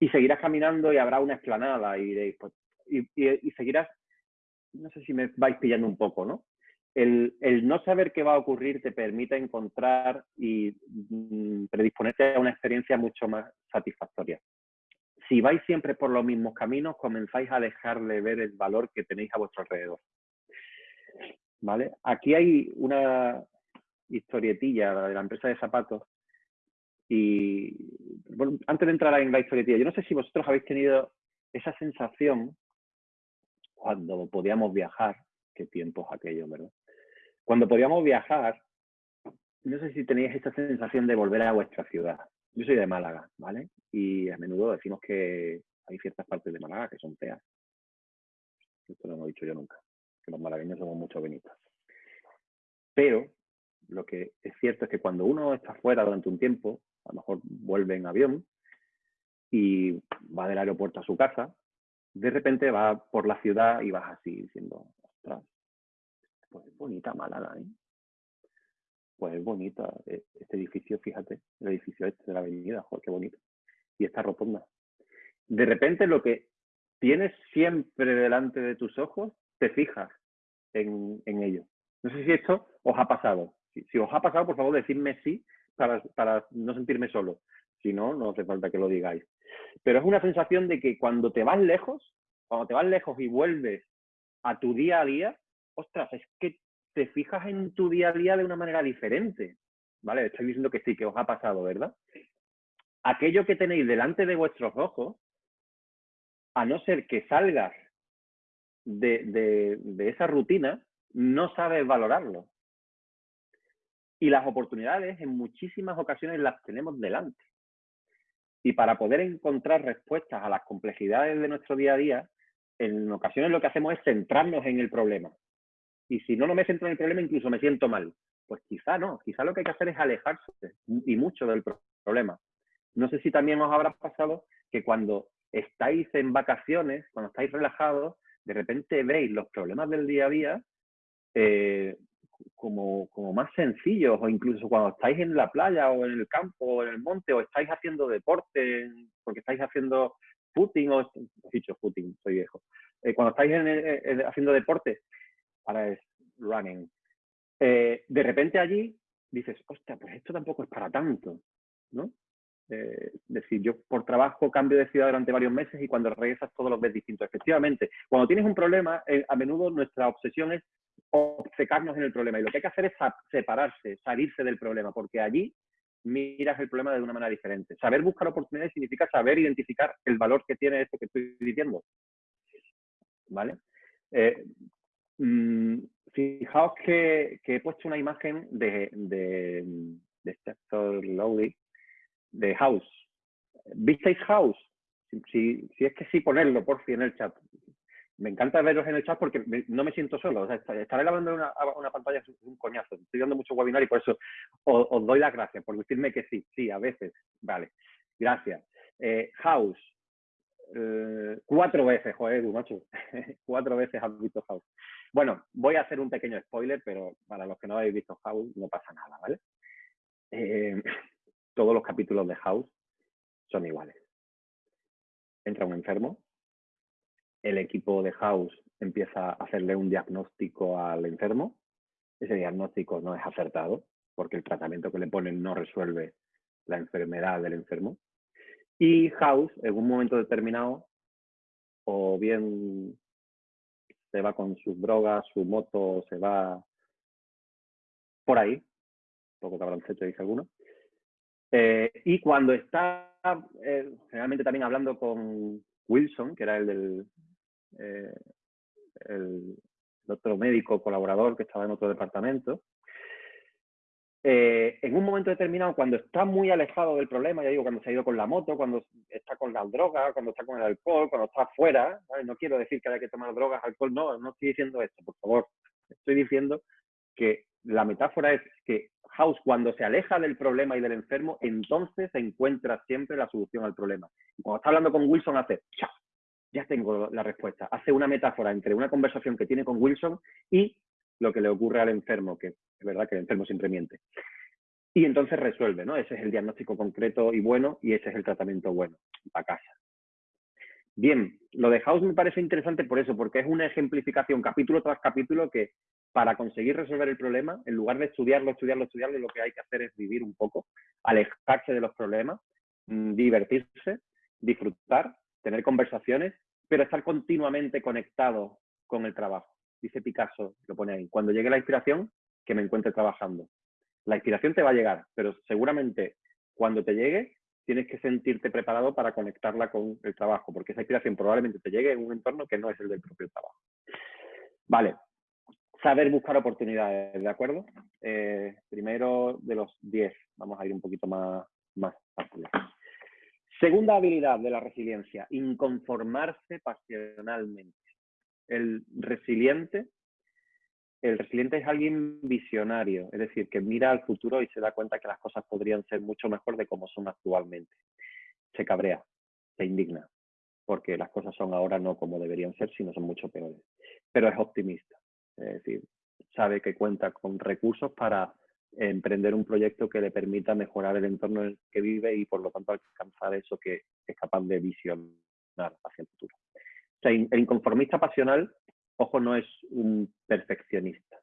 Y seguirás caminando y habrá una explanada y diréis, pues, y, seguirás, no sé si me vais pillando un poco, ¿no? El, no saber qué va a ocurrir te permite encontrar y mm, predisponerte a una experiencia mucho más satisfactoria. Si vais siempre por los mismos caminos, comenzáis a dejar de ver el valor que tenéis a vuestro alrededor. ¿vale? Aquí hay una historietilla de la empresa de zapatos y bueno, antes de entrar en la historietilla, yo no sé si vosotros habéis tenido esa sensación cuando podíamos viajar, qué tiempos aquellos, ¿verdad? Cuando podíamos viajar, no sé si tenéis esa sensación de volver a vuestra ciudad. Yo soy de Málaga, ¿vale? Y a menudo decimos que hay ciertas partes de Málaga que son feas. Esto no lo he dicho yo nunca que los malagueños somos mucho benitos. Pero lo que es cierto es que cuando uno está fuera durante un tiempo, a lo mejor vuelve en avión y va del aeropuerto a su casa, de repente va por la ciudad y vas así diciendo, pues es bonita Málaga, ¿eh? Pues es bonita e-, este edificio, fíjate, el edificio este de la avenida, joder, qué bonito. Y esta rotonda. De repente lo que tienes siempre delante de tus ojos te fijas en, ello. No sé si esto os ha pasado. Si, os ha pasado, por favor, decidme sí para, para no sentirme solo. Si no, no hace falta que lo digáis. Pero es una sensación de que cuando te vas lejos, cuando te vas lejos y vuelves a tu día a día, ostras, es que te fijas en tu día a día de una manera diferente. ¿Vale? Estoy diciendo que sí, que os ha pasado, ¿verdad? Aquello que tenéis delante de vuestros ojos, a no ser que salgas de, esa rutina, no sabes valorarlo. Y las oportunidades en muchísimas ocasiones las tenemos delante. Y para poder encontrar respuestas a las complejidades de nuestro día a día, en ocasiones lo que hacemos es centrarnos en el problema. Y si no, no me centro en el problema, incluso me siento mal. Pues quizá no, quizá lo que hay que hacer es alejarse y mucho del problema. No sé si también os habrá pasado que cuando estáis en vacaciones, cuando estáis relajados, de repente veis los problemas del día a día eh, como, como, más sencillos, o incluso cuando estáis en la playa o en el campo o en el monte, o estáis haciendo deporte, porque estáis haciendo footing, o dicho footing, soy viejo, eh, cuando estáis haciendo deporte, ahora es running, eh, de repente allí dices, hostia, pues esto tampoco es para tanto, ¿no? Eh, decir, yo por trabajo cambio de ciudad durante varios meses y cuando regresas todos los ves distintos. Efectivamente, cuando tienes un problema, eh, a menudo nuestra obsesión es obcecarnos en el problema y lo que hay que hacer es separarse, salirse del problema, porque allí miras el problema de una manera diferente. Saber buscar oportunidades significa saber identificar el valor que tiene esto que estoy diciendo. ¿Vale? Mm, fijaos que, he puesto una imagen de, de, de Lowry, de House. ¿Visteis House? Si, si, es que sí, ponerlo por fin en el chat me encanta veros en el chat porque no me siento solo. O sea, estar grabando una, una pantalla es un coñazo. Estoy dando mucho webinar y por eso os, doy las gracias por decirme que sí. Sí, a veces. Vale. Gracias. Eh, House. Eh, cuatro veces, joder, macho. cuatro veces has visto House. Bueno, voy a hacer un pequeño spoiler, pero para los que no habéis visto House no pasa nada, ¿vale? Eh, todos los capítulos de House son iguales. Entra un enfermo, el equipo de House empieza a hacerle un diagnóstico al enfermo. Ese diagnóstico no es acertado porque el tratamiento que le ponen no resuelve la enfermedad del enfermo. Y House, en un momento determinado, o bien se va con sus drogas, su moto, se va por ahí, poco cabrancecho dice alguno, eh, y cuando está eh, generalmente también hablando con Wilson, que era el del, eh, el, otro médico colaborador que estaba en otro departamento, eh, en un momento determinado, cuando está muy alejado del problema, ya digo, cuando se ha ido con la moto, cuando está con las drogas, cuando está con el alcohol, cuando está afuera, no quiero decir que haya que tomar drogas, alcohol, no, no estoy diciendo esto, por favor. Estoy diciendo que la metáfora es que House, cuando se aleja del problema y del enfermo, entonces encuentra siempre la solución al problema. Cuando está hablando con Wilson, hace ¡chao! ya tengo la respuesta. Hace una metáfora entre una conversación que tiene con Wilson y lo que le ocurre al enfermo, que es verdad que el enfermo siempre miente. Y entonces resuelve, ¿no? Ese es el diagnóstico concreto y bueno y ese es el tratamiento bueno, a casa. Bien, lo de House me parece interesante por eso, porque es una ejemplificación capítulo tras capítulo que para conseguir resolver el problema, en lugar de estudiarlo, estudiarlo, estudiarlo, lo que hay que hacer es vivir un poco, alejarse de los problemas, mm, divertirse, disfrutar tener conversaciones, pero estar continuamente conectado con el trabajo. Dice Picasso, lo pone ahí, cuando llegue la inspiración, que me encuentre trabajando. La inspiración te va a llegar, pero seguramente cuando te llegue, tienes que sentirte preparado para conectarla con el trabajo, porque esa inspiración probablemente te llegue en un entorno que no es el del propio trabajo. Vale, saber buscar oportunidades, ¿de acuerdo? Eh, primero de los 10, vamos a ir un poquito más, más fácil. Segunda habilidad de la resiliencia, inconformarse pasionalmente. El resiliente, el resiliente es alguien visionario, es decir, que mira al futuro y se da cuenta que las cosas podrían ser mucho mejor de como son actualmente. Se cabrea, se indigna, porque las cosas son ahora no como deberían ser, sino son mucho peores. Pero es optimista, es decir, sabe que cuenta con recursos para emprender un proyecto que le permita mejorar el entorno en el que vive y por lo tanto alcanzar eso que es capaz de visionar hacia el futuro. O sea, el inconformista pasional, ojo, no es un perfeccionista.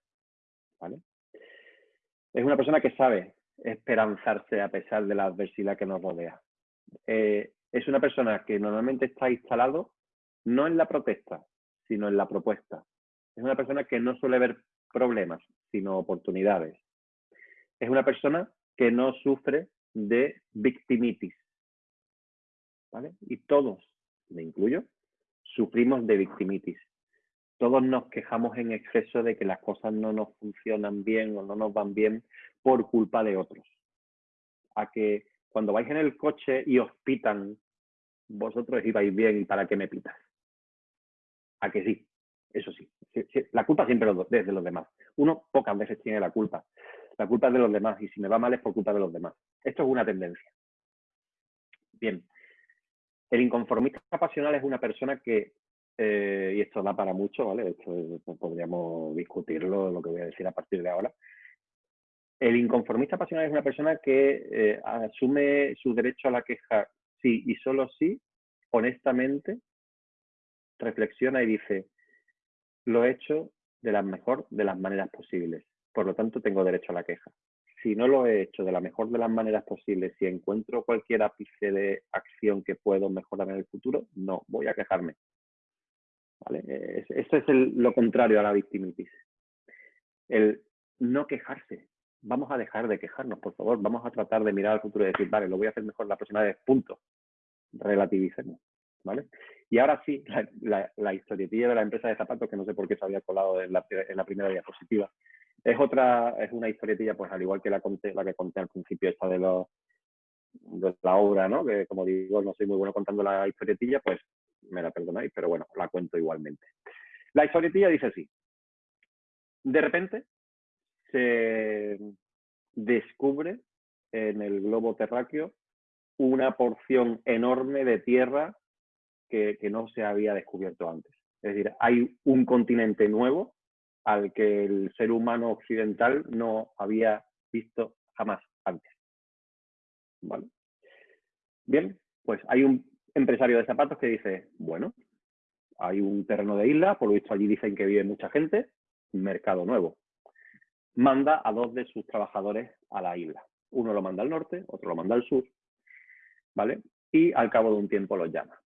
¿vale? Es una persona que sabe esperanzarse a pesar de la adversidad que nos rodea. Eh, es una persona que normalmente está instalado no en la protesta, sino en la propuesta. Es una persona que no suele ver problemas, sino oportunidades es una persona que no sufre de victimitis. Y todos, me incluyo, sufrimos de victimitis. Todos nos quejamos en exceso de que las cosas no nos funcionan bien o no nos van bien por culpa de otros. A que cuando vais en el coche y os pitan, vosotros ibais bien y para qué me pitas. A que sí, eso sí. La culpa siempre es de los demás. Uno pocas veces tiene la culpa. La culpa es de los demás y si me va mal es por culpa de los demás. Esto es una tendencia. Bien. El inconformista pasional es una persona que, eh, y esto da para mucho, ¿vale? Esto podríamos discutirlo, lo que voy a decir a partir de ahora. El inconformista pasional es una persona que eh, asume su derecho a la queja sí y solo sí, honestamente, reflexiona y dice, lo he hecho de la mejor de las maneras posibles por lo tanto tengo derecho a la queja. Si no lo he hecho de la mejor de las maneras posibles, si encuentro cualquier ápice de acción que puedo mejorar en el futuro, no voy a quejarme. ¿Vale? Eso es lo contrario a la victimitis. El no quejarse. vamos a dejar de quejarnos, por favor, vamos a tratar de mirar al futuro y decir, vale, lo voy a hacer mejor la próxima vez, punto. Relativicemos, ¿vale? Y ahora sí, la, historietilla de la empresa de zapatos, que no sé por qué se había colado en la, primera diapositiva, es otra, es una historietilla, pues al igual que la que conté al principio, esta de, los, de la obra, ¿no? Que como digo, no soy muy bueno contando la historietilla, pues me la perdonáis, pero bueno, la cuento igualmente. La historietilla dice así. De repente se descubre en el globo terráqueo una porción enorme de tierra que, no se había descubierto antes. Es decir, hay un continente nuevo al que el ser humano occidental no había visto jamás antes. ¿Vale? Bien, pues hay un empresario de zapatos que dice, bueno, hay un terreno de isla, por lo visto allí dicen que vive mucha gente, mercado nuevo. Manda a dos de sus trabajadores a la isla. Uno lo manda al norte, otro lo manda al sur, ¿vale? Y al cabo de un tiempo los llama.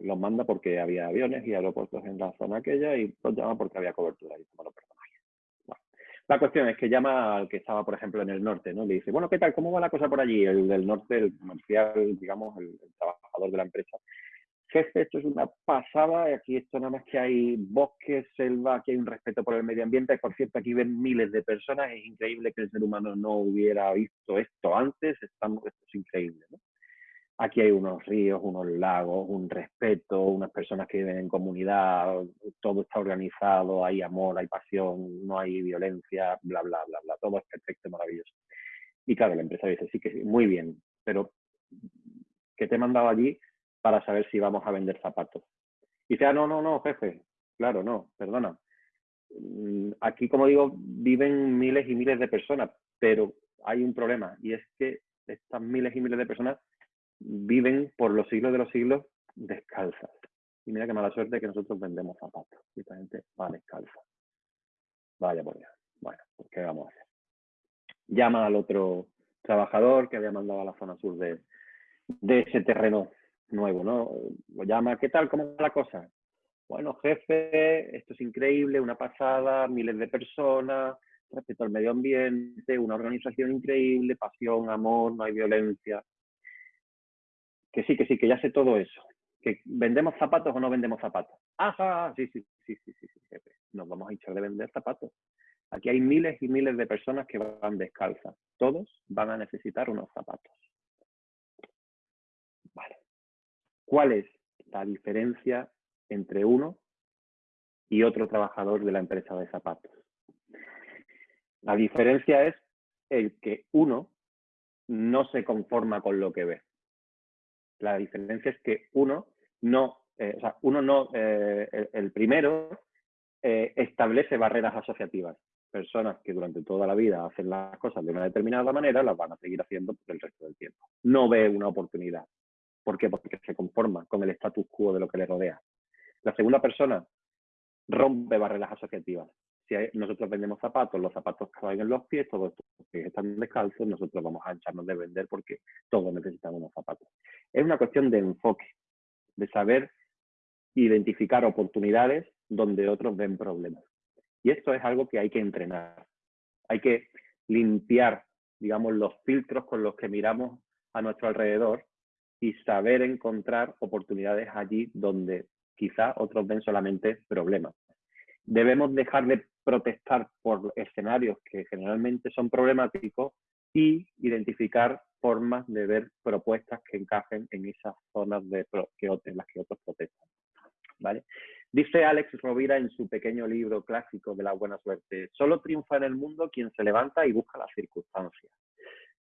Los manda porque había aviones y aeropuertos en la zona aquella y los llama porque había cobertura. Y bueno, La cuestión es que llama al que estaba, por ejemplo, en el norte, ¿no? Le dice, bueno, ¿qué tal? ¿Cómo va la cosa por allí? El del norte, el comercial, digamos, el de la empresa, jefe, esto es una pasada, aquí esto nada más que hay bosques, selva, aquí hay un respeto por el medio ambiente, por cierto, aquí ven miles de personas, es increíble que el ser humano no hubiera visto esto antes, estamos, esto es increíble. Aquí hay unos ríos, unos lagos, un respeto, unas personas que viven en comunidad, todo está organizado, hay amor, hay pasión, no hay violencia, bla, bla, bla, bla, todo es perfecto, maravilloso. Y claro, la empresa dice, sí que muy bien, pero ¿qué te he mandado allí para saber si vamos a vender zapatos. Y dice, ah, no, no, no, jefe, claro, no, perdona. Mm, aquí, como digo, viven miles y miles de personas, pero hay un problema y es que estas miles y miles de personas viven por los siglos de los siglos descalzas. Y mira qué mala suerte que nosotros vendemos zapatos. Y esta gente va descalza. Vaya por allá. Bueno, pues ¿qué vamos a hacer? Llama al otro trabajador que había mandado a la zona sur de, de ese terreno nuevo, ¿no? Lo llama, ¿qué tal? ¿Cómo va la cosa? Bueno, jefe, esto es increíble, una pasada, miles de personas, respeto al medio ambiente, una organización increíble, pasión, amor, no hay violencia. Que sí, que sí, que ya sé todo eso. Que vendemos zapatos o no vendemos zapatos. Ajá, sí, sí, sí, sí, sí, sí, jefe. Nos vamos a echar de vender zapatos. Aquí hay miles y miles de personas que van descalzas. Todos van a necesitar unos zapatos. ¿Cuál es la diferencia entre uno y otro trabajador de la empresa de zapatos? La diferencia es el que uno no se conforma con lo que ve. La diferencia es que uno no, eh, o sea, uno no, eh, el, primero eh, establece barreras asociativas. Personas que durante toda la vida hacen las cosas de una determinada manera, las van a seguir haciendo por el resto del tiempo. No ve una oportunidad. ¿Por qué? Porque se conforma con el status quo de lo que le rodea. La segunda persona rompe barreras asociativas. Si nosotros vendemos zapatos, los zapatos caen en los pies, todos los pies están descalzos, nosotros vamos a echarnos de vender porque todos necesitamos unos zapatos. Es una cuestión de enfoque, de saber identificar oportunidades donde otros ven problemas. Y esto es algo que hay que entrenar. Hay que limpiar, digamos, los filtros con los que miramos a nuestro alrededor y saber encontrar oportunidades allí donde quizá otros ven solamente problemas. Debemos dejar de protestar por escenarios que generalmente son problemáticos y identificar formas de ver propuestas que encajen en esas zonas de que, en las que otros protestan. ¿vale? Dice Alex Rovira en su pequeño libro clásico de la buena suerte, solo triunfa en el mundo quien se levanta y busca las circunstancias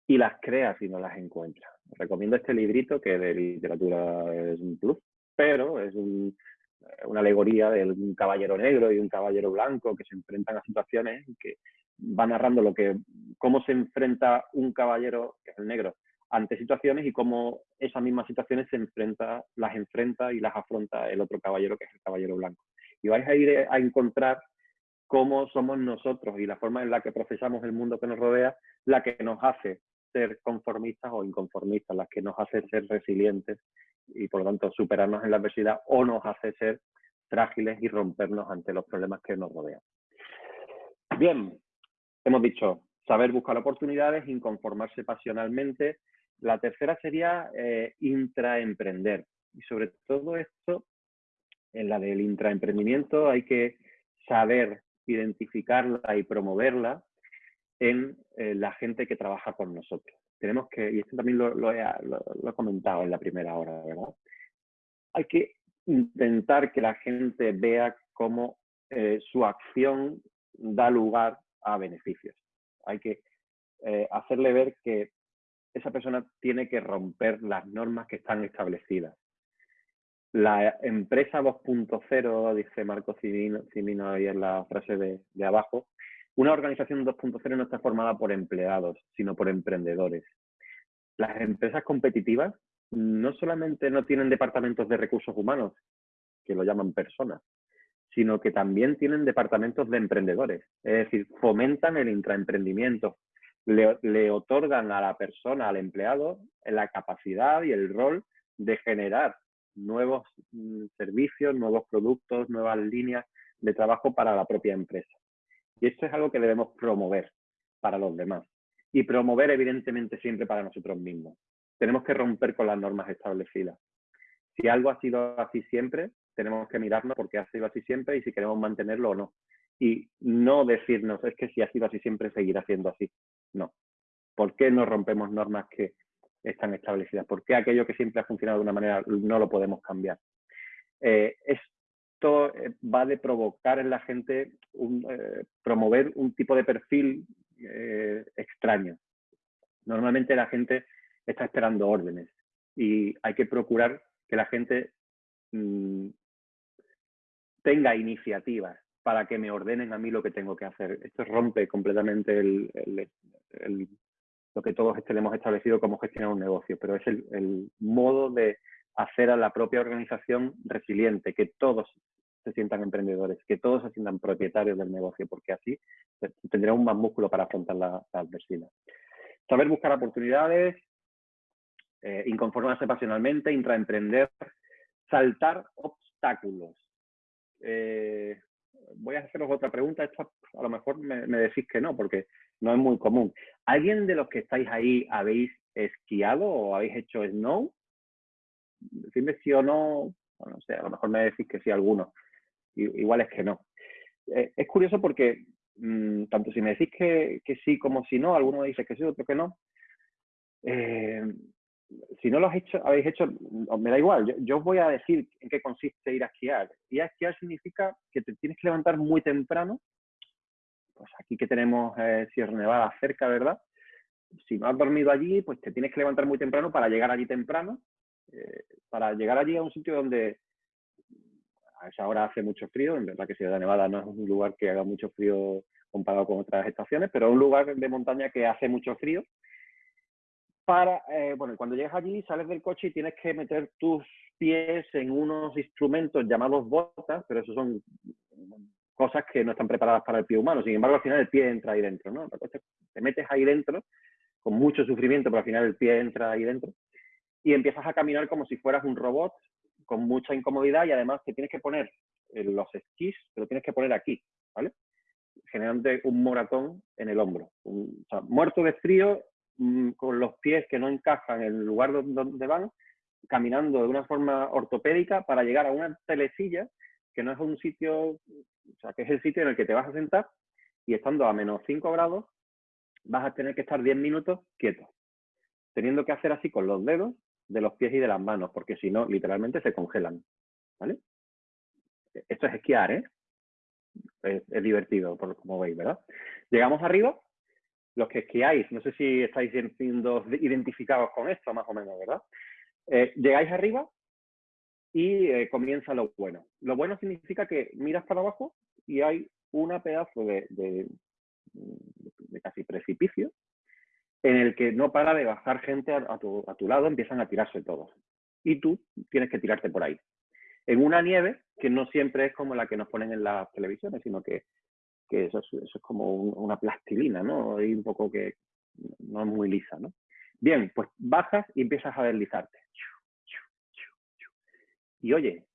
y las crea si no las encuentra. Recomiendo este librito que de literatura es un plus, pero es una alegoría de un caballero negro y un caballero blanco que se enfrentan a situaciones y que va narrando lo que, cómo se enfrenta un caballero, que es el negro, ante situaciones y cómo esas mismas situaciones se enfrenta, las enfrenta y las afronta el otro caballero, que es el caballero blanco. Y vais a ir a encontrar cómo somos nosotros y la forma en la que procesamos el mundo que nos rodea la que nos hace ser conformistas o inconformistas, las que nos hace ser resilientes y por lo tanto superarnos en la adversidad o nos hace ser frágiles y rompernos ante los problemas que nos rodean. Bien, hemos dicho, saber buscar oportunidades, inconformarse pasionalmente. La tercera sería eh, intraemprender. Y sobre todo esto, en la del intraemprendimiento hay que saber identificarla y promoverla en eh, la gente que trabaja con nosotros. Tenemos que, y esto también lo, he, comentado en la primera hora, ¿verdad? Hay que intentar que la gente vea cómo eh, su acción da lugar a beneficios. Hay que eh, hacerle ver que esa persona tiene que romper las normas que están establecidas. La empresa 2.0, dice Marco Cimino, ahí en la frase de, abajo, una organización 2.0 no está formada por empleados, sino por emprendedores. Las empresas competitivas no solamente no tienen departamentos de recursos humanos, que lo llaman personas, sino que también tienen departamentos de emprendedores. Es decir, fomentan el intraemprendimiento, le, le otorgan a la persona, al empleado, la capacidad y el rol de generar nuevos mm, servicios, nuevos productos, nuevas líneas de trabajo para la propia empresa. Y esto es algo que debemos promover para los demás. Y promover, evidentemente, siempre para nosotros mismos. Tenemos que romper con las normas establecidas. Si algo ha sido así siempre, tenemos que mirarnos porque ha sido así siempre y si queremos mantenerlo o no. Y no decirnos, es que si ha sido así siempre, seguirá siendo así. No. ¿Por qué no rompemos normas que están establecidas? ¿Por qué aquello que siempre ha funcionado de una manera no lo podemos cambiar? Eh, esto eh, va de provocar en la gente, eh, promover un tipo de perfil extraño. Normalmente la gente está esperando órdenes y hay que procurar que la gente mm, tenga iniciativas para que me ordenen a mí lo que tengo que hacer. Esto rompe completamente lo que todos tenemos establecido como gestionar un negocio, pero es el, modo de hacer a la propia organización resiliente, que todos se sientan emprendedores, que todos se sientan propietarios del negocio, porque así tendrá un más músculo para afrontar la, adversidad. Saber buscar oportunidades, eh, inconformarse pasionalmente, intraemprender, saltar obstáculos. Eh, voy a haceros otra pregunta. Esta a lo mejor me, decís que no, porque no es muy común. ¿Alguien de los que estáis ahí habéis esquiado o habéis hecho snow? Decidme sí o no. a lo mejor me decís que sí alguno. Igual es que no. Eh, es curioso porque mm, tanto si me decís que, que, sí como si no, alguno me dice que sí, otro que no. Eh, si no lo has hecho, habéis hecho, me da igual, yo, os voy a decir en qué consiste ir a esquiar. Ir a esquiar significa que te tienes que levantar muy temprano. Pues aquí que tenemos eh, Sierra Nevada cerca, ¿verdad? Si no has dormido allí, pues te tienes que levantar muy temprano para llegar allí temprano, eh, para llegar allí a un sitio donde a esa hora hace mucho frío. En verdad que Sierra Nevada no es un lugar que haga mucho frío comparado con otras estaciones, pero es un lugar de montaña que hace mucho frío para, eh, cuando llegas allí sales del coche y tienes que meter tus pies en unos instrumentos llamados botas, pero eso son cosas que no están preparadas para el pie humano. Sin embargo, al final el pie entra ahí dentro, ¿no? Te metes ahí dentro con mucho sufrimiento, pero al final el pie entra ahí dentro y empiezas a caminar como si fueras un robot con mucha incomodidad y además te tienes que poner los esquís, te lo tienes que poner aquí, ¿vale? Generando un moratón en el hombro. muerto de frío Mm, con los pies que no encajan en el lugar donde van, caminando de una forma ortopédica para llegar a una telecilla que no es un sitio, o sea, que es el sitio en el que te vas a sentar y estando a menos 5 grados vas a tener que estar 10 minutos quieto, teniendo que hacer así con los dedos de los pies y de las manos, porque si no, literalmente se congelan. ¿Vale? Esto es esquiar, ¿eh? Es, es divertido, por, como veis, ¿verdad? Llegamos arriba los que esquiáis, no sé si estáis siendo identificados con esto, más o menos, ¿verdad? Eh, llegáis arriba y eh, comienza lo bueno. Lo bueno significa que miras para abajo y hay una pedazo de, de, casi precipicio en el que no para de bajar gente a, tu, a tu lado, empiezan a tirarse todos. Y tú tienes que tirarte por ahí. En una nieve que no siempre es como la que nos ponen en las televisiones, sino que que eso es, como una plastilina, ¿no? Y un poco que no es muy lisa, ¿no? Bien, pues bajas y empiezas a deslizarte. Y oye,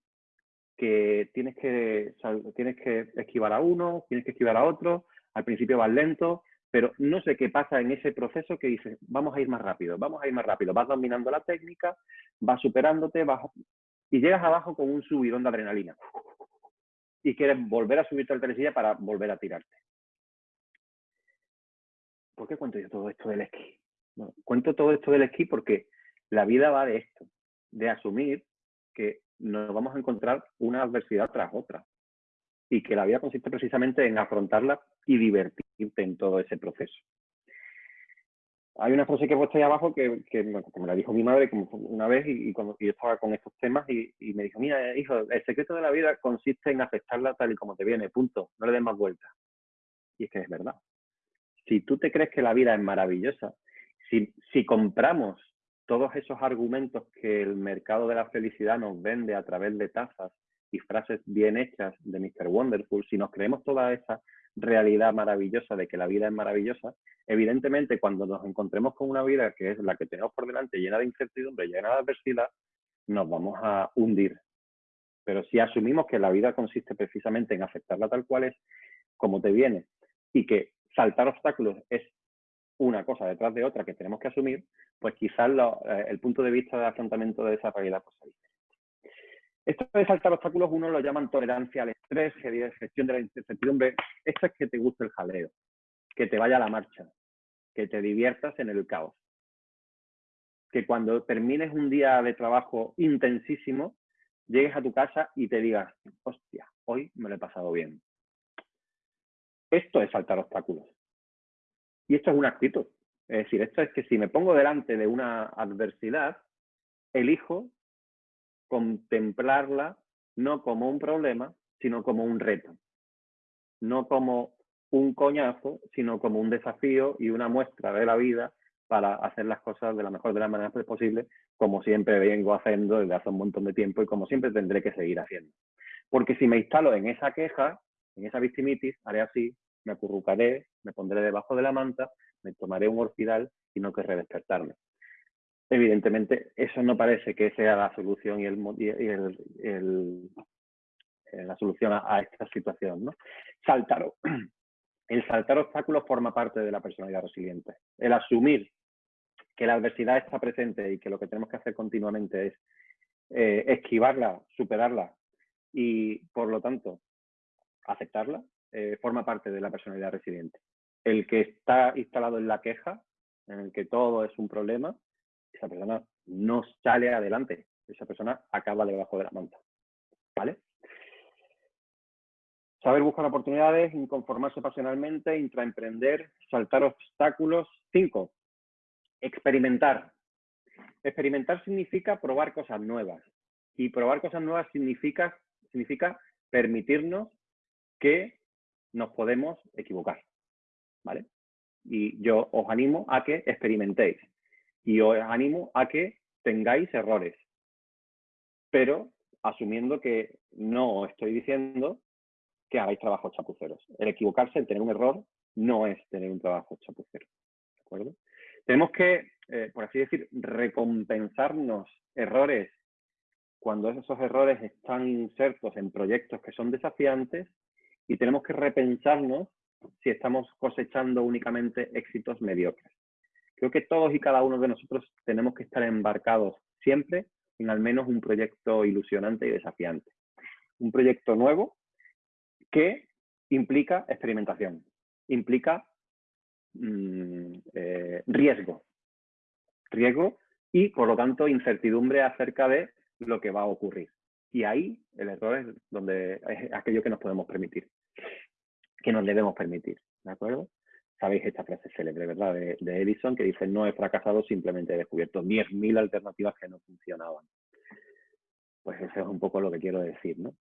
que tienes que, tienes que esquivar a uno, tienes que esquivar a otro, al principio vas lento, pero no sé qué pasa en ese proceso que dices, vamos a ir más rápido, vamos a ir más rápido, vas dominando la técnica, vas superándote, vas y llegas abajo con un subidón de adrenalina y quieres volver a subirte al telesilla para volver a tirarte. ¿Por qué cuento yo todo esto del esquí? cuento todo esto del esquí porque la vida va de esto, de asumir que nos vamos a encontrar una adversidad tras otra y que la vida consiste precisamente en afrontarla y divertirte en todo ese proceso. Hay una frase que he puesto ahí abajo que, me la dijo mi madre una vez y, cuando yo estaba con estos temas y, me dijo, mira, hijo, el secreto de la vida consiste en aceptarla tal y como te viene, punto, no le des más vueltas. Y es que es verdad. Si tú te crees que la vida es maravillosa, si, si compramos todos esos argumentos que el mercado de la felicidad nos vende a través de tazas y frases bien hechas de Mr. Wonderful, si nos creemos toda esa realidad maravillosa de que la vida es maravillosa, evidentemente cuando nos encontremos con una vida que es la que tenemos por delante, llena de incertidumbre, llena de adversidad, nos vamos a hundir. Pero si asumimos que la vida consiste precisamente en aceptarla tal cual es, como te viene, y que saltar obstáculos es una cosa detrás de otra que tenemos que asumir, pues quizás eh, el punto de vista de afrontamiento de esa realidad pues, esto de saltar obstáculos uno lo llaman tolerancia al estrés, gestión de la incertidumbre. Esto es que te guste el jaleo, que te vaya a la marcha, que te diviertas en el caos. Que cuando termines un día de trabajo intensísimo, llegues a tu casa y te digas, hostia, hoy me lo he pasado bien. Esto es saltar obstáculos. Y esto es una actitud. Es decir, esto es que si me pongo delante de una adversidad, elijo contemplarla no como un problema, sino como un reto. No como un coñazo, sino como un desafío y una muestra de la vida para hacer las cosas de la mejor de las maneras posible, como siempre vengo haciendo desde hace un montón de tiempo y como siempre tendré que seguir haciendo. Porque si me instalo en esa queja, en esa victimitis, haré así, me acurrucaré, me pondré debajo de la manta, me tomaré un orfidal y no querré despertarme evidentemente eso no parece que sea la solución y, el, la solución a, esta situación. ¿no? Saltar, el saltar obstáculos forma parte de la personalidad resiliente. El asumir que la adversidad está presente y que lo que tenemos que hacer continuamente es eh, esquivarla, superarla y, por lo tanto, aceptarla, eh, forma parte de la personalidad resiliente. El que está instalado en la queja, en el que todo es un problema, esa persona no sale adelante, esa persona acaba debajo de la manta. ¿Vale? Saber buscar oportunidades, inconformarse pasionalmente, intraemprender, saltar obstáculos. Cinco, experimentar. Experimentar significa probar cosas nuevas. Y probar cosas nuevas significa, significa permitirnos que nos podemos equivocar. ¿Vale? Y yo os animo a que experimentéis y os animo a que tengáis errores, pero asumiendo que no estoy diciendo que hagáis trabajos chapuceros. El equivocarse, el tener un error, no es tener un trabajo chapucero. ¿De acuerdo? Tenemos que, eh, por así decir, recompensarnos errores cuando esos errores están insertos en proyectos que son desafiantes y tenemos que repensarnos si estamos cosechando únicamente éxitos mediocres. Creo que todos y cada uno de nosotros tenemos que estar embarcados siempre en al menos un proyecto ilusionante y desafiante. Un proyecto nuevo que implica experimentación, implica mm, eh, riesgo, riesgo y por lo tanto incertidumbre acerca de lo que va a ocurrir. Y ahí el error es donde es aquello que nos podemos permitir, que nos debemos permitir, ¿de acuerdo? Sabéis esta frase célebre, ¿verdad? De, Edison, que dice, no he fracasado, simplemente he descubierto 10.000 alternativas que no funcionaban. Pues eso es un poco lo que quiero decir, ¿no?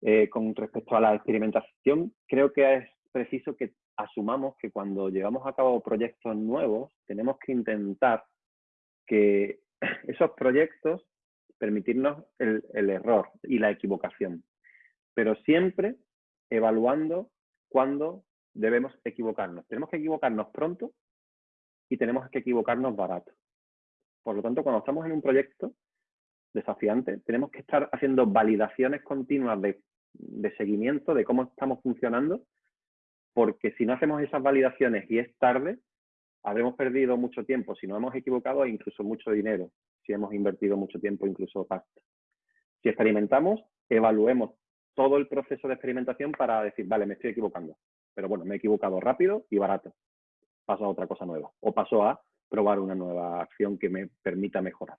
Eh, con respecto a la experimentación, creo que es preciso que asumamos que cuando llevamos a cabo proyectos nuevos, tenemos que intentar que esos proyectos permitirnos el, el error y la equivocación, pero siempre evaluando cuándo debemos equivocarnos. Tenemos que equivocarnos pronto y tenemos que equivocarnos barato. Por lo tanto, cuando estamos en un proyecto desafiante, tenemos que estar haciendo validaciones continuas de, seguimiento de cómo estamos funcionando porque si no hacemos esas validaciones y es tarde, habremos perdido mucho tiempo, si no hemos equivocado, e incluso mucho dinero, si hemos invertido mucho tiempo, incluso pasta. Si experimentamos, evaluemos todo el proceso de experimentación para decir, vale, me estoy equivocando, pero bueno, me he equivocado rápido y barato. Paso a otra cosa nueva o paso a probar una nueva acción que me permita mejorar.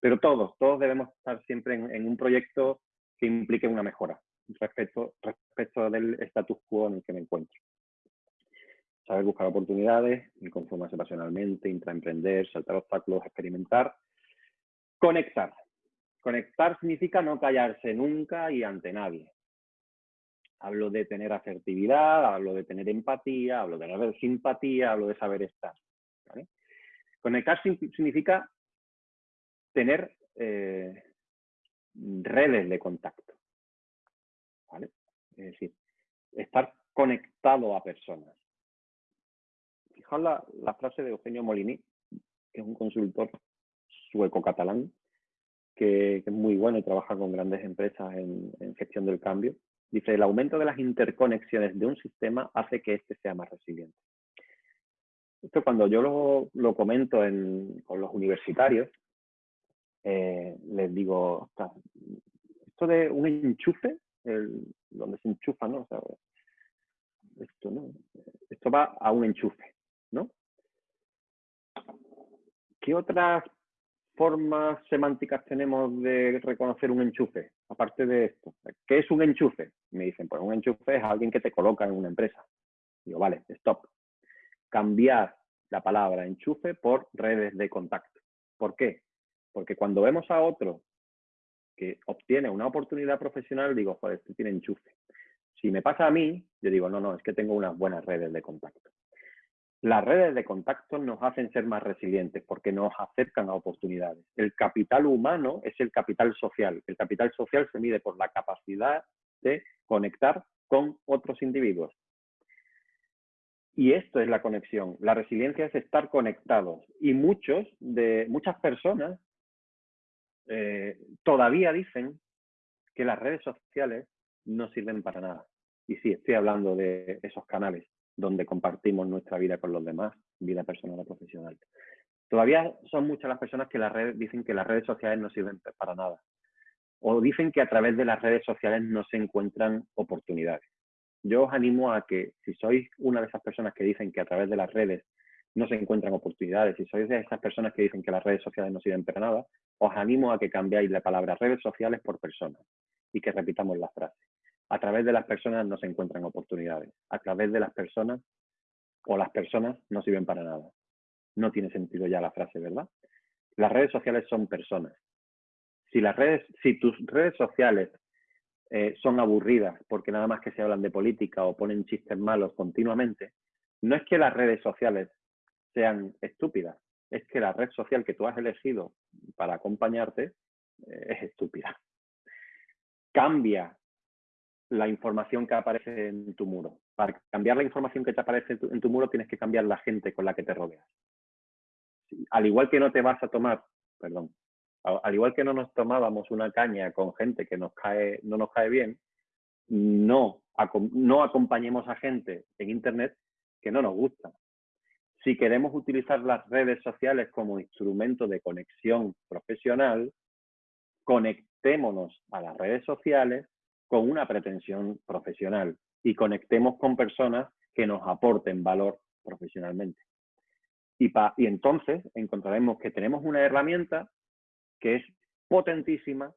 Pero todos, todos debemos estar siempre en, un proyecto que implique una mejora respecto, respecto del status quo en el que me encuentro. Saber buscar oportunidades, conformarse pasionalmente, intraemprender, saltar obstáculos, experimentar. Conectar. Conectar significa no callarse nunca y ante nadie. Hablo de tener asertividad, hablo de tener empatía, hablo de tener simpatía, hablo de saber estar. Conectar significa tener eh, redes de contacto. Es decir, estar conectado a personas. Fijaos la, frase de Eugenio Molini, que es un consultor sueco-catalán, que, es muy bueno y trabaja con grandes empresas en, gestión del cambio. Dice, el aumento de las interconexiones de un sistema hace que éste sea más resiliente. Esto cuando yo lo, comento con los universitarios, eh, les digo, esto de un enchufe, donde se enchufa, ¿no? esto, ¿no? Esto va a un enchufe, ¿no? ¿Qué otras formas semánticas tenemos de reconocer un enchufe? Aparte de esto, ¿qué es un enchufe? Me dicen, pues un enchufe es alguien que te coloca en una empresa. Digo, vale, stop. Cambiar la palabra enchufe por redes de contacto. ¿Por qué? Porque cuando vemos a otro que obtiene una oportunidad profesional, digo, joder, este tiene enchufe. Si me pasa a mí, yo digo, no, no, es que tengo unas buenas redes de contacto. Las redes de contacto nos hacen ser más resilientes porque nos acercan a oportunidades. El capital humano es el capital social. El capital social se mide por la capacidad de conectar con otros individuos. Y esto es la conexión. La resiliencia es estar conectados. Y muchos de, muchas personas eh, todavía dicen que las redes sociales no sirven para nada. Y sí, estoy hablando de esos canales donde compartimos nuestra vida con los demás, vida personal o profesional. Todavía son muchas las personas que dicen que las redes sociales no sirven para nada. O dicen que a través de las redes sociales no se encuentran oportunidades. Yo os animo a que si sois una de esas personas que dicen que a través de las redes no se encuentran oportunidades. Si sois de esas personas que dicen que las redes sociales no sirven para nada, os animo a que cambiéis la palabra redes sociales por personas y que repitamos la frase. A través de las personas no se encuentran oportunidades. A través de las personas o las personas no sirven para nada. No tiene sentido ya la frase, ¿verdad? Las redes sociales son personas. Si, las redes, si tus redes sociales eh, son aburridas porque nada más que se hablan de política o ponen chistes malos continuamente, no es que las redes sociales sean estúpidas. Es que la red social que tú has elegido para acompañarte eh, es estúpida. Cambia la información que aparece en tu muro. Para cambiar la información que te aparece en tu, muro tienes que cambiar la gente con la que te rodeas. Al igual que no te vas a tomar, perdón, al igual que no nos tomábamos una caña con gente que nos cae, no nos cae bien, no, no acompañemos a gente en Internet que no nos gusta. Si queremos utilizar las redes sociales como instrumento de conexión profesional, conectémonos a las redes sociales con una pretensión profesional y conectemos con personas que nos aporten valor profesionalmente. Y, y entonces encontraremos que tenemos una herramienta que es potentísima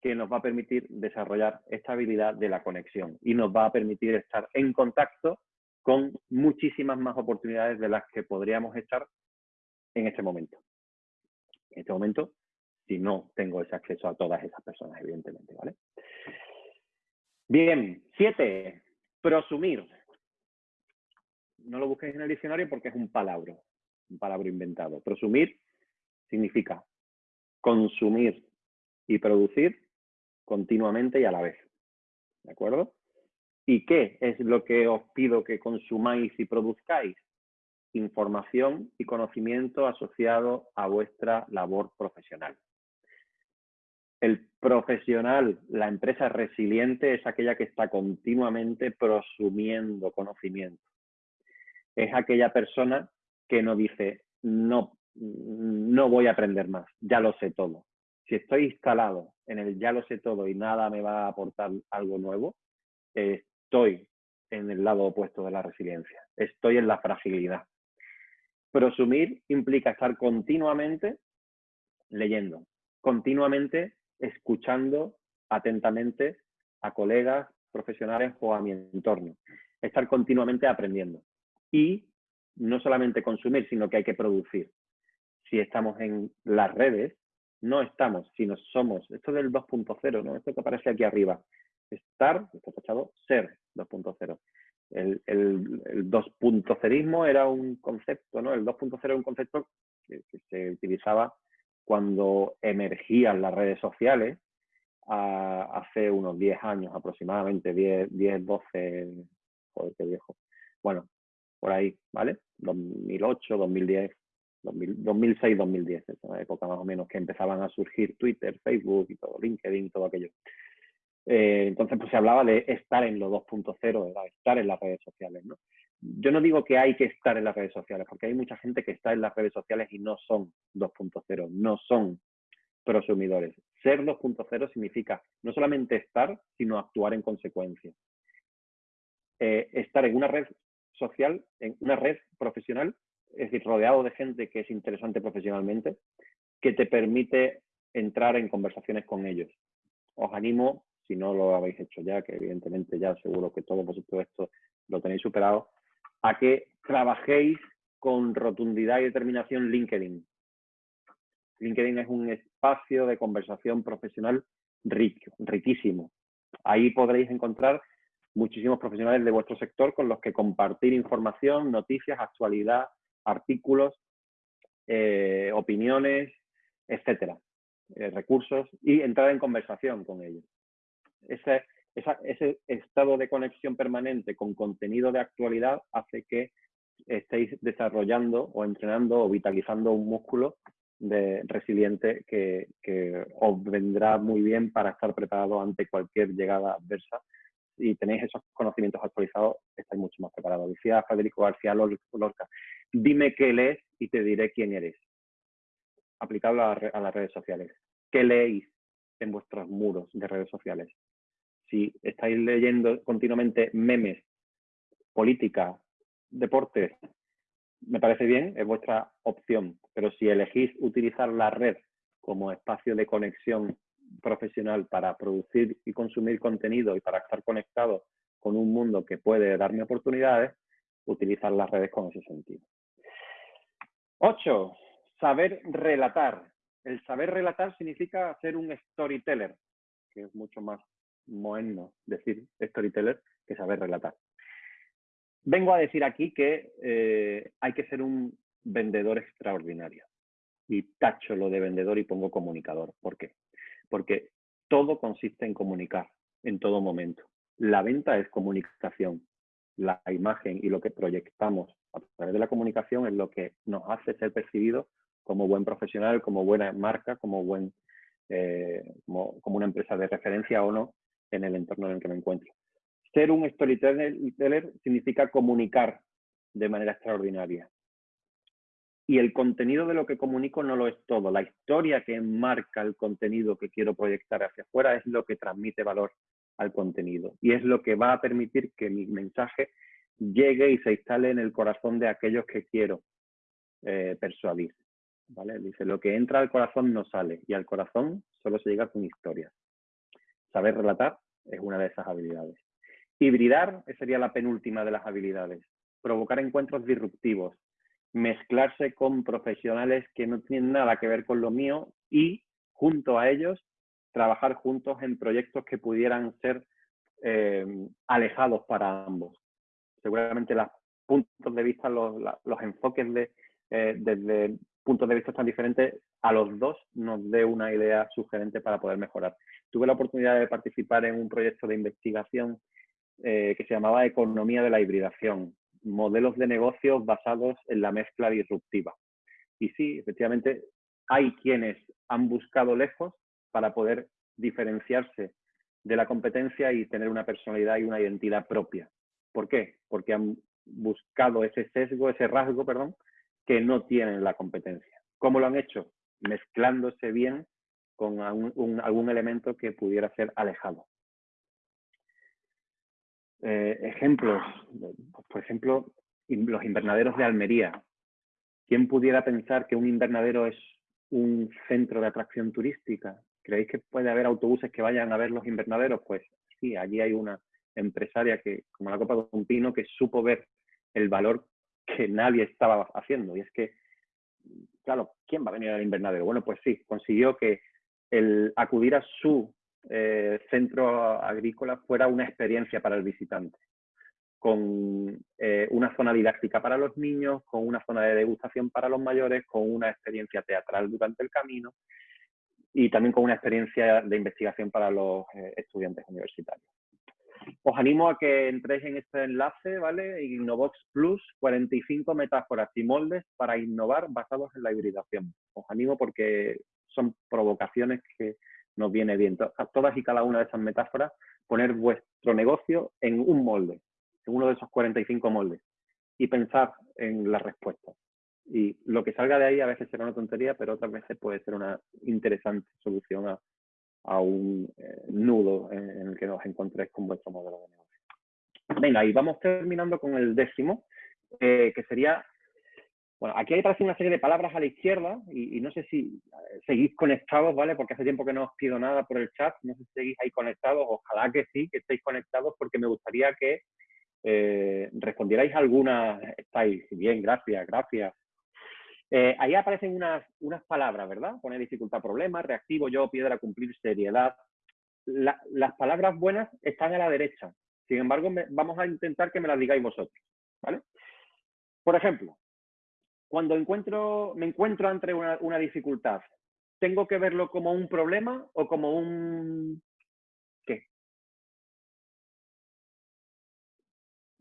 que nos va a permitir desarrollar esta habilidad de la conexión y nos va a permitir estar en contacto con muchísimas más oportunidades de las que podríamos estar en este momento. En este momento, si no tengo ese acceso a todas esas personas, evidentemente, ¿vale? Bien, siete, prosumir. No lo busquéis en el diccionario porque es un palabra, un palabra inventado. Prosumir significa consumir y producir continuamente y a la vez. ¿De acuerdo? ¿Y qué es lo que os pido que consumáis y produzcáis? Información y conocimiento asociado a vuestra labor profesional. El profesional, la empresa resiliente es aquella que está continuamente prosumiendo conocimiento. Es aquella persona que no dice, no, no voy a aprender más, ya lo sé todo. Si estoy instalado en el ya lo sé todo y nada me va a aportar algo nuevo, estoy en el lado opuesto de la resiliencia, estoy en la fragilidad. Prosumir implica estar continuamente leyendo, continuamente escuchando atentamente a colegas, profesionales o a mi entorno. Estar continuamente aprendiendo. Y no solamente consumir, sino que hay que producir. Si estamos en las redes, no estamos, sino somos. Esto del 2.0, ¿no? Esto que aparece aquí arriba. Estar, está tachado, ser 2.0. El, el, el 2.0ismo era un concepto, ¿no? El 2.0 era un concepto que, se utilizaba cuando emergían las redes sociales hace unos 10 años aproximadamente, 10, 10, 12, joder, qué viejo. Bueno, por ahí, ¿vale? 2008, 2010, 2006, 2010, esa época más o menos que empezaban a surgir Twitter, Facebook y todo, LinkedIn, todo aquello. Eh, entonces, pues se hablaba de estar en lo 2.0, estar en las redes sociales, ¿no? Yo no digo que hay que estar en las redes sociales, porque hay mucha gente que está en las redes sociales y no son 2.0, no son prosumidores. Ser 2.0 significa no solamente estar, sino actuar en consecuencia. Eh, estar en una red social, en una red profesional, es decir, rodeado de gente que es interesante profesionalmente, que te permite entrar en conversaciones con ellos. Os animo si no lo habéis hecho ya, que evidentemente ya seguro que todos vosotros esto lo tenéis superado, a que trabajéis con rotundidad y determinación LinkedIn. LinkedIn es un espacio de conversación profesional rico, riquísimo. Ahí podréis encontrar muchísimos profesionales de vuestro sector con los que compartir información, noticias, actualidad, artículos, eh, opiniones, etcétera, eh, recursos y entrar en conversación con ellos ese, ese estado de conexión permanente con contenido de actualidad hace que estéis desarrollando o entrenando o vitalizando un músculo de resiliente que, os vendrá muy bien para estar preparado ante cualquier llegada adversa. Si tenéis esos conocimientos actualizados, estáis mucho más preparados. Decía Federico García Lorca, dime qué lees y te diré quién eres. Aplicable a, a las redes sociales. ¿Qué leéis en vuestros muros de redes sociales? Si estáis leyendo continuamente memes, política, deportes, me parece bien, es vuestra opción. Pero si elegís utilizar la red como espacio de conexión profesional para producir y consumir contenido y para estar conectado con un mundo que puede darme oportunidades, utilizar las redes con ese sentido. Ocho, saber relatar. El saber relatar significa ser un storyteller, que es mucho más moeno decir storyteller que saber relatar. Vengo a decir aquí que eh, hay que ser un vendedor extraordinario. Y tacho lo de vendedor y pongo comunicador. ¿Por qué? Porque todo consiste en comunicar en todo momento. La venta es comunicación. La imagen y lo que proyectamos a través de la comunicación es lo que nos hace ser percibidos como buen profesional, como buena marca, como, buen, eh, como, una empresa de referencia o no en el entorno en el que me encuentro. Ser un storyteller significa comunicar de manera extraordinaria. Y el contenido de lo que comunico no lo es todo. La historia que marca el contenido que quiero proyectar hacia afuera es lo que transmite valor al contenido. Y es lo que va a permitir que mi mensaje llegue y se instale en el corazón de aquellos que quiero eh, persuadir. ¿vale? Dice, lo que entra al corazón no sale y al corazón solo se llega con historias. Saber relatar es una de esas habilidades. Hibridar sería la penúltima de las habilidades. Provocar encuentros disruptivos. Mezclarse con profesionales que no tienen nada que ver con lo mío y, junto a ellos, trabajar juntos en proyectos que pudieran ser eh, alejados para ambos. Seguramente los puntos de vista, los, enfoques de, eh, desde puntos de vista tan diferentes, a los dos nos dé una idea sugerente para poder mejorar. Tuve la oportunidad de participar en un proyecto de investigación eh, que se llamaba Economía de la Hibridación, modelos de negocios basados en la mezcla disruptiva. Y sí, efectivamente, hay quienes han buscado lejos para poder diferenciarse de la competencia y tener una personalidad y una identidad propia. ¿Por qué? Porque han buscado ese sesgo, ese rasgo, perdón, que no tienen la competencia. ¿Cómo lo han hecho? Mezclándose bien con algún elemento que pudiera ser alejado. Eh, ejemplos, por ejemplo, los invernaderos de Almería. ¿Quién pudiera pensar que un invernadero es un centro de atracción turística? ¿Creéis que puede haber autobuses que vayan a ver los invernaderos? Pues sí, allí hay una empresaria que, como la Copa de un Pino, que supo ver el valor que nadie estaba haciendo. Y es que, claro, ¿quién va a venir al invernadero? Bueno, pues sí, consiguió que el acudir a su eh, centro agrícola fuera una experiencia para el visitante, con eh, una zona didáctica para los niños, con una zona de degustación para los mayores, con una experiencia teatral durante el camino y también con una experiencia de investigación para los eh, estudiantes universitarios. Os animo a que entréis en este enlace, ¿vale? Innovox Plus, 45 metáforas y moldes para innovar basados en la hibridación. Os animo porque son provocaciones que nos viene bien. A todas y cada una de esas metáforas, poner vuestro negocio en un molde, en uno de esos 45 moldes, y pensar en las respuestas. Y lo que salga de ahí a veces será una tontería, pero otras veces puede ser una interesante solución a, un eh, nudo en, el que os encontréis con vuestro modelo de negocio. Venga, y vamos terminando con el décimo, eh, que sería bueno, aquí aparece una serie de palabras a la izquierda y, no sé si eh, seguís conectados, ¿vale? Porque hace tiempo que no os pido nada por el chat, no sé si seguís ahí conectados, ojalá que sí, que estéis conectados porque me gustaría que eh, respondierais algunas, estáis bien, gracias, gracias. Eh, ahí aparecen unas, unas palabras, ¿verdad? Pone dificultad, problema, reactivo, yo, piedra, cumplir, seriedad. las palabras buenas están a la derecha. Sin embargo, vamos a intentar que me las digáis vosotros, ¿vale? Por ejemplo, cuando encuentro, me encuentro ante una, dificultad, ¿tengo que verlo como un problema o como un qué?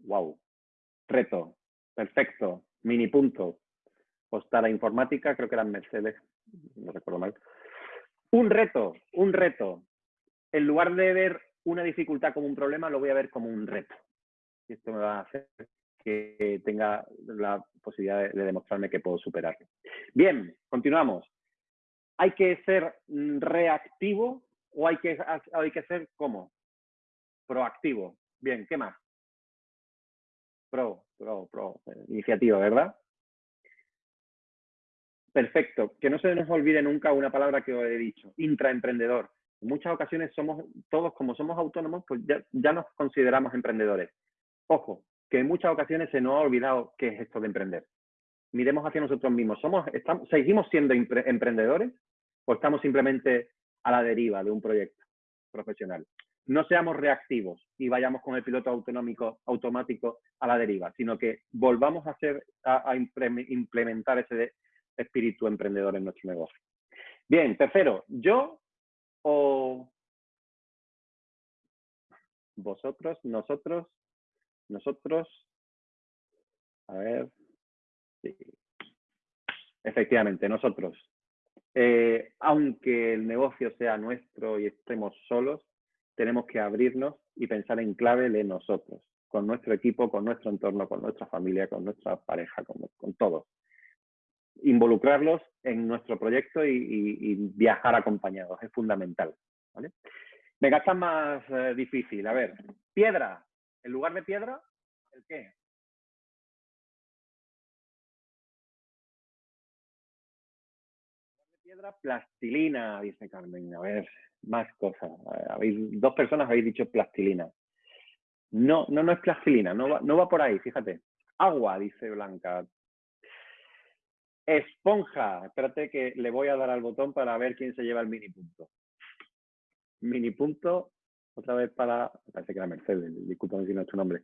Wow. Reto. Perfecto. Mini punto. Postada informática, creo que eran Mercedes, no recuerdo mal. Un reto, un reto. En lugar de ver una dificultad como un problema, lo voy a ver como un reto. Y esto me va a hacer que tenga la posibilidad de, demostrarme que puedo superarlo. Bien, continuamos. ¿Hay que ser reactivo o hay que, hay que ser cómo? Proactivo. Bien, ¿qué más? Pro, pro, pro. Iniciativa, ¿verdad? Perfecto. Que no se nos olvide nunca una palabra que os he dicho. Intraemprendedor. En muchas ocasiones somos, todos como somos autónomos, pues ya, ya nos consideramos emprendedores. Ojo, que en muchas ocasiones se nos ha olvidado qué es esto de emprender. Miremos hacia nosotros mismos. ¿Somos, estamos, ¿Seguimos siendo emprendedores o estamos simplemente a la deriva de un proyecto profesional? No seamos reactivos y vayamos con el piloto autonómico automático a la deriva, sino que volvamos a, hacer, a implementar ese espíritu emprendedor en nuestro negocio. Bien, tercero, yo o vosotros, nosotros, nosotros, a ver, sí. efectivamente, nosotros, eh, aunque el negocio sea nuestro y estemos solos, tenemos que abrirnos y pensar en clave de nosotros, con nuestro equipo, con nuestro entorno, con nuestra familia, con nuestra pareja, con, con todos. Involucrarlos en nuestro proyecto y, viajar acompañados, es fundamental. ¿vale? Venga, está más eh, difícil. A ver, piedra, en lugar de piedra, ¿el qué? piedra, plastilina, dice Carmen. A ver, más cosas. Dos personas habéis dicho plastilina. No, no, no es plastilina, no va, no va por ahí, fíjate. Agua, dice Blanca. Esponja. Espérate que le voy a dar al botón para ver quién se lleva el mini punto. Mini punto otra vez para, parece que era Mercedes, disculpame si no es tu nombre.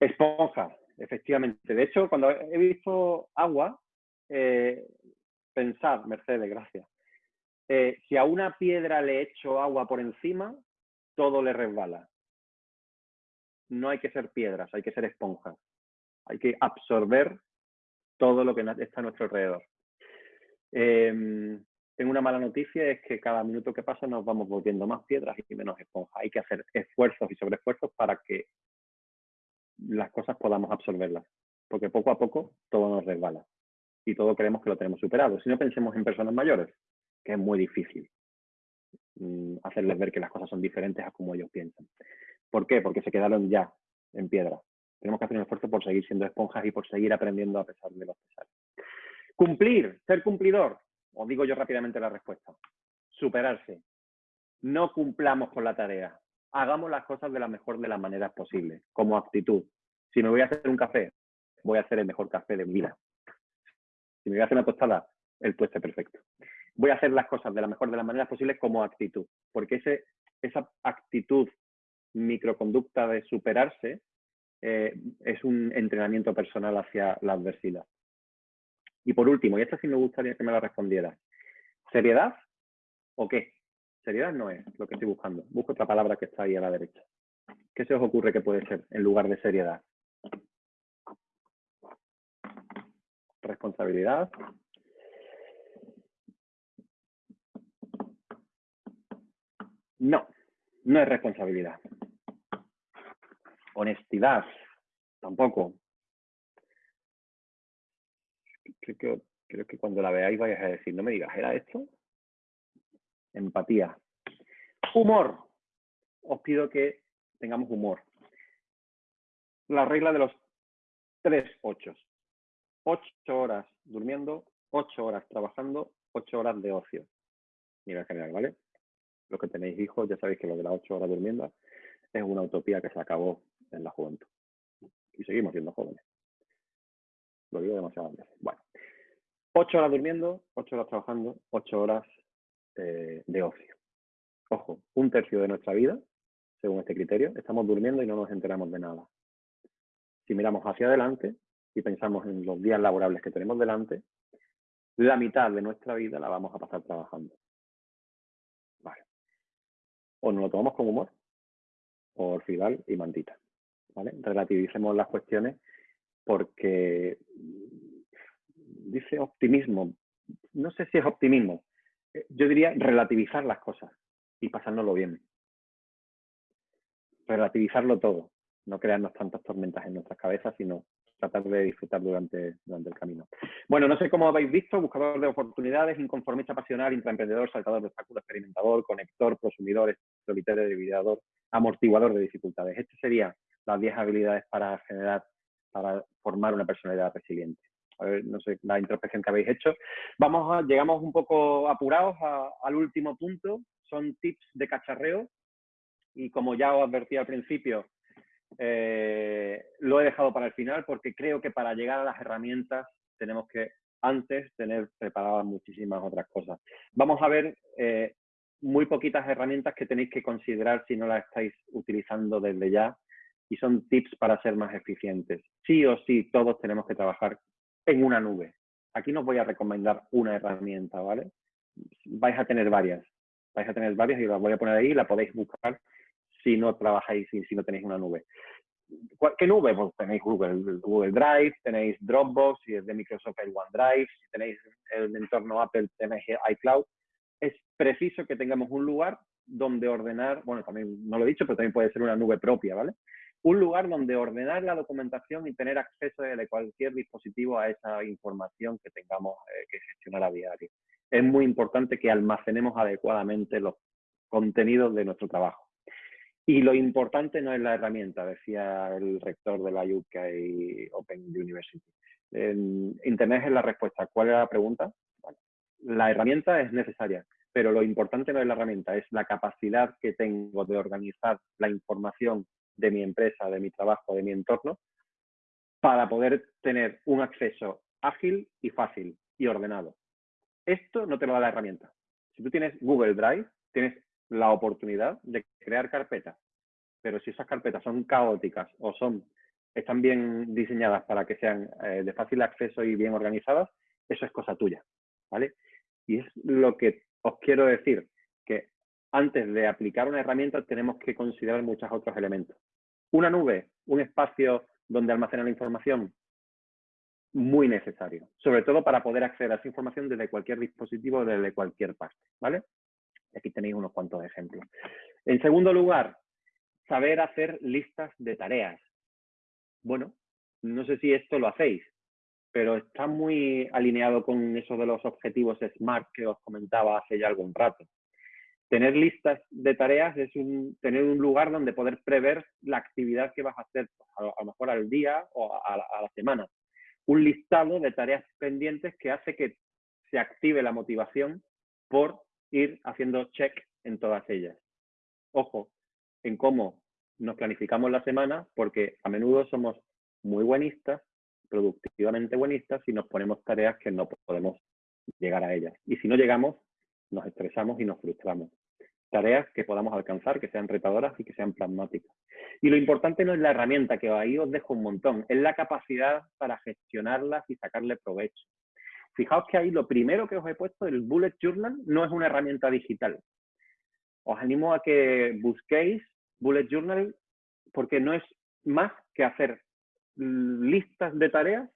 Esponja, efectivamente. De hecho, cuando he visto agua, eh, pensar, Mercedes, gracias. Eh, si a una piedra le echo agua por encima, todo le resbala. No hay que ser piedras, hay que ser esponjas. Hay que absorber todo lo que está a nuestro alrededor. Em, tengo una mala noticia, es que cada minuto que pasa nos vamos volviendo más piedras y menos esponja. Hay que hacer esfuerzos y sobreesfuerzos para que las cosas podamos absorberlas, porque poco a poco todo nos resbala y todo creemos que lo tenemos superado. Si no pensemos en personas mayores, que es muy difícil mm, hacerles ver que las cosas son diferentes a como ellos piensan. ¿Por qué? Porque se quedaron ya en piedra. Tenemos que hacer un esfuerzo por seguir siendo esponjas y por seguir aprendiendo a pesar de los pesares. Cumplir, ser cumplidor. Os digo yo rápidamente la respuesta. Superarse. No cumplamos con la tarea. Hagamos las cosas de la mejor de las maneras posibles, como actitud. Si me voy a hacer un café, voy a hacer el mejor café de mi vida. Si me voy a hacer una tostada, el tueste perfecto. Voy a hacer las cosas de la mejor de las maneras posibles como actitud, porque ese, esa actitud microconducta de superarse eh, es un entrenamiento personal hacia la adversidad. Y por último, y esta sí me gustaría que me la respondiera, ¿seriedad o qué? Seriedad no es lo que estoy buscando. Busco otra palabra que está ahí a la derecha. ¿Qué se os ocurre que puede ser en lugar de seriedad? Responsabilidad. No, no es responsabilidad. Honestidad, tampoco. Creo que, cuando la veáis vais a decir, no me digas, ¿era esto? Empatía. Humor. Os pido que tengamos humor. La regla de los tres ochos. Ocho horas durmiendo, ocho horas trabajando, ocho horas de ocio. Nivel general, ¿vale? Los que tenéis hijos ya sabéis que lo de las ocho horas durmiendo es una utopía que se acabó en la juventud. Y seguimos siendo jóvenes. Lo digo demasiado veces. Bueno, ocho horas durmiendo, ocho horas trabajando, ocho horas eh, de ocio. Ojo, un tercio de nuestra vida, según este criterio, estamos durmiendo y no nos enteramos de nada. Si miramos hacia adelante y pensamos en los días laborables que tenemos delante, la mitad de nuestra vida la vamos a pasar trabajando. Vale. O nos lo tomamos con humor, o Fidal y Mantita. Relativicemos las cuestiones porque dice optimismo. No sé si es optimismo. Eh, yo diría relativizar las cosas y pasárnoslo bien. Relativizarlo todo. No crearnos tantas tormentas en nuestras cabezas, sino tratar de disfrutar durante, durante el camino. Bueno, no sé cómo habéis visto, buscador de oportunidades, inconformista pasional, intraemprendedor, saltador de obstáculos, experimentador, conector, prosumidor, solitario, debilidador, amortiguador de dificultades. Este sería las 10 habilidades para generar, para formar una personalidad resiliente. A ver, no sé, la introspección que habéis hecho. Vamos a, llegamos un poco apurados al último punto, son tips de cacharreo y como ya os advertí al principio, eh, lo he dejado para el final porque creo que para llegar a las herramientas tenemos que antes tener preparadas muchísimas otras cosas. Vamos a ver eh, muy poquitas herramientas que tenéis que considerar si no las estáis utilizando desde ya y son tips para ser más eficientes. Sí o sí, todos tenemos que trabajar en una nube. Aquí no os voy a recomendar una herramienta, ¿vale? Vais a tener varias. Vais a tener varias y las voy a poner ahí, la podéis buscar si no trabajáis y si no tenéis una nube. ¿Qué nube? Pues tenéis Google, Google Drive, tenéis Dropbox, si es de Microsoft el OneDrive, si tenéis el entorno Apple tenéis iCloud. Es preciso que tengamos un lugar donde ordenar, bueno, también no lo he dicho, pero también puede ser una nube propia, ¿vale? Un lugar donde ordenar la documentación y tener acceso de cualquier dispositivo a esa información que tengamos eh, que gestionar a diario. Es muy importante que almacenemos adecuadamente los contenidos de nuestro trabajo. Y lo importante no es la herramienta, decía el rector de la UK Open University. Internet es la respuesta. ¿Cuál es la pregunta? la herramienta es necesaria, pero lo importante no es la herramienta, es la capacidad que tengo de organizar la información de mi empresa, de mi trabajo, de mi entorno, para poder tener un acceso ágil y fácil y ordenado. Esto no te lo da la herramienta. Si tú tienes Google Drive, tienes la oportunidad de crear carpetas, pero si esas carpetas son caóticas o son están bien diseñadas para que sean eh, de fácil acceso y bien organizadas, eso es cosa tuya, ¿vale? Y es lo que os quiero decir, antes de aplicar una herramienta tenemos que considerar muchos otros elementos. Una nube, un espacio donde almacenar la información, muy necesario, sobre todo para poder acceder a esa información desde cualquier dispositivo, desde cualquier parte, ¿vale? Aquí tenéis unos cuantos ejemplos. En segundo lugar, saber hacer listas de tareas. Bueno, no sé si esto lo hacéis, pero está muy alineado con eso de los objetivos SMART que os comentaba hace ya algún rato. Tener listas de tareas es tener un lugar donde poder prever la actividad que vas a hacer, a, lo mejor al día o a, a la semana. Un listado de tareas pendientes que hace que se active la motivación por ir haciendo check en todas ellas. Ojo, en cómo nos planificamos la semana, porque a menudo somos muy buenistas, productivamente buenistas, y nos ponemos tareas que no podemos llegar a ellas. Y si no llegamos, nos estresamos y nos frustramos. Tareas que podamos alcanzar, que sean retadoras y que sean pragmáticas. Y lo importante no es la herramienta, que ahí os dejo un montón, es la capacidad para gestionarlas y sacarle provecho. Fijaos que ahí lo primero que os he puesto, el Bullet Journal, no es una herramienta digital. Os animo a que busquéis Bullet Journal porque no es más que hacer listas de tareas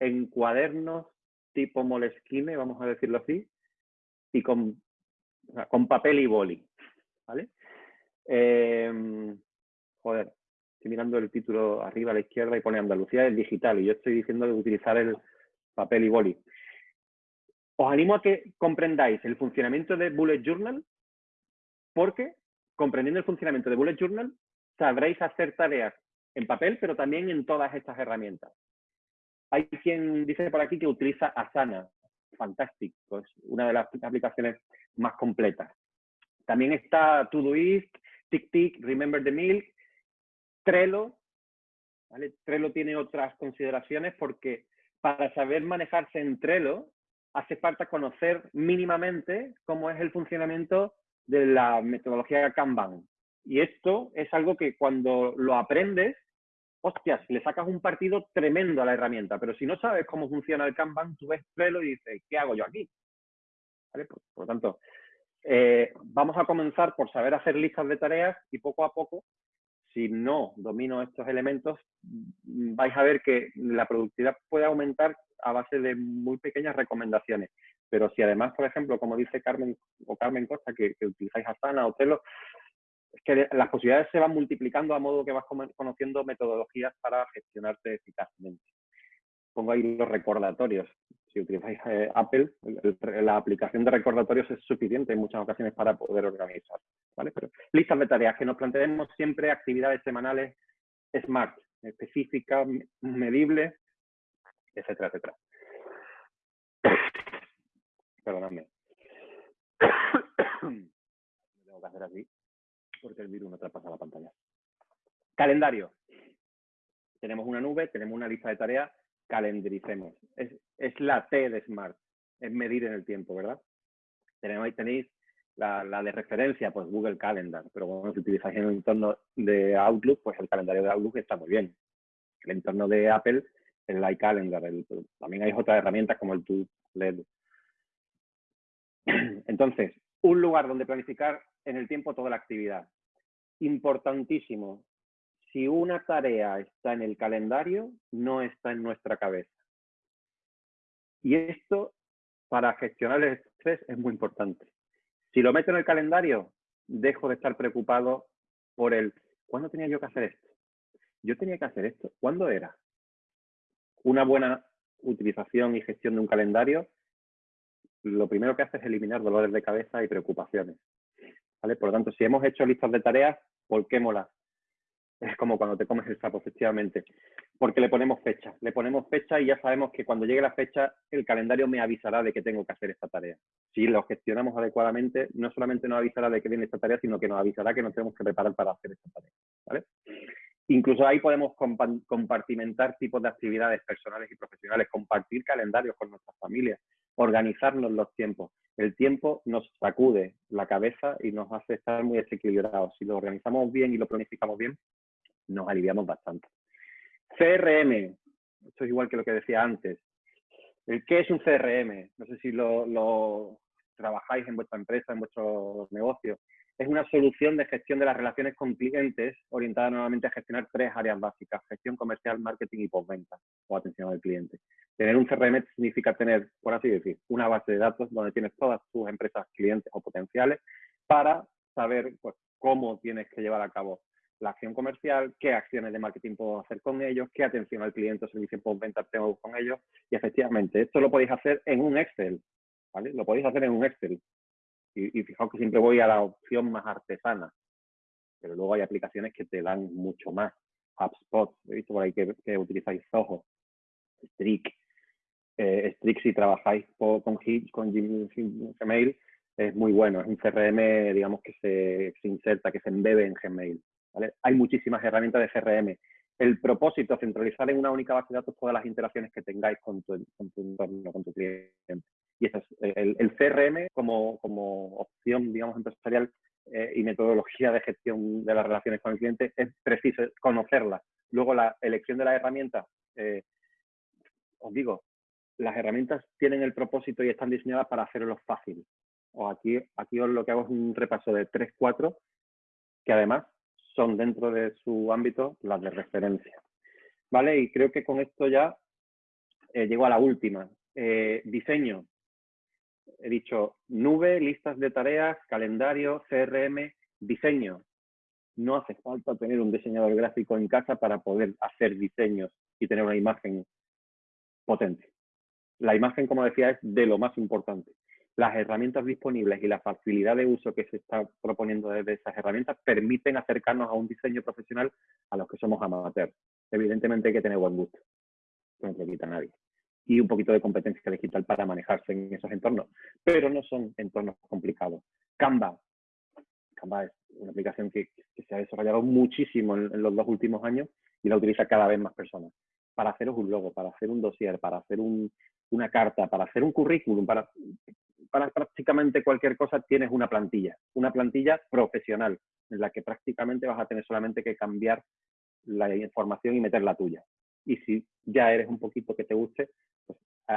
en cuadernos tipo Moleskine, vamos a decirlo así, y con, con papel y boli. ¿vale? Em, joder, estoy mirando el título arriba a la izquierda y pone Andalucía es digital y yo estoy diciendo de utilizar el papel y boli. Os animo a que comprendáis el funcionamiento de Bullet Journal porque comprendiendo el funcionamiento de Bullet Journal sabréis hacer tareas en papel, pero también en todas estas herramientas. Hay quien dice por aquí que utiliza Asana, fantástico, es una de las aplicaciones más completas. También está Todoist, TickTick, Remember the Milk, Trello. Trello tiene otras consideraciones porque para saber manejarse en Trello hace falta conocer mínimamente cómo es el funcionamiento de la metodología Kanban. Y esto es algo que cuando lo aprendes, hostias, le sacas un partido tremendo a la herramienta, pero si no sabes cómo funciona el Kanban, tú ves Trello y dices, ¿qué hago yo aquí? Por, lo tanto, eh, vamos a comenzar por saber hacer listas de tareas y poco a poco, si no domino estos elementos, vais a ver que la productividad puede aumentar a base de muy pequeñas recomendaciones. Pero si además, por ejemplo, como dice Carmen o Carmen Costa, que, utilizáis Asana o Telo, es que las posibilidades se van multiplicando a modo que vas conociendo metodologías para gestionarte eficazmente. Pongo ahí los recordatorios. Si utilizáis eh, Apple, la aplicación de recordatorios es suficiente en muchas ocasiones para poder organizar. ¿vale? Pero listas de tareas, que nos planteemos siempre actividades semanales SMART, específicas, medibles, etcétera, etcétera. Perdóname. tengo que hacer así porque el virus no traspasa la pantalla. Calendario. Tenemos una nube, tenemos una lista de tareas, calendaricemos. Es, la T de Smart, es medir en el tiempo, ¿verdad? Ahí tenéis la, la, de referencia, pues Google Calendar, pero bueno, si utilizáis en el entorno de Outlook, pues el calendario de Outlook está muy bien. El entorno de Apple, el iCalendar, también hay otras herramientas como el LED. Entonces, un lugar donde planificar en el tiempo toda la actividad. Importantísimo, si una tarea está en el calendario, no está en nuestra cabeza. Y esto, para gestionar el estrés, es muy importante. Si lo meto en el calendario, dejo de estar preocupado por el, ¿cuándo tenía yo que hacer esto? Yo tenía que hacer esto. ¿Cuándo era? Una buena utilización y gestión de un calendario lo primero que hace es eliminar dolores de cabeza y preocupaciones. Por lo tanto, si hemos hecho listas de tareas, volquémoslas. Es como cuando te comes el sapo, efectivamente. Porque le ponemos fecha. Le ponemos fecha y ya sabemos que cuando llegue la fecha, el calendario me avisará de que tengo que hacer esta tarea. Si lo gestionamos adecuadamente, no solamente nos avisará de que viene esta tarea, sino que nos avisará que nos tenemos que preparar para hacer esta tarea. ¿vale? Incluso ahí podemos compartimentar tipos de actividades personales y profesionales, compartir calendarios con nuestras familias, organizarnos los tiempos. El tiempo nos sacude la cabeza y nos hace estar muy desequilibrados. Si lo organizamos bien y lo planificamos bien, nos aliviamos bastante. CRM, esto es igual que lo que decía antes. ¿Qué es un CRM? No sé si lo, trabajáis en vuestra empresa, en vuestro negocio. es una solución de gestión de las relaciones con clientes orientada nuevamente a gestionar tres áreas básicas, gestión comercial, marketing y postventa o atención al cliente. Tener un CRM significa tener, por así decir, una base de datos donde tienes todas tus empresas, clientes o potenciales para saber pues, cómo tienes que llevar a cabo la acción comercial, qué acciones de marketing puedo hacer con ellos, qué atención al cliente o servicio postventa tengo con ellos. Y efectivamente, esto lo podéis hacer en un Excel, ¿vale? Lo podéis hacer en un Excel. Y, fijaos que siempre voy a la opción más artesana, pero luego hay aplicaciones que te dan mucho más. HubSpot, he visto por ahí que, utilizáis Zoho, Strict. Eh, si trabajáis con, con Gmail, es muy bueno. Es un CRM, digamos, que se, se inserta, que se embebe en Gmail. Hay muchísimas herramientas de CRM. El propósito, centralizar en una única base de datos todas las interacciones que tengáis con tu, con tu entorno, con tu cliente. Y eso es el, el CRM como, como, opción, digamos, empresarial eh, y metodología de gestión de las relaciones con el cliente, es preciso conocerla. Luego, la elección de las herramientas, eh, os digo, las herramientas tienen el propósito y están diseñadas para hacerlo fácil. O aquí, aquí os lo que hago es un repaso de 3, 4, que además son dentro de su ámbito las de referencia. ¿Vale? Y creo que con esto ya eh, llego a la última. diseño he dicho nube, listas de tareas, calendario, CRM, diseño. No hace falta tener un diseñador gráfico en casa para poder hacer diseños y tener una imagen potente. La imagen, como decía, es de lo más importante. Las herramientas disponibles y la facilidad de uso que se está proponiendo desde esas herramientas permiten acercarnos a un diseño profesional a los que somos amateurs. Evidentemente hay que tener buen gusto. No se quita nadie y un poquito de competencia digital para manejarse en esos entornos, pero no son entornos complicados. Canva. Canva es una aplicación que, se ha desarrollado muchísimo en, los dos últimos años y la utiliza cada vez más personas. Para haceros un logo, para hacer un dossier, para hacer una carta, para hacer un currículum, para, para prácticamente cualquier cosa tienes una plantilla, una plantilla profesional en la que prácticamente vas a tener solamente que cambiar la información y meter la tuya. Y si ya eres un poquito que te guste,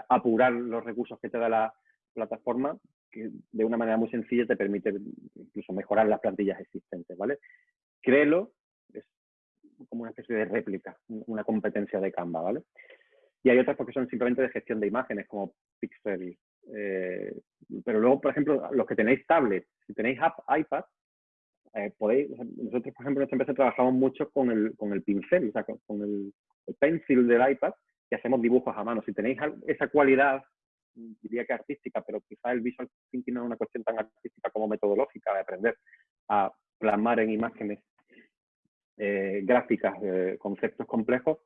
apurar los recursos que te da la plataforma, que de una manera muy sencilla te permite incluso mejorar las plantillas existentes, ¿vale? Créelo, es como una especie de réplica, una competencia de Canva, ¿vale? Y hay otras porque son simplemente de gestión de imágenes, como Pixel. Eh, pero luego, por ejemplo, los que tenéis tablets, si tenéis app, iPad, eh, podéis, nosotros, por ejemplo, en esta empresa trabajamos mucho con el, con el pincel, o sea, con, el, pencil del iPad, y hacemos dibujos a mano. Si tenéis esa cualidad, diría que artística, pero quizá el visual thinking no es una cuestión tan artística como metodológica de aprender a plasmar en imágenes eh, gráficas conceptos complejos,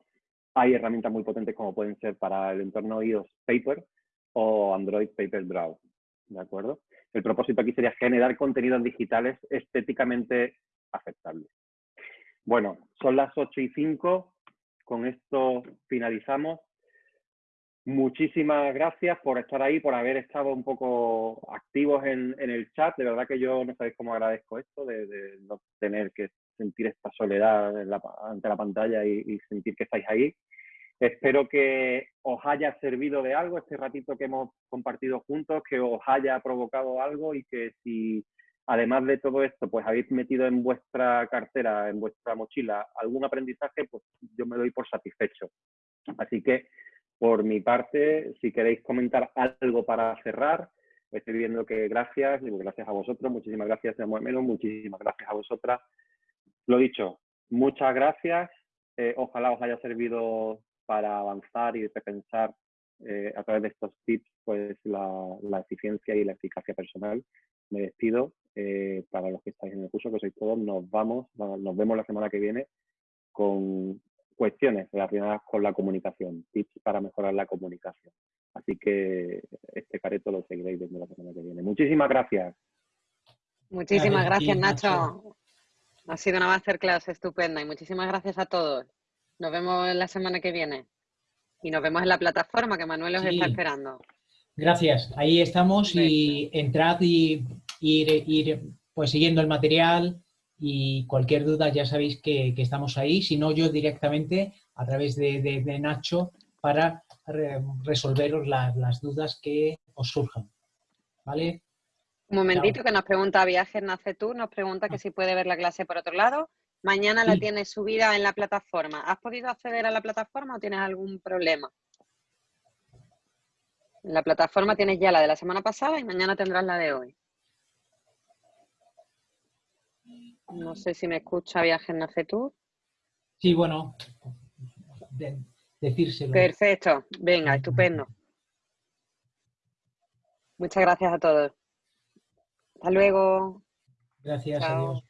hay herramientas muy potentes como pueden ser para el entorno iOS Paper o Android Paper Draw. ¿De acuerdo? El propósito aquí sería generar contenidos digitales estéticamente aceptables. Bueno, son las 8 y 5 con esto finalizamos. Muchísimas gracias por estar ahí, por haber estado un poco activos en, el chat. De verdad que yo no sabéis cómo agradezco esto, de, no tener que sentir esta soledad ante la pantalla y, sentir que estáis ahí. Espero que os haya servido de algo este ratito que hemos compartido juntos, que os haya provocado algo y que si además de todo esto, pues habéis metido en vuestra cartera, en vuestra mochila, algún aprendizaje, pues yo me doy por satisfecho. Así que, por mi parte, si queréis comentar algo para cerrar, estoy viendo que gracias, digo gracias a vosotros, muchísimas gracias, menos, muchísimas gracias a vosotras. Lo dicho, muchas gracias. Eh, ojalá os haya servido para avanzar y repensar eh, a través de estos tips pues la eficiencia y la eficacia personal. Me despido eh, para los que estáis en el curso, que sois todos, nos vamos, nos vemos la semana que viene con cuestiones relacionadas con la comunicación, tips para mejorar la comunicación. Así que este careto lo seguiréis viendo la semana que viene. Muchísimas gracias. Muchísimas gracias, Nacho. Ha sido una masterclass estupenda y muchísimas gracias a todos. Nos vemos la semana que viene. Y nos vemos en la plataforma que Manuel os está esperando. Gracias. Ahí estamos y entrad y ir, ir pues siguiendo el material y cualquier duda ya sabéis que, estamos ahí, si no yo directamente a través de, Nacho para resolveros las dudas que os surjan. ¿Vale? Un momentito que nos pregunta Viajes Nace Tú, nos pregunta que ah. si puede ver la clase por otro lado. Mañana la tienes subida en la plataforma. ¿Has podido acceder a la plataforma o tienes algún problema? En la plataforma tienes ya la de la semana pasada y mañana tendrás la de hoy. No sé si me escucha Viajes Nace Tú. Sí, bueno, decírselo. Perfecto, venga, estupendo. Muchas gracias a todos. Hasta luego. Gracias, adiós.